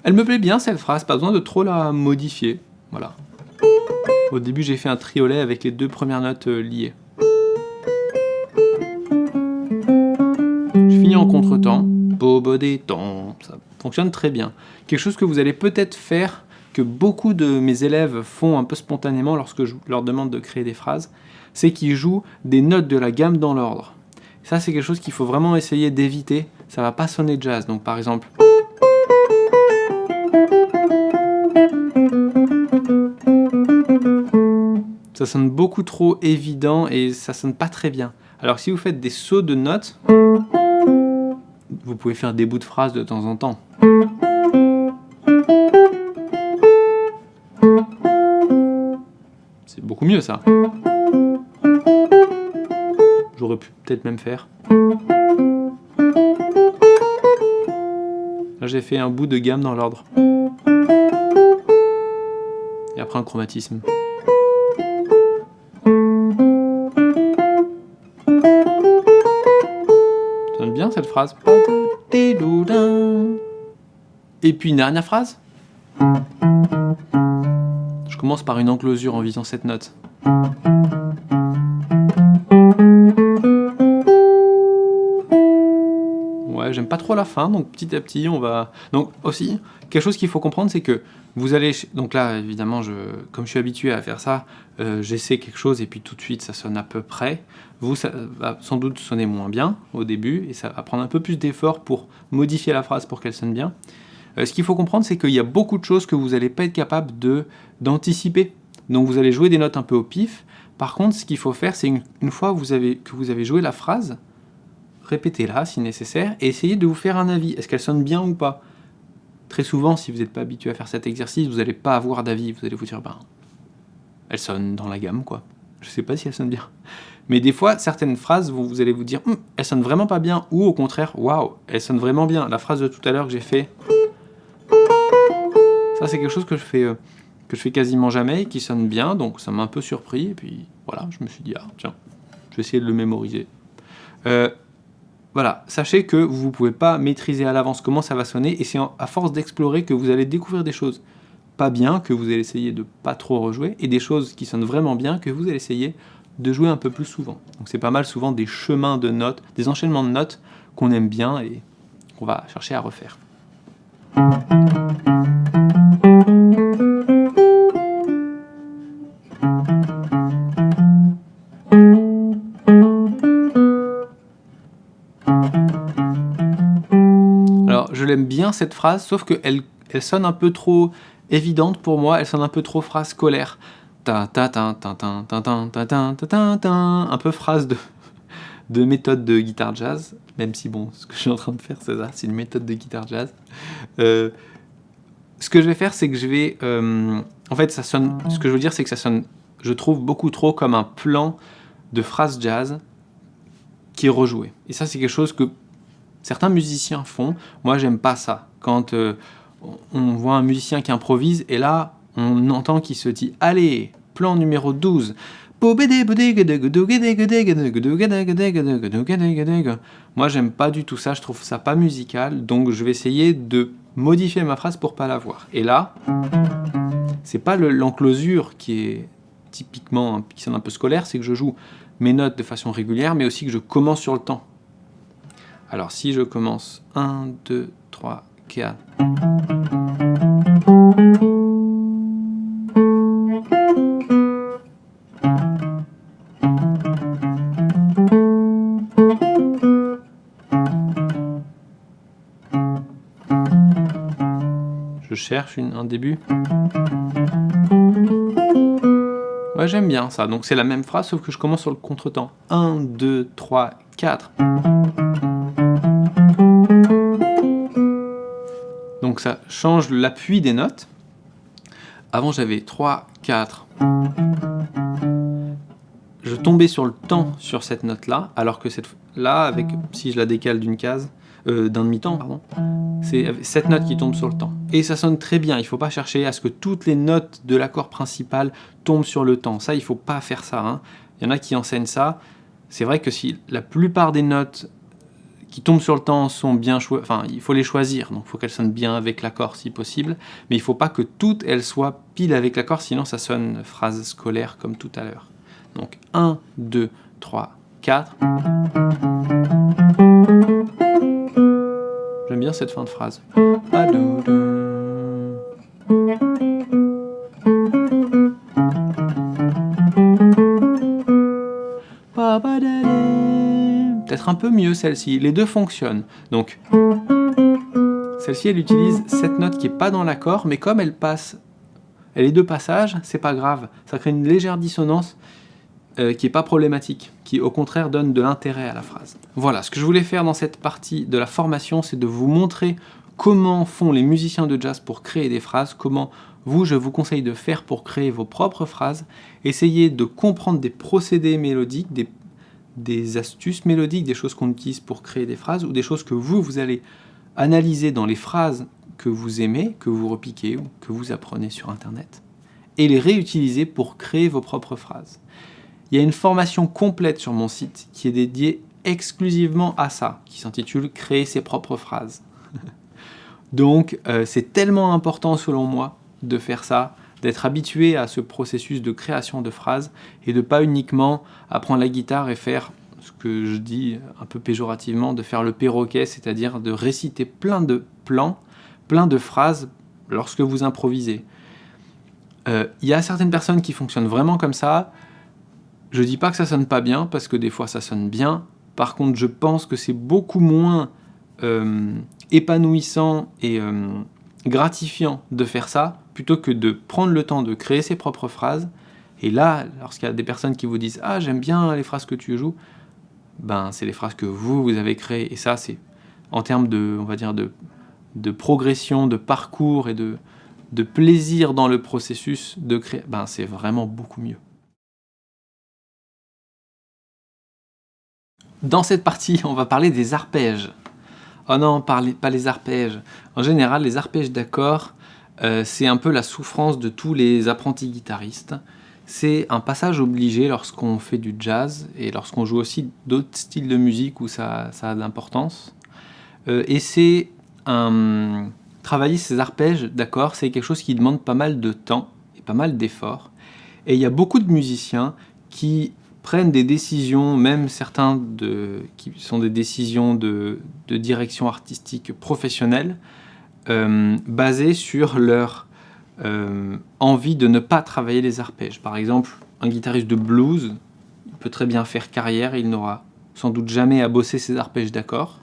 Elle me plaît bien cette phrase, pas besoin de trop la modifier. Voilà. Au début j'ai fait un triolet avec les deux premières notes euh, liées. Je finis en contretemps. temps, ça fonctionne très bien. Quelque chose que vous allez peut-être faire que beaucoup de mes élèves font un peu spontanément lorsque je leur demande de créer des phrases, c'est qu'ils jouent des notes de la gamme dans l'ordre. Ça, c'est quelque chose qu'il faut vraiment essayer d'éviter. Ça va pas sonner jazz. Donc, par exemple... Ça sonne beaucoup trop évident et ça sonne pas très bien. Alors, si vous faites des sauts de notes, vous pouvez faire des bouts de phrases de temps en temps. Mieux ça. J'aurais pu peut-être même faire. Là j'ai fait un bout de gamme dans l'ordre. Et après un chromatisme. Ça bien cette phrase. Et puis une dernière phrase commence par une enclosure en visant cette note. Ouais, j'aime pas trop la fin, donc petit à petit, on va... Donc aussi, quelque chose qu'il faut comprendre, c'est que vous allez... Donc là, évidemment, comme je suis habitué à faire ça, euh, j'essaie quelque chose et puis tout de suite, ça sonne à peu près. Vous, ça va sans doute sonner moins bien au début, et ça va prendre un peu plus d'effort pour modifier la phrase pour qu'elle sonne bien. Euh, ce qu'il faut comprendre, c'est qu'il y a beaucoup de choses que vous n'allez pas être capable d'anticiper. Donc vous allez jouer des notes un peu au pif. Par contre, ce qu'il faut faire, c'est une, fois que vous avez joué la phrase, répétez-la si nécessaire, et essayez de vous faire un avis. Est-ce qu'elle sonne bien ou pas? Très souvent, si vous n'êtes pas habitué à faire cet exercice, vous n'allez pas avoir d'avis. Vous allez vous dire, ben, elle sonne dans la gamme, quoi. Je ne sais pas si elle sonne bien. Mais des fois, certaines phrases, vous, allez vous dire, hum, elle sonne vraiment pas bien, ou au contraire, waouh, elle sonne vraiment bien. La phrase de tout à l'heure que j'ai fait, ça, c'est quelque chose que je fais euh, quasiment jamais, qui sonne bien, donc ça m'a un peu surpris, et puis voilà, je me suis dit, ah tiens, je vais essayer de le mémoriser. Euh, voilà, sachez que vous ne pouvez pas maîtriser à l'avance comment ça va sonner, et c'est à force d'explorer que vous allez découvrir des choses pas bien, que vous allez essayer de pas trop rejouer, et des choses qui sonnent vraiment bien, que vous allez essayer de jouer un peu plus souvent. Donc c'est pas mal souvent des chemins de notes, des enchaînements de notes qu'on aime bien et qu'on va chercher à refaire. Alors je l'aime bien cette phrase, sauf qu'elle elle sonne un peu trop évidente pour moi, elle sonne un peu trop phrase scolaire. Un peu phrase de, de méthode de guitare jazz, même si bon, ce que je suis en train de faire, c'est ça, c'est une méthode de guitare jazz. Euh, ce que je vais faire, c'est que je vais... Euh, en fait, ça sonne, ce que je veux dire, c'est que ça sonne, je trouve, beaucoup trop comme un plan de phrase jazz qui est rejoué. Et ça, c'est quelque chose que certains musiciens font. Moi, j'aime pas ça. Quand euh, on voit un musicien qui improvise, et là, on entend qu'il se dit « Allez, plan numéro 12 ». Moi, j'aime pas du tout ça, je trouve ça pas musical, donc je vais essayer de modifier ma phrase pour pas la voir. Et là, c'est pas l'enclosure qui est typiquement, qui sonne un peu scolaire, c'est que je joue mes notes de façon régulière, mais aussi que je commence sur le temps. Alors si je commence 1, 2, 3, 4... Cherche un début. Ouais, j'aime bien ça. Donc c'est la même phrase, sauf que je commence sur le contretemps. 1, 2, 3, 4. Donc ça change l'appui des notes. Avant j'avais 3, 4. Je tombais sur le temps sur cette note-là, alors que cette là, avec si je la décale d'une case, euh, d'un demi-temps, pardon, c'est cette note qui tombe sur le temps. Et ça sonne très bien, il ne faut pas chercher à ce que toutes les notes de l'accord principal tombent sur le temps. Ça, il ne faut pas faire ça. Hein. Il y en a qui enseignent ça. C'est vrai que si la plupart des notes qui tombent sur le temps sont bien choisies, enfin, il faut les choisir, donc il faut qu'elles sonnent bien avec l'accord si possible, mais il ne faut pas que toutes elles soient pile avec l'accord, sinon ça sonne phrase scolaire comme tout à l'heure. Donc 1, 2, 3, 4. Cette fin de phrase. Peut-être un peu mieux celle-ci. Les deux fonctionnent. Donc, celle-ci, elle utilise cette note qui n'est pas dans l'accord, mais comme elle passe, elle est deux passages, c'est pas grave. Ça crée une légère dissonance euh, qui n'est pas problématique, qui au contraire donne de l'intérêt à la phrase. Voilà, ce que je voulais faire dans cette partie de la formation, c'est de vous montrer comment font les musiciens de jazz pour créer des phrases, comment vous, je vous conseille de faire pour créer vos propres phrases, essayez de comprendre des procédés mélodiques, des, des astuces mélodiques, des choses qu'on utilise pour créer des phrases, ou des choses que vous, vous allez analyser dans les phrases que vous aimez, que vous repiquez ou que vous apprenez sur Internet, et les réutiliser pour créer vos propres phrases. Il y a une formation complète sur mon site qui est dédiée exclusivement à ça, qui s'intitule « Créer ses propres phrases ». Donc euh, c'est tellement important selon moi de faire ça, d'être habitué à ce processus de création de phrases et de pas uniquement apprendre la guitare et faire ce que je dis un peu péjorativement, de faire le perroquet, c'est-à-dire de réciter plein de plans, plein de phrases lorsque vous improvisez. Euh, il y a certaines personnes qui fonctionnent vraiment comme ça, je dis pas que ça sonne pas bien, parce que des fois ça sonne bien. Par contre, je pense que c'est beaucoup moins euh, épanouissant et euh, gratifiant de faire ça, plutôt que de prendre le temps de créer ses propres phrases. Et là, lorsqu'il y a des personnes qui vous disent « Ah, j'aime bien les phrases que tu joues », ben c'est les phrases que vous, vous avez créées. Et ça, c'est en termes de, progression, de parcours et de, de plaisir dans le processus de créer, ben c'est vraiment beaucoup mieux. Dans cette partie, on va parler des arpèges. Oh non, pas les arpèges. En général, les arpèges d'accords, Euh, c'est un peu la souffrance de tous les apprentis guitaristes. C'est un passage obligé lorsqu'on fait du jazz et lorsqu'on joue aussi d'autres styles de musique où ça, a de l'importance. Euh, et c'est un... Travailler ces arpèges d'accord, c'est quelque chose qui demande pas mal de temps et pas mal d'efforts. Et il y a beaucoup de musiciens qui prennent des décisions, même certains qui sont des décisions de, direction artistique professionnelle, euh, basées sur leur euh, envie de ne pas travailler les arpèges. Par exemple, un guitariste de blues peut très bien faire carrière, il n'aura sans doute jamais à bosser ses arpèges d'accord,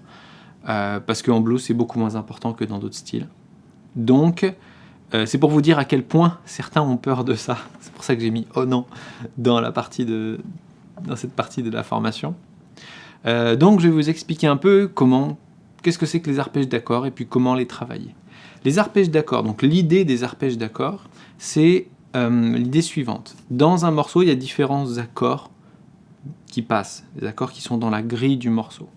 euh, parce qu'en blues c'est beaucoup moins important que dans d'autres styles. Donc, c'est pour vous dire à quel point certains ont peur de ça. C'est pour ça que j'ai mis « oh non » dans, la partie de, dans cette partie de la formation. donc je vais vous expliquer un peu comment, qu'est-ce que c'est que les arpèges d'accord et puis comment les travailler. Les arpèges d'accord, donc l'idée des arpèges d'accord, c'est euh, l'idée suivante. Dans un morceau, il y a différents accords qui passent, des accords qui sont dans la grille du morceau.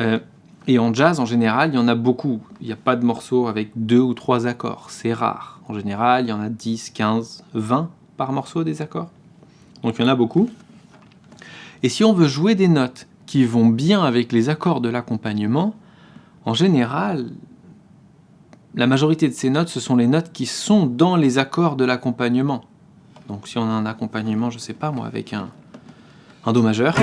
Euh, et en jazz, en général, il y en a beaucoup. Il n'y a pas de morceau avec deux ou trois accords, c'est rare. En général, il y en a 10, 15, 20 par morceau des accords. Donc il y en a beaucoup. Et si on veut jouer des notes qui vont bien avec les accords de l'accompagnement, en général, la majorité de ces notes, ce sont les notes qui sont dans les accords de l'accompagnement. Donc si on a un accompagnement, je sais pas moi, avec un, un Do majeur,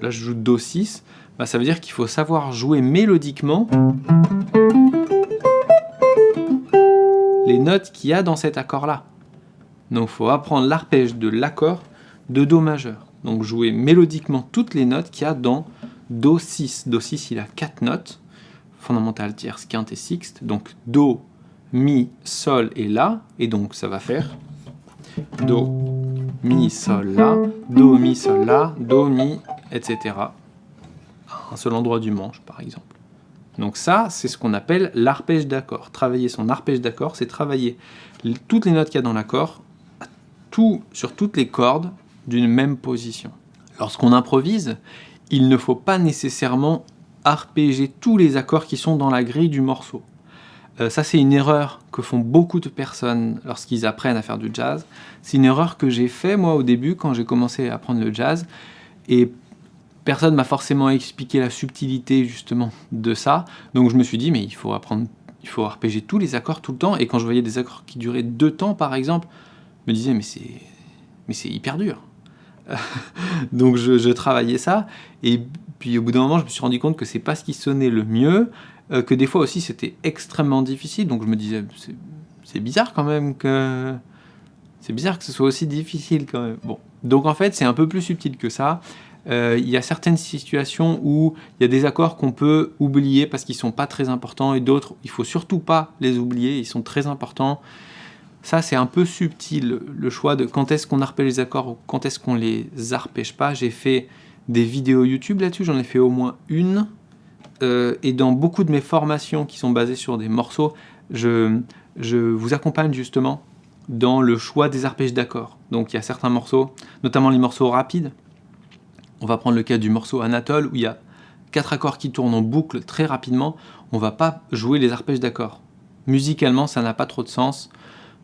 là je joue Do 6, bah, ça veut dire qu'il faut savoir jouer mélodiquement les notes qu'il y a dans cet accord-là. Donc il faut apprendre l'arpège de l'accord de Do majeur. Donc jouer mélodiquement toutes les notes qu'il y a dans Do 6. Do 6, il a 4 notes fondamentale, tierce, quinte et sixte. Donc Do, Mi, Sol et La. Et donc ça va faire Do, Mi, Sol, La, Do, Mi, Sol, La, Do, Mi, etc. un seul endroit du manche, par exemple. Donc ça, c'est ce qu'on appelle l'arpège d'accord. Travailler son arpège d'accord, c'est travailler toutes les notes qu'il y a dans l'accord sur toutes les cordes d'une même position. Lorsqu'on improvise, il ne faut pas nécessairement arpéger tous les accords qui sont dans la grille du morceau. Euh, ça, c'est une erreur que font beaucoup de personnes lorsqu'ils apprennent à faire du jazz. C'est une erreur que j'ai fait, moi, au début, quand j'ai commencé à apprendre le jazz. Et personne m'a forcément expliqué la subtilité, justement, de ça. Donc je me suis dit, mais il faut apprendre, il faut arpéger tous les accords tout le temps. Et quand je voyais des accords qui duraient deux temps, par exemple, je me disais, mais c'est hyper dur. Donc je, travaillais ça, et puis au bout d'un moment, je me suis rendu compte que c'est pas ce qui sonnait le mieux, euh, que des fois aussi c'était extrêmement difficile, donc je me disais, c'est bizarre quand même que... C'est bizarre que ce soit aussi difficile quand même. Bon, donc en fait, c'est un peu plus subtil que ça. Euh, il y a certaines situations où il y a des accords qu'on peut oublier parce qu'ils sont pas très importants, et d'autres, il faut surtout pas les oublier, ils sont très importants. Ça, c'est un peu subtil, le choix de quand est-ce qu'on arpège les accords ou quand est-ce qu'on les arpège pas. J'ai fait des vidéos YouTube là-dessus, j'en ai fait au moins une. Euh, et dans beaucoup de mes formations qui sont basées sur des morceaux, je, vous accompagne justement dans le choix des arpèges d'accords. Donc il y a certains morceaux, notamment les morceaux rapides. On va prendre le cas du morceau Anatole où il y a quatre accords qui tournent en boucle très rapidement. On va pas jouer les arpèges d'accords. Musicalement, ça n'a pas trop de sens.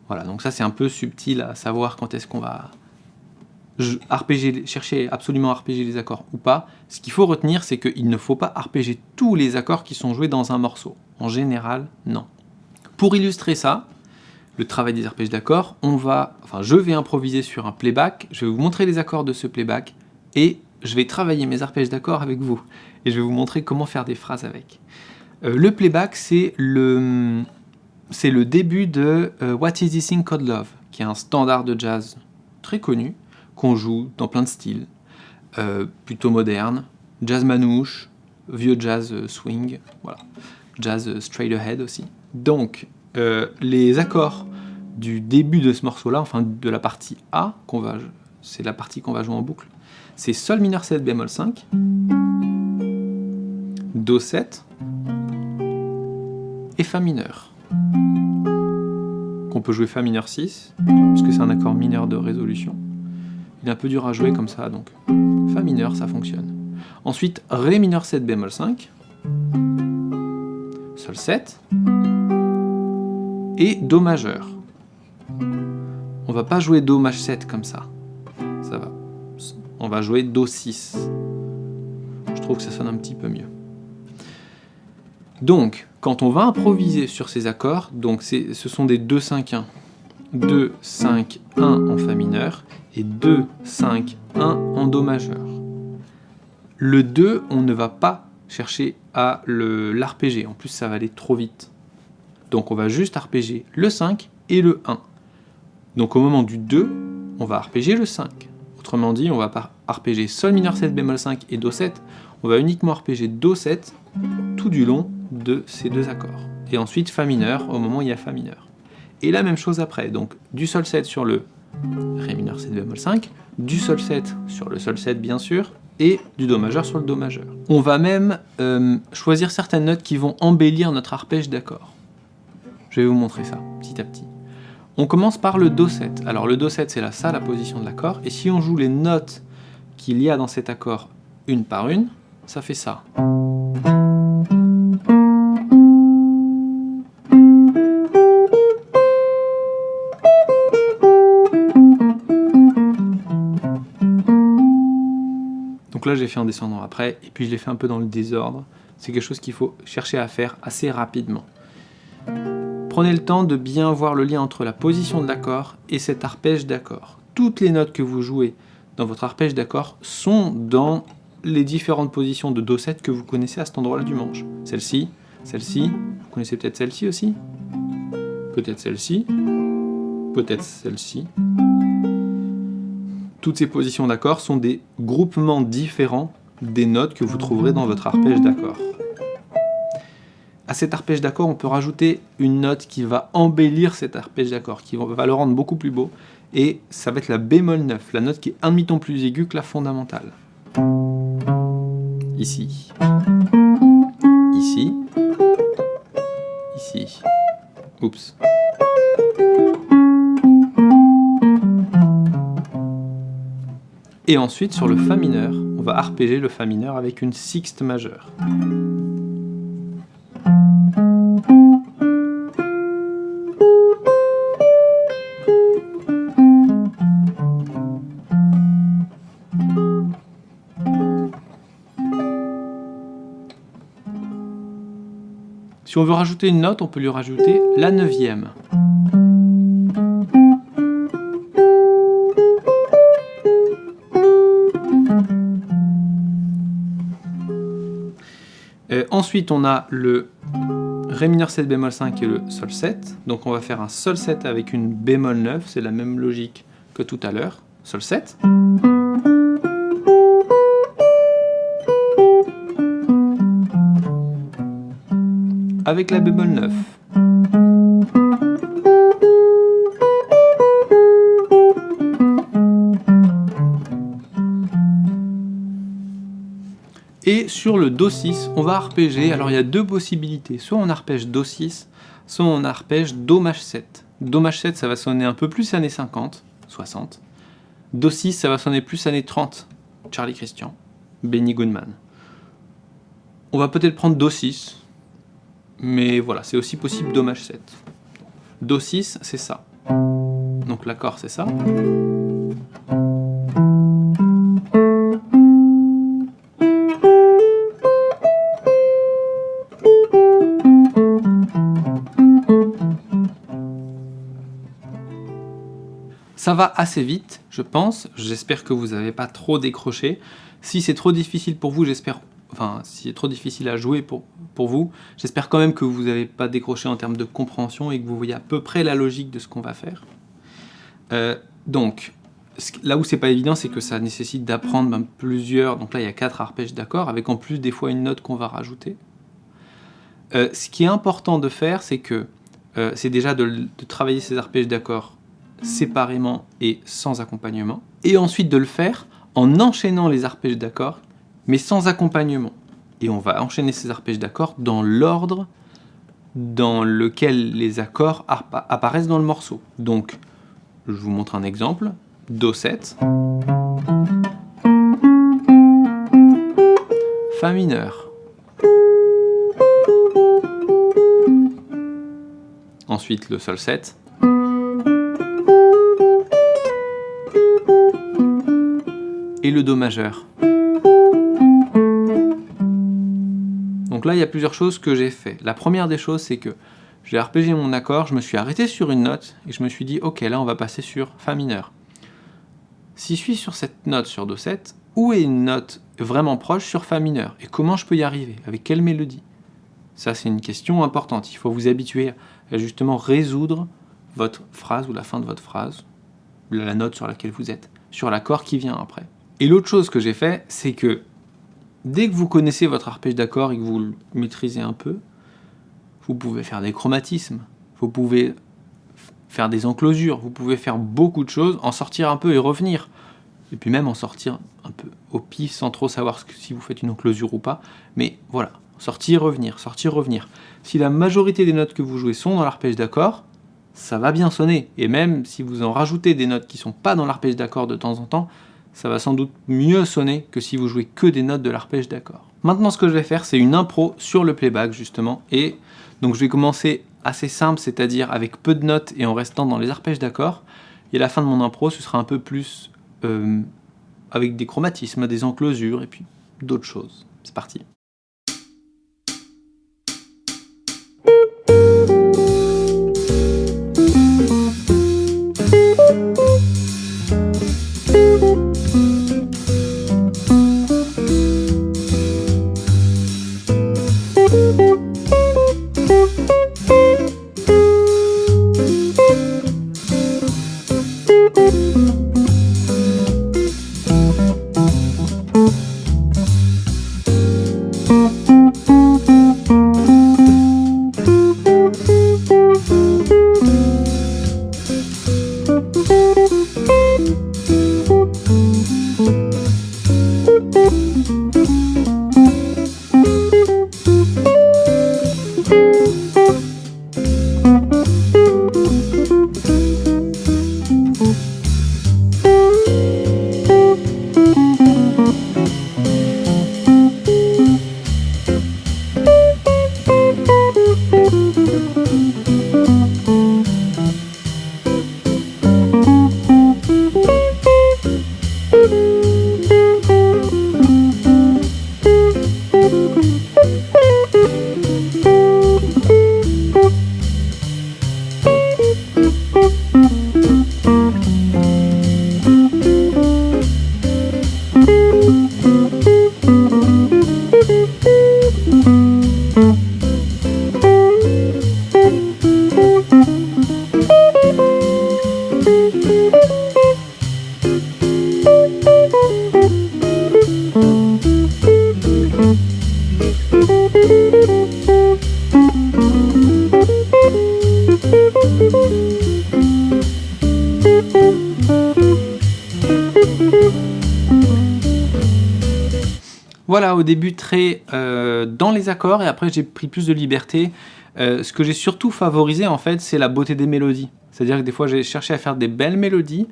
Voilà, donc ça c'est un peu subtil à savoir quand est-ce qu'on va chercher absolument à arpéger les accords ou pas, ce qu'il faut retenir, c'est qu'il ne faut pas arpéger tous les accords qui sont joués dans un morceau. En général, non. Pour illustrer ça, le travail des arpèges d'accords, on va, enfin, je vais improviser sur un playback, je vais vous montrer les accords de ce playback, et je vais travailler mes arpèges d'accords avec vous, et je vais vous montrer comment faire des phrases avec. Euh, le playback, c'est le, c'est le début de euh, What is this thing called love, qui est un standard de jazz très connu, qu'on joue dans plein de styles, euh, plutôt moderne, jazz manouche, vieux jazz euh, swing, voilà, jazz straight ahead aussi. Donc, les accords du début de ce morceau-là, enfin de la partie A, c'est la partie qu'on va jouer en boucle, c'est Sol mineur 7 bémol 5, Do 7 et Fa mineur. Qu'on peut jouer Fa mineur 6, puisque c'est un accord mineur de résolution. Il est un peu dur à jouer comme ça, donc Fa mineur, ça fonctionne. Ensuite, Ré mineur 7 bémol 5, Sol 7, et Do majeur. On va pas jouer Do maj 7 comme ça. Ça va. On va jouer Do 6. Je trouve que ça sonne un petit peu mieux. Donc, quand on va improviser sur ces accords, donc ce sont des 2, 5, 1. 2, 5, 1 en Fa mineur et 2, 5, 1 en Do majeur. Le 2, on ne va pas chercher à l'arpéger. En plus, ça va aller trop vite. Donc on va juste arpéger le 5 et le 1. Donc au moment du 2, on va arpéger le 5. Autrement dit, on va pas arpéger Sol mineur 7 bémol 5 et Do 7, on va uniquement arpéger Do 7 tout du long de ces deux accords. Et ensuite Fa mineur au moment où il y a Fa mineur. Et la même chose après, donc du Sol 7 sur le Ré mineur 7 bémol 5, du Sol 7 sur le Sol 7 bien sûr, et du Do majeur sur le Do majeur. On va même euh, choisir certaines notes qui vont embellir notre arpège d'accord. Je vais vous montrer ça, petit à petit. On commence par le Do7. Alors le Do7, c'est là, ça, la position de l'accord. Et si on joue les notes qu'il y a dans cet accord une par une, ça fait ça. Donc là, j'ai fait en descendant après, et puis je l'ai fait un peu dans le désordre. C'est quelque chose qu'il faut chercher à faire assez rapidement. Prenez le temps de bien voir le lien entre la position de l'accord et cet arpège d'accord. Toutes les notes que vous jouez dans votre arpège d'accord sont dans les différentes positions de Do7 que vous connaissez à cet endroit-là du manche. Celle-ci, celle-ci, vous connaissez peut-être celle-ci aussi Peut-être celle-ci Peut-être celle-ci Toutes ces positions d'accord sont des groupements différents des notes que vous trouverez dans votre arpège d'accord à cet arpège d'accord, on peut rajouter une note qui va embellir cet arpège d'accord, qui va le rendre beaucoup plus beau, et ça va être la bémol 9, la note qui est un demi-ton plus aiguë que la fondamentale. Ici. Ici. Ici. Oups. Et ensuite, sur le Fa mineur, on va arpéger le Fa mineur avec une sixte majeure. Si on veut rajouter une note, on peut lui rajouter la neuvième. Euh, ensuite, on a le Ré mineur 7 bémol 5 et le Sol 7. Donc on va faire un Sol 7 avec une bémol 9, c'est la même logique que tout à l'heure. Sol 7. Avec la bémol 9. Et sur le Do6, on va arpéger. Alors il y a deux possibilités. Soit on arpège Do6, soit on arpège Do maj 7. Do maj 7, ça va sonner un peu plus années 50, 60. Do6, ça va sonner plus années 30. Charlie Christian, Benny Goodman. On va peut-être prendre Do6, mais voilà, c'est aussi possible Do maj 7. Do 6, c'est ça. Donc l'accord, c'est ça. Ça va assez vite, je pense. J'espère que vous n'avez pas trop décroché. Si c'est trop difficile pour vous, j'espère enfin, si c'est trop difficile à jouer pour, vous, j'espère quand même que vous n'avez pas décroché en termes de compréhension et que vous voyez à peu près la logique de ce qu'on va faire. Euh, donc, là où c'est pas évident, c'est que ça nécessite d'apprendre ben, plusieurs... Donc là, il y a quatre arpèges d'accords, avec en plus des fois une note qu'on va rajouter. Euh, ce qui est important de faire, c'est que euh, c'est déjà de, de travailler ces arpèges d'accords séparément et sans accompagnement, et ensuite de le faire en enchaînant les arpèges d'accords mais sans accompagnement. Et on va enchaîner ces arpèges d'accords dans l'ordre dans lequel les accords apparaissent dans le morceau. Donc, je vous montre un exemple. Do 7. Fa mineur. ensuite le sol 7. Et le Do majeur. Donc là, il y a plusieurs choses que j'ai fait. La première des choses, c'est que j'ai arpégé mon accord, je me suis arrêté sur une note, et je me suis dit, ok, là on va passer sur Fa mineur. Si je suis sur cette note sur Do 7, où est une note vraiment proche sur Fa mineur? Et comment je peux y arriver? Avec quelle mélodie? Ça, c'est une question importante. Il faut vous habituer à justement résoudre votre phrase ou la fin de votre phrase, la note sur laquelle vous êtes, sur l'accord qui vient après. Et l'autre chose que j'ai fait, c'est que dès que vous connaissez votre arpège d'accord et que vous le maîtrisez un peu, vous pouvez faire des chromatismes, vous pouvez faire des enclosures, vous pouvez faire beaucoup de choses, en sortir un peu et revenir. Et puis même en sortir un peu au pif sans trop savoir si vous faites une enclosure ou pas. Mais voilà, sortir, revenir, sortir, revenir. Si la majorité des notes que vous jouez sont dans l'arpège d'accord, ça va bien sonner. Et même si vous en rajoutez des notes qui ne sont pas dans l'arpège d'accord de temps en temps, ça va sans doute mieux sonner que si vous jouez que des notes de l'arpège d'accord. Maintenant, ce que je vais faire, c'est une impro sur le playback, justement. Et donc, je vais commencer assez simple, c'est-à-dire avec peu de notes et en restant dans les arpèges d'accord. Et à la fin de mon impro, ce sera un peu plus euh, avec des chromatismes, des enclosures et puis d'autres choses. C'est parti. Et après j'ai pris plus de liberté. Euh, ce que j'ai surtout favorisé en fait, c'est la beauté des mélodies. C'est-à-dire que des fois j'ai cherché à faire des belles mélodies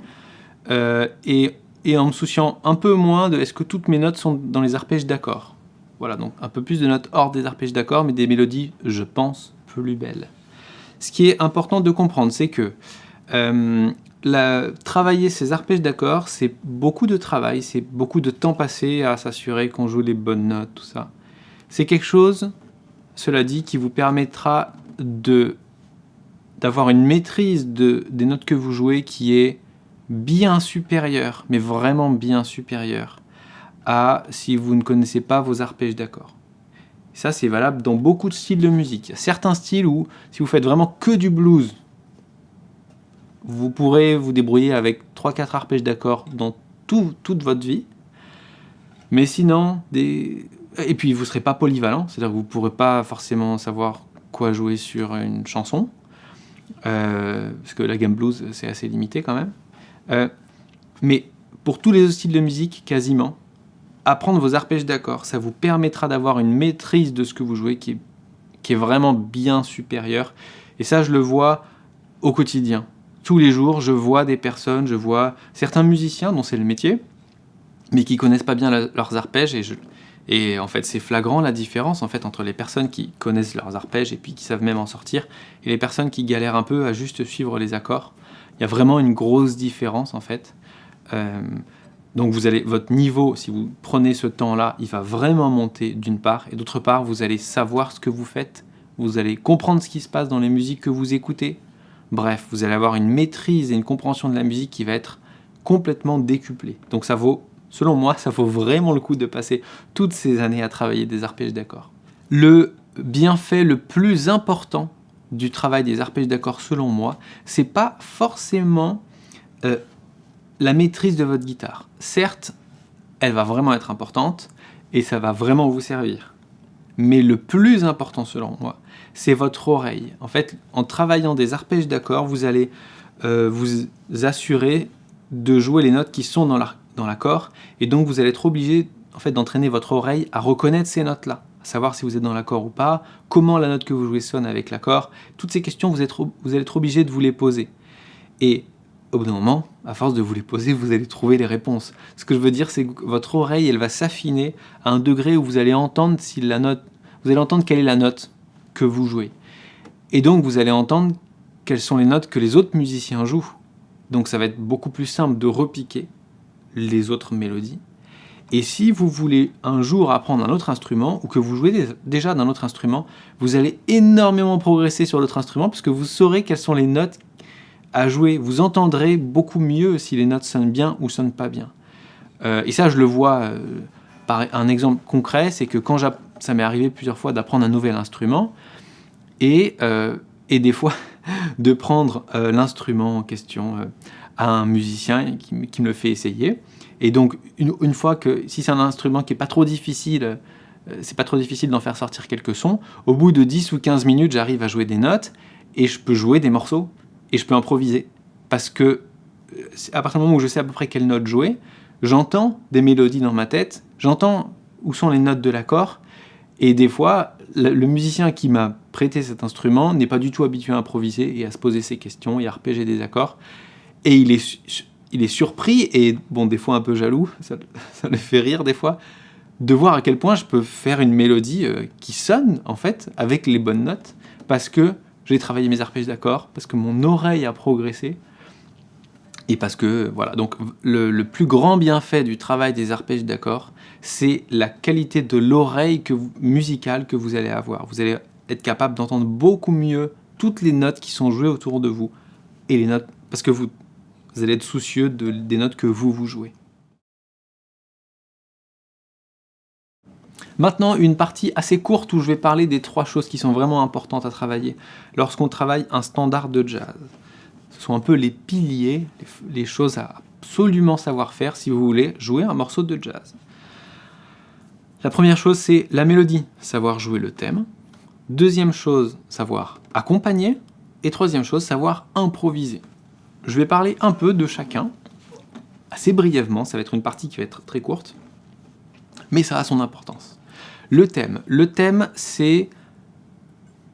euh, et, en me souciant un peu moins de est-ce que toutes mes notes sont dans les arpèges d'accords. Voilà, donc un peu plus de notes hors des arpèges d'accords, mais des mélodies, je pense, plus belles. Ce qui est important de comprendre, c'est que travailler ces arpèges d'accords, c'est beaucoup de travail, c'est beaucoup de temps passé à s'assurer qu'on joue les bonnes notes, tout ça. C'est quelque chose, cela dit, qui vous permettra d'avoir une maîtrise de, des notes que vous jouez qui est bien supérieure, mais vraiment bien supérieure à si vous ne connaissez pas vos arpèges d'accords. Ça, c'est valable dans beaucoup de styles de musique. Il y a certains styles où, si vous faites vraiment que du blues, vous pourrez vous débrouiller avec 3-4 arpèges d'accords dans toute votre vie. Mais sinon, des... et puis vous ne serez pas polyvalent, c'est-à-dire que vous ne pourrez pas forcément savoir quoi jouer sur une chanson, euh, parce que la gamme blues, c'est assez limité quand même. Euh, mais pour tous les styles de musique, quasiment, apprendre vos arpèges d'accords, ça vous permettra d'avoir une maîtrise de ce que vous jouez qui est, qui est vraiment bien supérieure. Et ça, je le vois au quotidien tous les jours, je vois des personnes, je vois certains musiciens dont c'est le métier, mais qui connaissent pas bien leurs arpèges, et je, Et en fait, c'est flagrant la différence en fait entre les personnes qui connaissent leurs arpèges et puis qui savent même en sortir, et les personnes qui galèrent un peu à juste suivre les accords. Il y a vraiment une grosse différence en fait. Euh, donc vous allez, votre niveau, si vous prenez ce temps-là, il va vraiment monter d'une part, et d'autre part, vous allez savoir ce que vous faites, vous allez comprendre ce qui se passe dans les musiques que vous écoutez. Bref, vous allez avoir une maîtrise et une compréhension de la musique qui va être complètement décuplée. Donc ça vaut, selon moi, ça vaut vraiment le coup de passer toutes ces années à travailler des arpèges d'accords. Le bienfait le plus important du travail des arpèges d'accords, selon moi, c'est pas forcément euh, la maîtrise de votre guitare. Certes, elle va vraiment être importante et ça va vraiment vous servir. Mais le plus important selon moi, c'est votre oreille. En fait, en travaillant des arpèges d'accords, vous allez euh, vous assurer de jouer les notes qui sont dans l'accord et donc vous allez être obligé en fait, d'entraîner votre oreille à reconnaître ces notes-là, à savoir si vous êtes dans l'accord ou pas, comment la note que vous jouez sonne avec l'accord. Toutes ces questions, vous, êtes, vous allez être obligé de vous les poser. Et au bout d'un moment, à force de vous les poser, vous allez trouver les réponses. Ce que je veux dire, c'est que votre oreille, elle va s'affiner à un degré où vous allez entendre si la note, vous allez entendre quelle est la note que vous jouez. Et donc, vous allez entendre quelles sont les notes que les autres musiciens jouent. Donc, ça va être beaucoup plus simple de repiquer les autres mélodies. Et si vous voulez un jour apprendre un autre instrument, ou que vous jouez déjà d'un autre instrument, vous allez énormément progresser sur l'autre instrument, parce que vous saurez quelles sont les notes à jouer, vous entendrez beaucoup mieux si les notes sonnent bien ou sonnent pas bien. Euh, et ça, je le vois euh, par un exemple concret, c'est que quand ça m'est arrivé plusieurs fois d'apprendre un nouvel instrument, et, euh, et des fois de prendre l'instrument en question à un musicien qui, me le fait essayer. Et donc, une, fois que, si c'est un instrument qui n'est pas trop difficile, c'est pas trop difficile d'en faire sortir quelques sons, au bout de 10 ou 15 minutes, j'arrive à jouer des notes, et je peux jouer des morceaux et je peux improviser. Parce que euh, à partir du moment où je sais à peu près quelle note jouer, j'entends des mélodies dans ma tête, j'entends où sont les notes de l'accord, et des fois, le, musicien qui m'a prêté cet instrument n'est pas du tout habitué à improviser et à se poser ses questions et à repéger des accords, et il est, il est surpris et, bon, des fois un peu jaloux, ça, ça le fait rire des fois, de voir à quel point je peux faire une mélodie euh, qui sonne, en fait, avec les bonnes notes, parce que j'ai travaillé mes arpèges d'accords, parce que mon oreille a progressé, et parce que, voilà, donc le, plus grand bienfait du travail des arpèges d'accords, c'est la qualité de l'oreille musicale que vous allez avoir. Vous allez être capable d'entendre beaucoup mieux toutes les notes qui sont jouées autour de vous, et les notes, parce que vous, vous allez être soucieux de, des notes que vous, vous jouez. Maintenant, une partie assez courte où je vais parler des trois choses qui sont vraiment importantes à travailler lorsqu'on travaille un standard de jazz. Ce sont un peu les piliers, les choses à absolument savoir faire si vous voulez jouer un morceau de jazz. La première chose, c'est la mélodie, savoir jouer le thème. Deuxième chose, savoir accompagner. Et troisième chose, savoir improviser. Je vais parler un peu de chacun, assez brièvement, ça va être une partie qui va être très courte, mais ça a son importance. Le thème. Le thème, c'est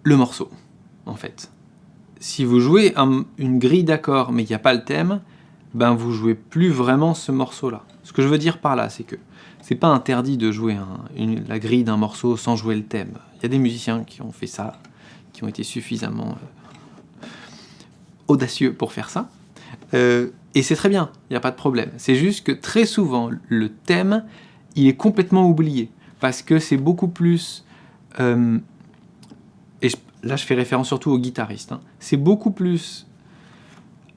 le morceau, en fait. Si vous jouez une grille d'accords, mais qu'il n'y a pas le thème, ben vous jouez plus vraiment ce morceau-là. Ce que je veux dire par là, c'est que c'est pas interdit de jouer la grille d'un morceau sans jouer le thème. Il y a des musiciens qui ont fait ça, qui ont été suffisamment euh, audacieux pour faire ça. Euh, et c'est très bien, il n'y a pas de problème. C'est juste que très souvent, le thème, il est complètement oublié. Parce que c'est beaucoup plus... Euh, et je, là, je fais référence surtout aux guitaristes. Hein, c'est beaucoup plus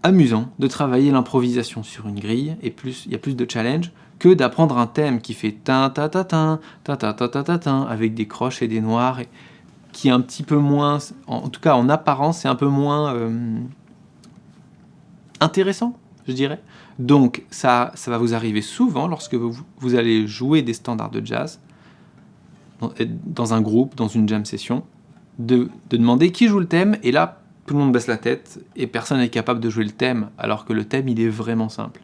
amusant de travailler l'improvisation sur une grille, et plus il y a plus de challenge, que d'apprendre un thème qui fait tin ta ta tin, ta ta ta ta ta tin, avec des croches et des noirs, et qui est un petit peu moins, en, en tout cas en apparence, c'est un peu moins... Euh, intéressant, je dirais. Donc ça, ça va vous arriver souvent lorsque vous, allez jouer des standards de jazz, dans un groupe, dans une jam session, de, demander qui joue le thème, et là, tout le monde baisse la tête, et personne n'est capable de jouer le thème, alors que le thème, il est vraiment simple.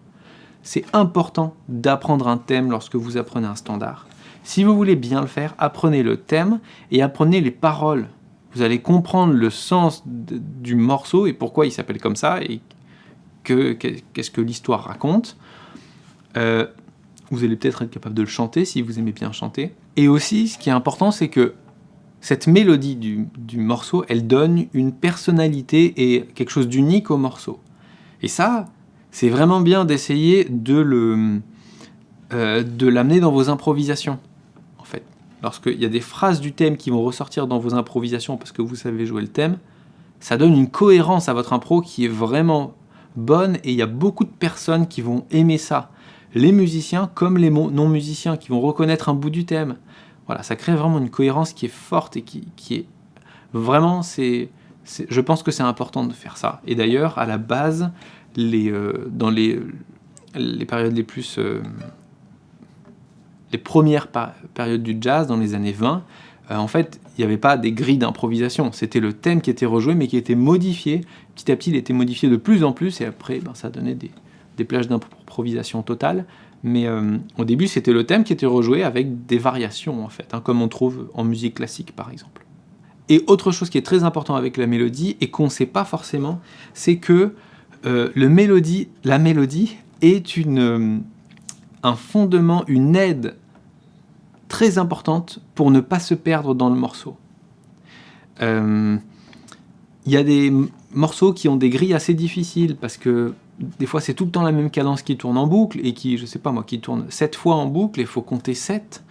C'est important d'apprendre un thème lorsque vous apprenez un standard. Si vous voulez bien le faire, apprenez le thème et apprenez les paroles. Vous allez comprendre le sens du morceau et pourquoi il s'appelle comme ça et qu'est-ce que, l'histoire raconte. Euh, Vous allez peut-être être capable de le chanter si vous aimez bien chanter. Et aussi, ce qui est important, c'est que cette mélodie du, morceau, elle donne une personnalité et quelque chose d'unique au morceau. Et ça, c'est vraiment bien d'essayer de euh, de l'amener dans vos improvisations, en fait. Lorsqu'il y a des phrases du thème qui vont ressortir dans vos improvisations parce que vous savez jouer le thème, ça donne une cohérence à votre impro qui est vraiment bonne et il y a beaucoup de personnes qui vont aimer ça. Les musiciens comme les non-musiciens qui vont reconnaître un bout du thème. Voilà, ça crée vraiment une cohérence qui est forte et qui, est vraiment, c'est, je pense que c'est important de faire ça. Et d'ailleurs, à la base, les, euh, dans les, les périodes les plus, euh, les premières périodes du jazz dans les années 20, euh, en fait, il n'y avait pas des grilles d'improvisation. C'était le thème qui était rejoué, mais qui était modifié. Petit à petit, il était modifié de plus en plus, et après, ben, ça donnait des, plages d'improvisation totale. Mais euh, au début, c'était le thème qui était rejoué avec des variations, en fait, hein, comme on trouve en musique classique, par exemple. Et autre chose qui est très important avec la mélodie, et qu'on ne sait pas forcément, c'est que euh, le mélodie, la mélodie est une, un fondement, une aide très importante pour ne pas se perdre dans le morceau. Il y a des morceaux qui ont des grilles assez difficiles, parce que des fois c'est tout le temps la même cadence qui tourne en boucle et qui, je sais pas moi, qui tourne 7 fois en boucle et il faut compter 7.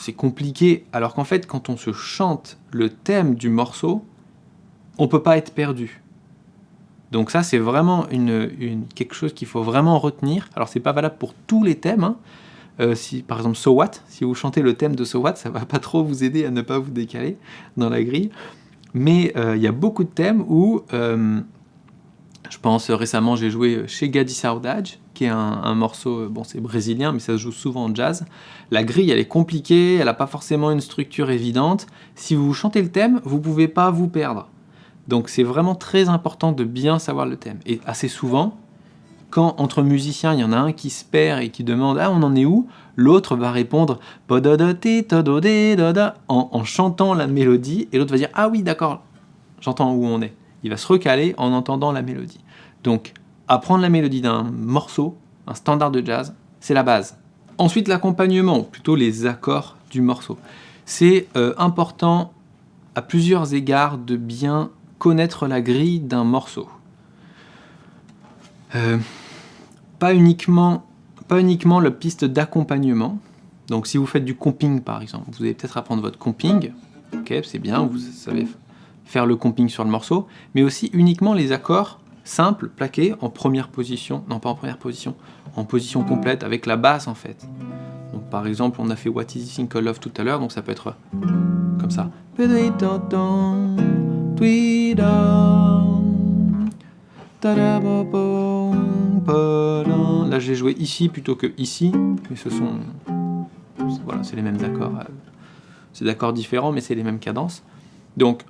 C'est compliqué, alors qu'en fait quand on se chante le thème du morceau, on peut pas être perdu. Donc ça c'est vraiment une, quelque chose qu'il faut vraiment retenir. Alors c'est pas valable pour tous les thèmes, hein. Euh, par exemple So What, si vous chantez le thème de So What, ça va pas trop vous aider à ne pas vous décaler dans la grille. Mais euh, il y a beaucoup de thèmes où euh, je pense récemment, j'ai joué chez Gadi Saudade, qui est un, morceau, bon c'est brésilien, mais ça se joue souvent en jazz. La grille, elle est compliquée, elle n'a pas forcément une structure évidente. Si vous chantez le thème, vous pouvez pas vous perdre. Donc c'est vraiment très important de bien savoir le thème. Et assez souvent, quand entre musiciens, il y en a un qui se perd et qui demande « Ah, on en est où ?» L'autre va répondre en, en chantant la mélodie, et l'autre va dire « Ah oui, d'accord, j'entends où on est » il va se recaler en entendant la mélodie. Donc, apprendre la mélodie d'un morceau, un standard de jazz, c'est la base. Ensuite, l'accompagnement, plutôt les accords du morceau. C'est euh, important à plusieurs égards de bien connaître la grille d'un morceau. Euh, pas, uniquement, pas uniquement la piste d'accompagnement. Donc si vous faites du comping par exemple, vous allez peut-être apprendre votre comping. Ok, c'est bien, vous savez faire le comping sur le morceau, mais aussi uniquement les accords simples, plaqués, en première position, non pas en première position, en position complète, avec la basse en fait. Donc par exemple, on a fait What is called love tout à l'heure, donc ça peut être comme ça. Là j'ai joué ici plutôt que ici, mais ce sont... Voilà, c'est les mêmes accords. C'est d'accords différents, mais c'est les mêmes cadences. Donc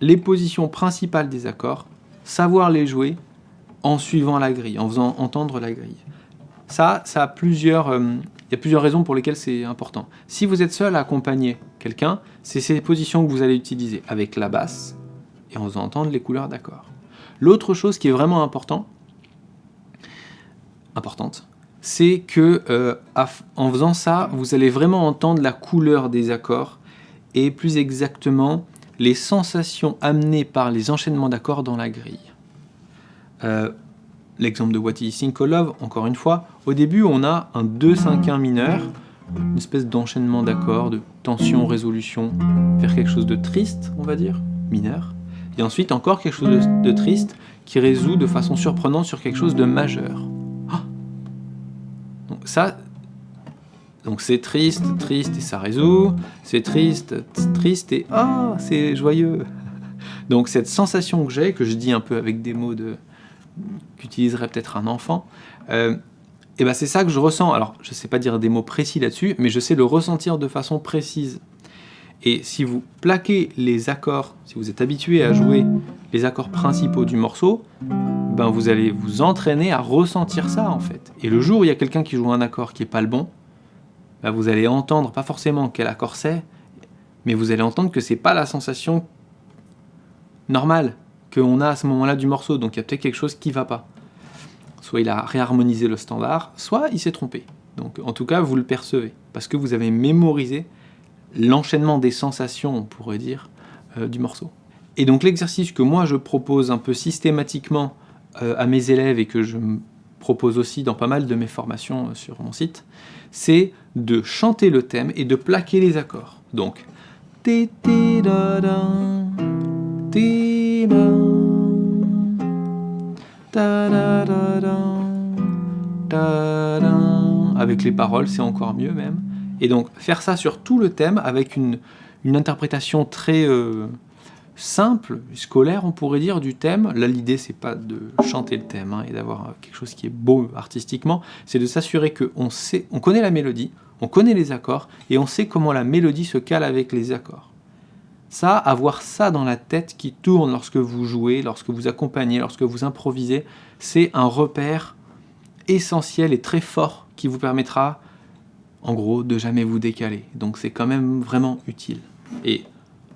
les positions principales des accords, savoir les jouer en suivant la grille, en faisant entendre la grille. Ça, ça a plusieurs, euh, il y a plusieurs raisons pour lesquelles c'est important. Si vous êtes seul à accompagner quelqu'un, c'est ces positions que vous allez utiliser avec la basse et en faisant entendre les couleurs d'accords. L'autre chose qui est vraiment important, c'est que euh, en faisant ça, vous allez vraiment entendre la couleur des accords et plus exactement les sensations amenées par les enchaînements d'accords dans la grille. Euh, l'exemple de What is Love, encore une fois, au début on a un 2-5-1 mineur, une espèce d'enchaînement d'accords, de tension, résolution, vers quelque chose de triste, on va dire, mineur. Et ensuite encore quelque chose de, triste qui résout de façon surprenante sur quelque chose de majeur. Ça, donc c'est triste, triste et ça résout, c'est triste, triste et ah, c'est joyeux. Donc cette sensation que j'ai, que je dis un peu avec des mots de qu'utiliserait peut-être un enfant, euh, et ben c'est ça que je ressens. Alors je ne sais pas dire des mots précis là-dessus, mais je sais le ressentir de façon précise. Et si vous plaquez les accords, si vous êtes habitué à jouer les accords principaux du morceau, ben vous allez vous entraîner à ressentir ça en fait. Et le jour où il y a quelqu'un qui joue un accord qui n'est pas le bon, bah, vous allez entendre, pas forcément quel accord c'est, mais vous allez entendre que c'est pas la sensation normale qu'on a à ce moment-là du morceau, donc il y a peut-être quelque chose qui va pas. Soit il a réharmonisé le standard, soit il s'est trompé. Donc en tout cas, vous le percevez, parce que vous avez mémorisé l'enchaînement des sensations, on pourrait dire, euh, du morceau. Et donc l'exercice que moi je propose un peu systématiquement à mes élèves et que je propose aussi dans pas mal de mes formations euh, sur mon site, c'est de chanter le thème et de plaquer les accords. Donc, avec les paroles, c'est encore mieux même. Et donc, faire ça sur tout le thème avec une, interprétation très euh, simple, scolaire, on pourrait dire, du thème. Là, l'idée, c'est pas de chanter le thème hein, et d'avoir quelque chose qui est beau artistiquement, c'est de s'assurer qu'on sait, on connaît la mélodie, on connaît les accords, et on sait comment la mélodie se cale avec les accords. Ça, avoir ça dans la tête qui tourne lorsque vous jouez, lorsque vous accompagnez, lorsque vous improvisez, c'est un repère essentiel et très fort qui vous permettra, en gros, de jamais vous décaler. Donc c'est quand même vraiment utile. Et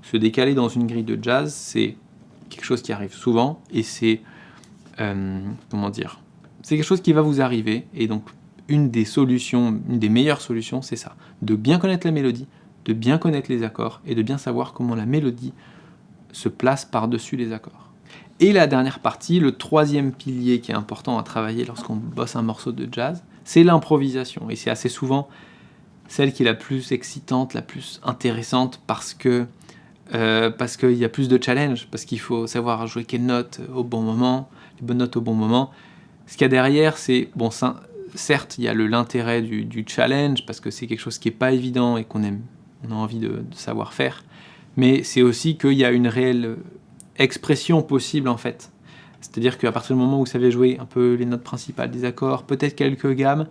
se décaler dans une grille de jazz, c'est quelque chose qui arrive souvent, et c'est, euh, comment dire, c'est quelque chose qui va vous arriver, et donc une des solutions, une des meilleures solutions, c'est ça, de bien connaître la mélodie, de bien connaître les accords, et de bien savoir comment la mélodie se place par-dessus les accords. Et la dernière partie, le troisième pilier qui est important à travailler lorsqu'on bosse un morceau de jazz, c'est l'improvisation, et c'est assez souvent celle qui est la plus excitante, la plus intéressante, parce que euh, parce qu'il y a plus de challenge, parce qu'il faut savoir jouer quelles notes au bon moment, les bonnes notes au bon moment. Ce qu'il y a derrière, c'est, bon, certes, il y a l'intérêt du, challenge, parce que c'est quelque chose qui n'est pas évident et qu'on on a envie de, savoir faire, mais c'est aussi qu'il y a une réelle expression possible, en fait. C'est-à-dire qu'à partir du moment où vous savez jouer un peu les notes principales des accords, peut-être quelques gammes,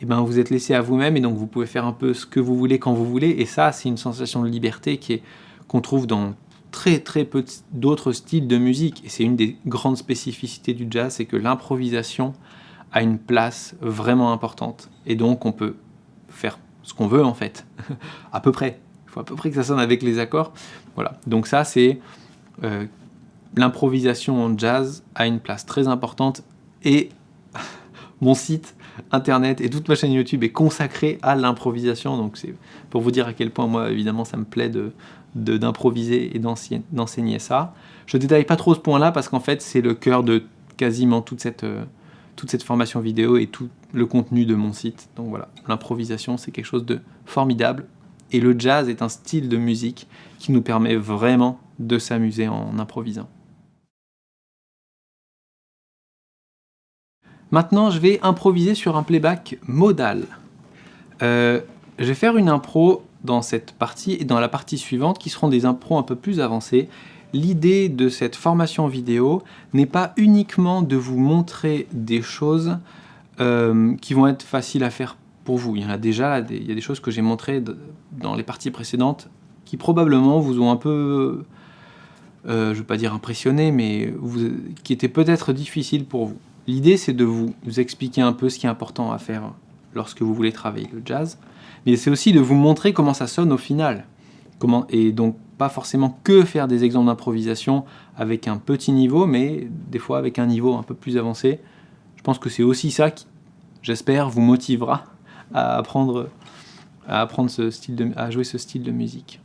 et eh ben vous êtes laissé à vous-même, et donc vous pouvez faire un peu ce que vous voulez quand vous voulez, et ça, c'est une sensation de liberté qui est qu'on trouve dans très très peu d'autres styles de musique. Et c'est une des grandes spécificités du jazz, c'est que l'improvisation a une place vraiment importante. Et donc on peut faire ce qu'on veut en fait, à peu près. Il faut à peu près que ça sonne avec les accords. Voilà, donc ça c'est... Euh, l'improvisation en jazz a une place très importante et mon site internet et toute ma chaîne YouTube est consacrée à l'improvisation donc c'est pour vous dire à quel point moi évidemment ça me plaît de, d'improviser et d'enseigner ça. Je détaille pas trop ce point-là parce qu'en fait, c'est le cœur de quasiment toute cette, euh, toute cette formation vidéo et tout le contenu de mon site. Donc voilà, l'improvisation, c'est quelque chose de formidable. Et le jazz est un style de musique qui nous permet vraiment de s'amuser en improvisant. Maintenant, je vais improviser sur un playback modal. Euh, je vais faire une impro dans cette partie et dans la partie suivante qui seront des impros un peu plus avancés. L'idée de cette formation vidéo n'est pas uniquement de vous montrer des choses euh, qui vont être faciles à faire pour vous. Il y en a déjà, il y a des choses que j'ai montrées dans les parties précédentes qui probablement vous ont un peu, euh, je ne veux pas dire impressionné, mais qui étaient peut-être difficiles pour vous. L'idée c'est de vous expliquer un peu ce qui est important à faire lorsque vous voulez travailler le jazz, mais c'est aussi de vous montrer comment ça sonne au final. Comment, et donc pas forcément que faire des exemples d'improvisation avec un petit niveau, mais des fois avec un niveau un peu plus avancé. Je pense que c'est aussi ça qui, j'espère, vous motivera à apprendre, à, apprendre ce style à jouer ce style de musique.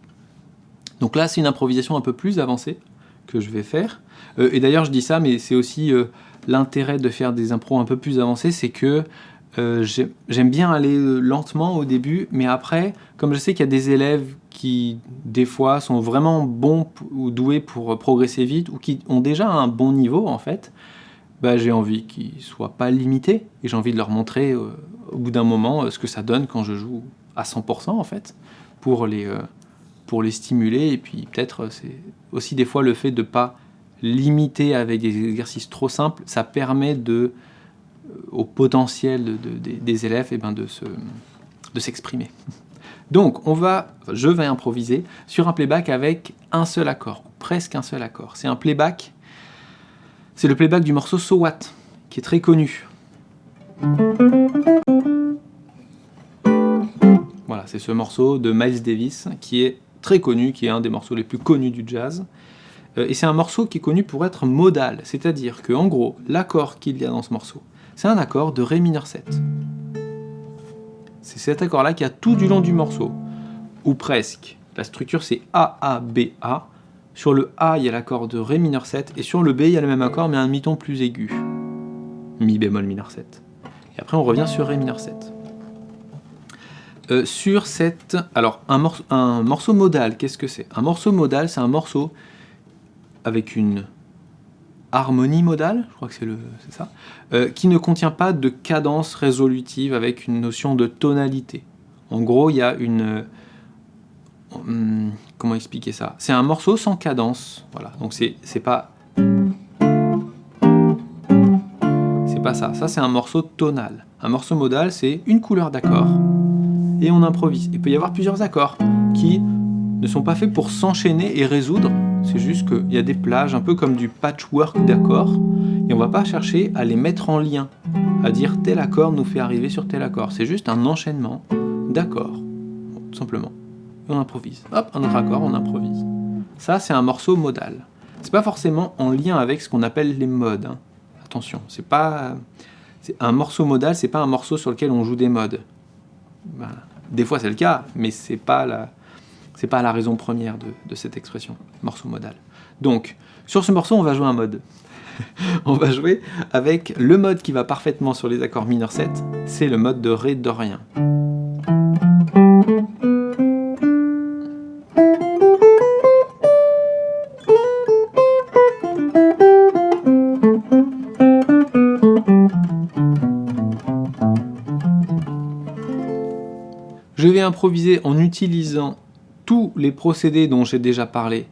Donc là, c'est une improvisation un peu plus avancée que je vais faire. Euh, et d'ailleurs, je dis ça, mais c'est aussi euh, l'intérêt de faire des impros un peu plus avancés, c'est que euh, j'aime bien aller euh, lentement au début, mais après, comme je sais qu'il y a des élèves qui, des fois, sont vraiment bons ou doués pour euh, progresser vite, ou qui ont déjà un bon niveau, en fait, bah, j'ai envie qu'ils ne soient pas limités, et j'ai envie de leur montrer, au bout d'un moment, ce que ça donne quand je joue à 100%, en fait, pour les, pour les stimuler, et puis peut-être, c'est aussi des fois le fait de ne pas limiter avec des exercices trop simples, ça permet de au potentiel des élèves et eh ben de s'exprimer. Donc, on va, je vais improviser sur un playback avec un seul accord, presque un seul accord. C'est un playback, c'est le playback du morceau So What, qui est très connu. Voilà, c'est ce morceau de Miles Davis qui est très connu, qui est un des morceaux les plus connus du jazz. Euh, et c'est un morceau qui est connu pour être modal, c'est-à-dire que en gros, l'accord qu'il y a dans ce morceau, c'est un accord de Ré mineur 7. C'est cet accord-là qui a tout du long du morceau, ou presque. La structure c'est A, A, B, A. Sur le A, il y a l'accord de Ré mineur 7, et sur le B, il y a le même accord, mais un mi-ton plus aigu. Mi bémol mineur 7. Et après, on revient sur Ré mineur 7. Euh, sur cette... Alors, un morceau modal, qu'est-ce que c'est? Un morceau modal, c'est un morceau avec une harmonie modale, je crois que c'est ça, euh, qui ne contient pas de cadence résolutive avec une notion de tonalité. En gros, il y a une... Hum, comment expliquer ça? C'est un morceau sans cadence, voilà. Donc c'est pas... C'est pas ça, ça c'est un morceau tonal. Un morceau modal, c'est une couleur d'accord, et on improvise. Il peut y avoir plusieurs accords qui ne sont pas faits pour s'enchaîner et résoudre, c'est juste qu'il y a des plages, un peu comme du patchwork d'accords, et on va pas chercher à les mettre en lien, à dire tel accord nous fait arriver sur tel accord. C'est juste un enchaînement d'accords, tout simplement. Et on improvise. Hop, un autre accord, on improvise. Ça, c'est un morceau modal. C'est pas forcément en lien avec ce qu'on appelle les modes. Hein. Attention, c'est pas... Un morceau modal, c'est pas un morceau sur lequel on joue des modes. Des fois c'est le cas, mais c'est pas la pas la raison première de, cette expression, morceau modal. Donc, sur ce morceau, on va jouer un mode. on va jouer avec le mode qui va parfaitement sur les accords mineurs 7, c'est le mode de Ré dorien. Je vais improviser en utilisant tous les procédés dont j'ai déjà parlé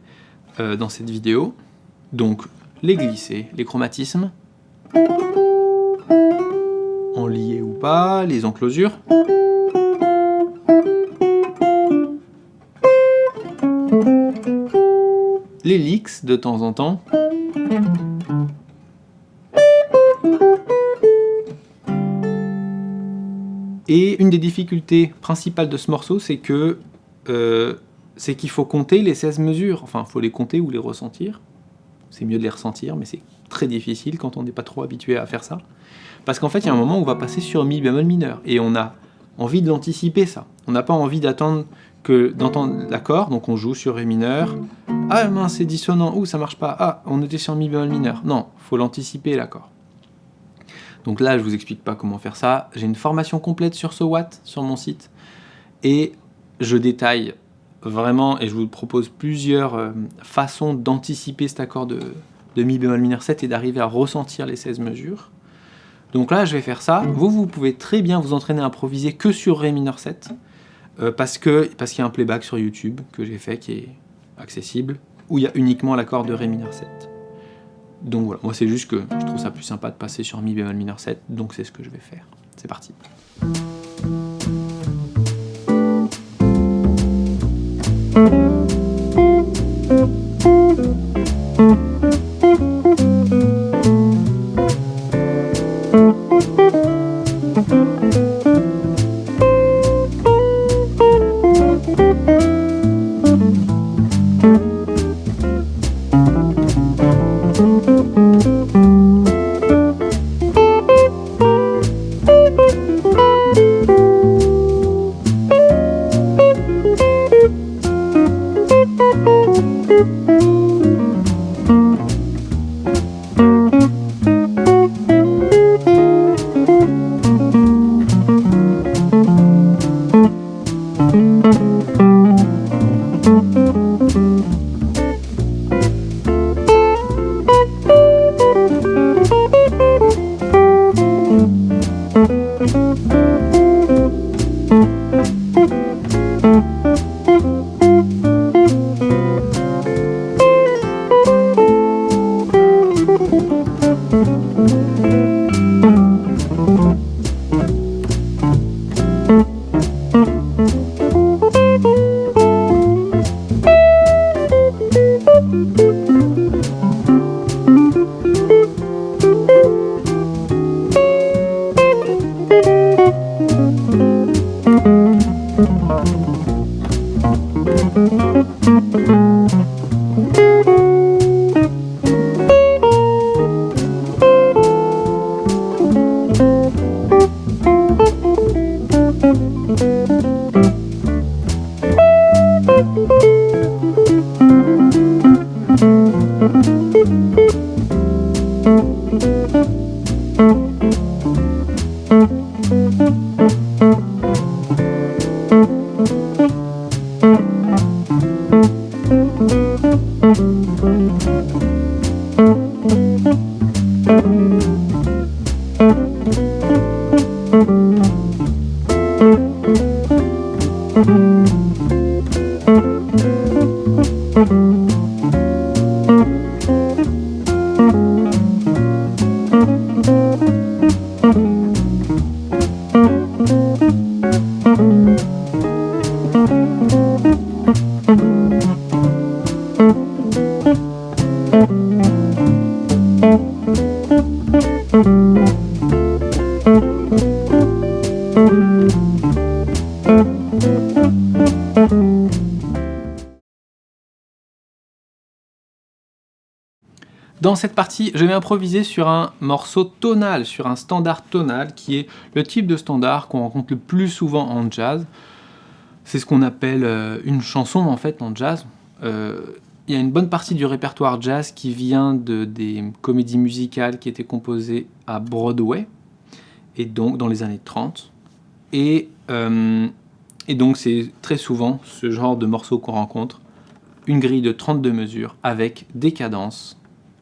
euh, dans cette vidéo, donc les glissés, les chromatismes, en lié ou pas, les enclosures, les licks de temps en temps, et une des difficultés principales de ce morceau, c'est que euh, c'est qu'il faut compter les 16 mesures. Enfin, il faut les compter ou les ressentir. C'est mieux de les ressentir, mais c'est très difficile quand on n'est pas trop habitué à faire ça. Parce qu'en fait, il y a un moment où on va passer sur mi bémol mineur, et on a envie de l'anticiper, ça. On n'a pas envie d'attendre que d'entendre l'accord, donc on joue sur ré mineur. Ah mince, c'est dissonant, ou ça marche pas. Ah, on était sur mi bémol mineur. Non, faut l'anticiper l'accord. Donc là, je vous explique pas comment faire ça. J'ai une formation complète sur ce watt sur mon site. Et je détaille vraiment, et je vous propose plusieurs euh, façons d'anticiper cet accord de, mi bémol mineur 7 et d'arriver à ressentir les 16 mesures. Donc là, je vais faire ça. Vous, vous pouvez très bien vous entraîner à improviser que sur Ré mineur 7, euh, parce qu'il parce y a un playback sur YouTube que j'ai fait qui est accessible, où il y a uniquement l'accord de Ré mineur 7. Donc voilà, moi c'est juste que je trouve ça plus sympa de passer sur Mi bémol mineur 7, donc c'est ce que je vais faire. C'est parti. Je vais improviser sur un morceau tonal, sur un standard tonal, qui est le type de standard qu'on rencontre le plus souvent en jazz. C'est ce qu'on appelle euh, une chanson en fait en jazz. Euh, il y a une bonne partie du répertoire jazz qui vient de des comédies musicales qui étaient composées à Broadway, et donc dans les années 30. Et, euh, et donc c'est très souvent ce genre de morceau qu'on rencontre, une grille de 32 mesures avec des cadences,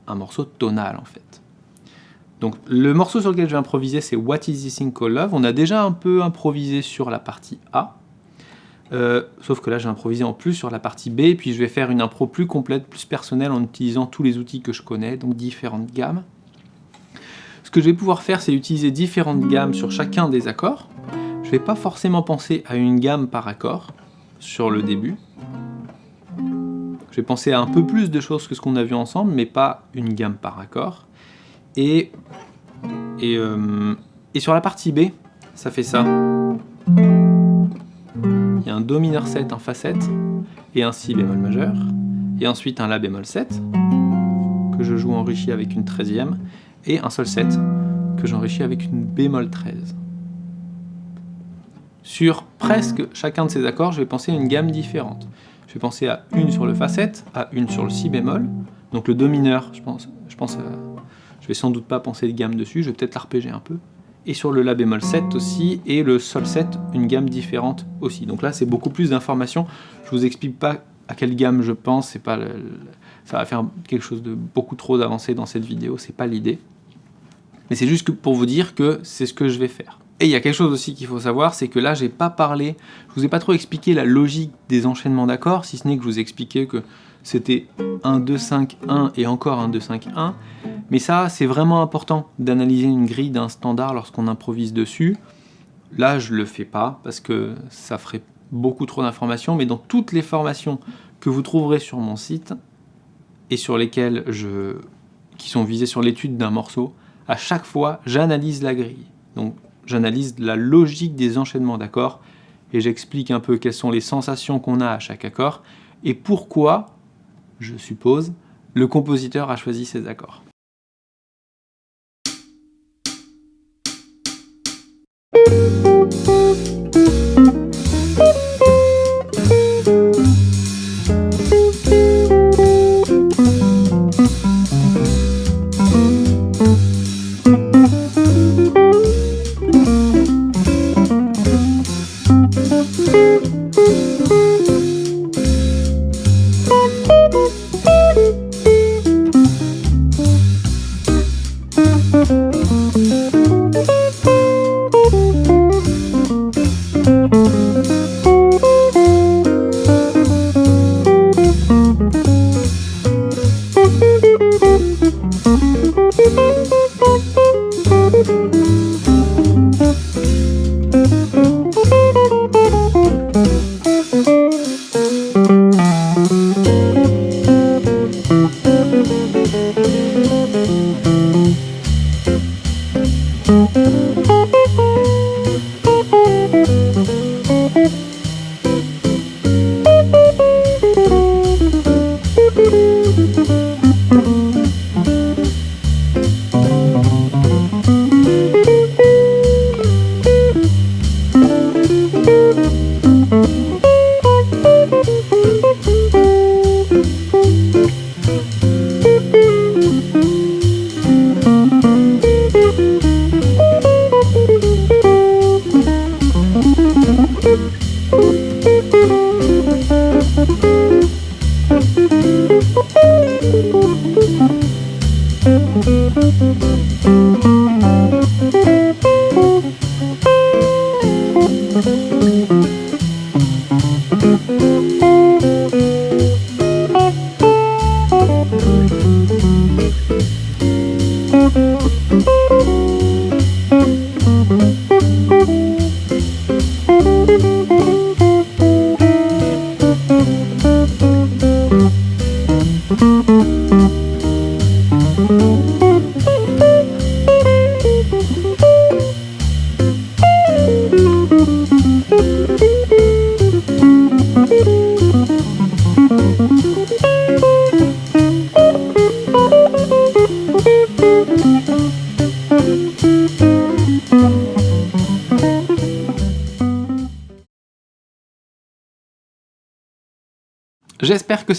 un morceau tonal en fait. Donc le morceau sur lequel je vais improviser c'est What is this thing called love? On a déjà un peu improvisé sur la partie A, euh, sauf que là j'ai improvisé en plus sur la partie B, puis je vais faire une impro plus complète, plus personnelle en utilisant tous les outils que je connais, donc différentes gammes. Ce que je vais pouvoir faire c'est utiliser différentes gammes sur chacun des accords. Je ne vais pas forcément penser à une gamme par accord sur le début, je vais penser à un peu plus de choses que ce qu'on a vu ensemble, mais pas une gamme par accord. Et, euh, sur la partie B, ça fait ça. Il y a un Do mineur 7 en Fa 7 et un Si bémol majeur, et ensuite un La bémol 7, que je joue enrichi avec une 13e, et un Sol 7, que j'enrichis avec une bémol 13. Sur presque chacun de ces accords, je vais penser à une gamme différente. Je vais penser à une sur le Fa7, à une sur le Si bémol. Donc le Do mineur, je pense, je pense je vais sans doute pas penser de gamme dessus, je vais peut-être l'arpéger un peu. Et sur le La bémol 7 aussi, et le Sol 7, une gamme différente aussi. Donc là, c'est beaucoup plus d'informations. Je vous explique pas à quelle gamme je pense, c'est pas ça va faire quelque chose de beaucoup trop d'avancé dans cette vidéo, c'est pas l'idée. Mais c'est juste pour vous dire que c'est ce que je vais faire. Et il y a quelque chose aussi qu'il faut savoir, c'est que là, j'ai pas parlé, je vous ai pas trop expliqué la logique des enchaînements d'accords, si ce n'est que je vous expliquais que c'était 1, 2, 5, 1 et encore 1, 2, 5, 1. Mais ça, c'est vraiment important d'analyser une grille d'un standard lorsqu'on improvise dessus. Là, je le fais pas parce que ça ferait beaucoup trop d'informations, mais dans toutes les formations que vous trouverez sur mon site et sur lesquelles je... qui sont visées sur l'étude d'un morceau, à chaque fois, j'analyse la grille. Donc J'analyse la logique des enchaînements d'accords et j'explique un peu quelles sont les sensations qu'on a à chaque accord et pourquoi, je suppose, le compositeur a choisi ces accords.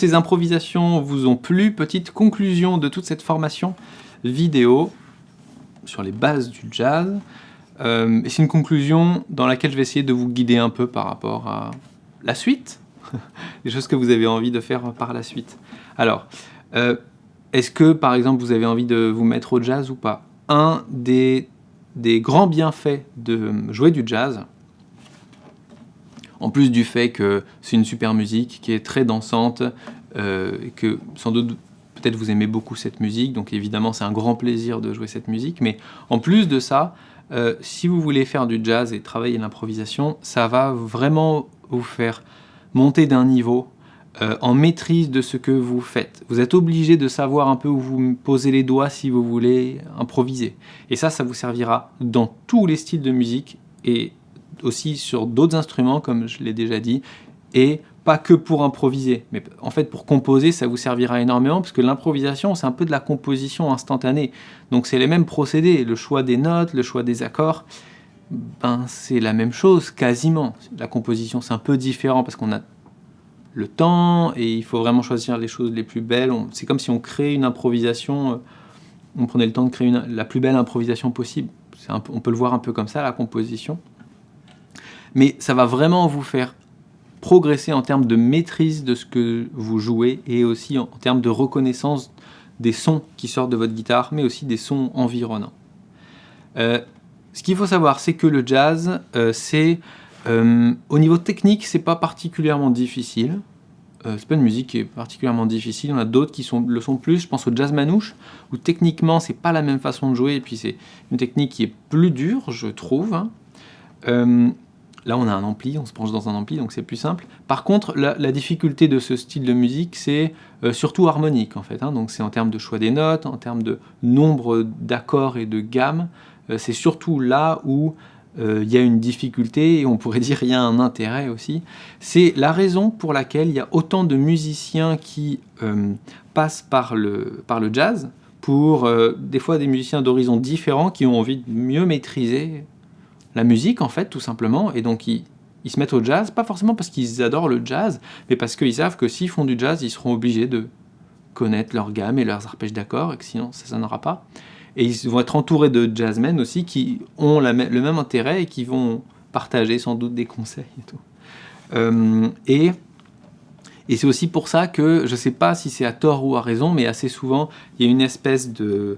Ces improvisations vous ont plu. Petite conclusion de toute cette formation vidéo sur les bases du jazz. Euh, c'est une conclusion dans laquelle je vais essayer de vous guider un peu par rapport à la suite, les choses que vous avez envie de faire par la suite. Alors, euh, est-ce que par exemple vous avez envie de vous mettre au jazz ou pas? Un des, des grands bienfaits de jouer du jazz, en plus du fait que c'est une super musique qui est très dansante, euh, que sans doute peut-être vous aimez beaucoup cette musique, donc évidemment c'est un grand plaisir de jouer cette musique, mais en plus de ça, euh, si vous voulez faire du jazz et travailler l'improvisation, ça va vraiment vous faire monter d'un niveau euh, en maîtrise de ce que vous faites. Vous êtes obligé de savoir un peu où vous posez les doigts si vous voulez improviser. Et ça, ça vous servira dans tous les styles de musique et aussi sur d'autres instruments, comme je l'ai déjà dit, et pas que pour improviser, mais en fait pour composer, ça vous servira énormément, parce que l'improvisation, c'est un peu de la composition instantanée. Donc c'est les mêmes procédés, le choix des notes, le choix des accords, ben c'est la même chose, quasiment. La composition, c'est un peu différent, parce qu'on a le temps, et il faut vraiment choisir les choses les plus belles. C'est comme si on créait une improvisation, euh, on prenait le temps de créer la plus belle improvisation possible. on peut le voir un peu comme ça, la composition mais ça va vraiment vous faire progresser en termes de maîtrise de ce que vous jouez et aussi en, termes de reconnaissance des sons qui sortent de votre guitare, mais aussi des sons environnants. Euh, ce qu'il faut savoir, c'est que le jazz, euh, c'est euh, au niveau technique, c'est pas particulièrement difficile. c'est pas une musique qui est particulièrement difficile. On a d'autres qui sont, le sont plus. Je pense au jazz manouche, où techniquement, c'est pas la même façon de jouer, et puis c'est une technique qui est plus dure, je trouve. Hein. Là, on a un ampli, on se branche dans un ampli, donc c'est plus simple. Par contre, la, difficulté de ce style de musique, c'est euh, surtout harmonique, en fait. Hein. donc c'est en termes de choix des notes, en termes de nombre d'accords et de gammes. Euh, c'est surtout là où euh, il y a une difficulté, et on pourrait dire il y a un intérêt aussi. C'est la raison pour laquelle il y a autant de musiciens qui passent par le jazz, pour des fois des musiciens d'horizons différents qui ont envie de mieux maîtriser la musique, en fait, tout simplement, et donc ils, se mettent au jazz, pas forcément parce qu'ils adorent le jazz, mais parce qu'ils savent que s'ils font du jazz, ils seront obligés de connaître leur gamme et leurs arpèges d'accords, et que sinon ça sonnera pas. Et ils vont être entourés de jazzmen aussi qui ont le même intérêt et qui vont partager sans doute des conseils et tout. Euh, et, c'est aussi pour ça que, je ne sais pas si c'est à tort ou à raison, mais assez souvent, il y a une espèce de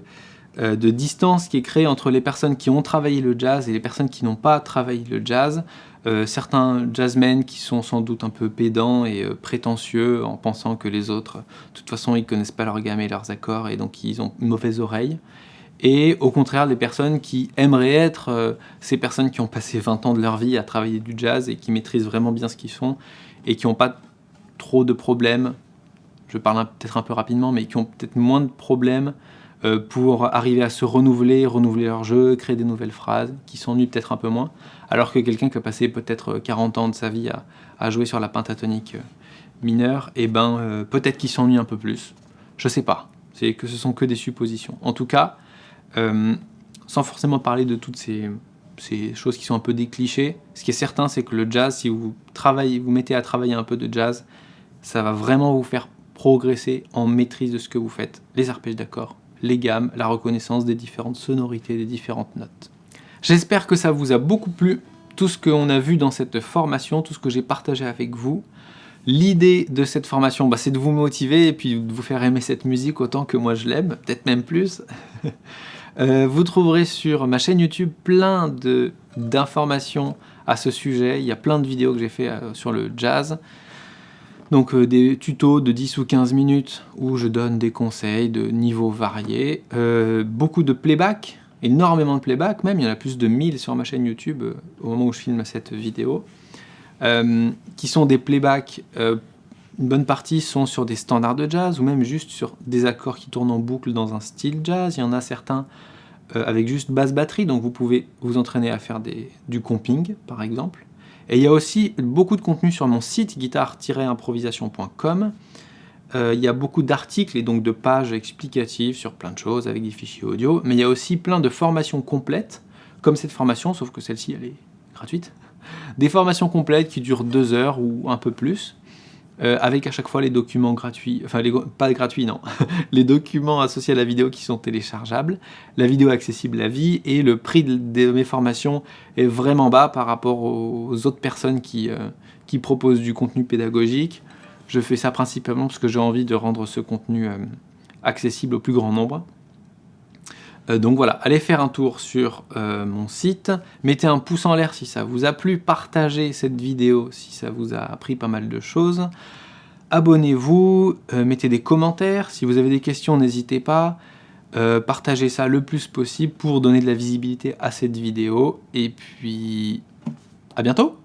de distance qui est créée entre les personnes qui ont travaillé le jazz et les personnes qui n'ont pas travaillé le jazz. Euh, certains jazzmen qui sont sans doute un peu pédants et euh, prétentieux en pensant que les autres, de toute façon, ils connaissent pas leur gamme et leurs accords et donc ils ont une mauvaise oreille. Et au contraire, des personnes qui aimeraient être ces personnes qui ont passé 20 ans de leur vie à travailler du jazz et qui maîtrisent vraiment bien ce qu'ils font et qui n'ont pas trop de problèmes, je parle peut-être un peu rapidement, mais qui ont peut-être moins de problèmes euh, pour arriver à se renouveler, renouveler leur jeu, créer des nouvelles phrases, qui s'ennuient peut-être un peu moins, alors que quelqu'un qui a passé peut-être 40 ans de sa vie à, jouer sur la pentatonique euh, mineure, et eh ben euh, peut-être qu'il s'ennuie un peu plus. Je sais pas, c'est que ce sont que des suppositions. En tout cas, sans forcément parler de toutes ces, ces, choses qui sont un peu des clichés, ce qui est certain, c'est que le jazz, si vous travaillez, vous mettez à travailler un peu de jazz, ça va vraiment vous faire progresser en maîtrise de ce que vous faites, les arpèges d'accords, les gammes, la reconnaissance des différentes sonorités, des différentes notes. J'espère que ça vous a beaucoup plu, tout ce qu'on a vu dans cette formation, tout ce que j'ai partagé avec vous. L'idée de cette formation, bah, c'est de vous motiver et puis de vous faire aimer cette musique autant que moi je l'aime, peut-être même plus. Euh, vous trouverez sur ma chaîne YouTube plein d'informations à ce sujet. Il y a plein de vidéos que j'ai fait euh, sur le jazz. Donc euh, des tutos de 10 ou 15 minutes où je donne des conseils de niveaux variés. Euh, beaucoup de playback, énormément de playback même, il y en a plus de 1000 sur ma chaîne YouTube euh, au moment où je filme cette vidéo. qui sont des playbacks une bonne partie sont sur des standards de jazz ou même juste sur des accords qui tournent en boucle dans un style jazz. Il y en a certains avec juste basse batterie, donc vous pouvez vous entraîner à faire du comping par exemple. Et il y a aussi beaucoup de contenu sur mon site guitare-improvisation.com. Euh, il y a beaucoup d'articles et donc de pages explicatives sur plein de choses avec des fichiers audio, mais il y a aussi plein de formations complètes, comme cette formation, sauf que celle-ci elle est gratuite. Des formations complètes qui durent deux heures ou un peu plus, euh, avec à chaque fois les documents gratuits, enfin les, pas gratuits non, les documents associés à la vidéo qui sont téléchargeables, la vidéo accessible à vie, et le prix de, mes formations est vraiment bas par rapport aux autres personnes qui, euh, qui proposent du contenu pédagogique. Je fais ça principalement parce que j'ai envie de rendre ce contenu euh, accessible au plus grand nombre. Donc voilà, allez faire un tour sur mon site, mettez un pouce en l'air si ça vous a plu, partagez cette vidéo si ça vous a appris pas mal de choses, abonnez-vous, mettez des commentaires, si vous avez des questions n'hésitez pas, partagez ça le plus possible pour donner de la visibilité à cette vidéo, et puis à bientôt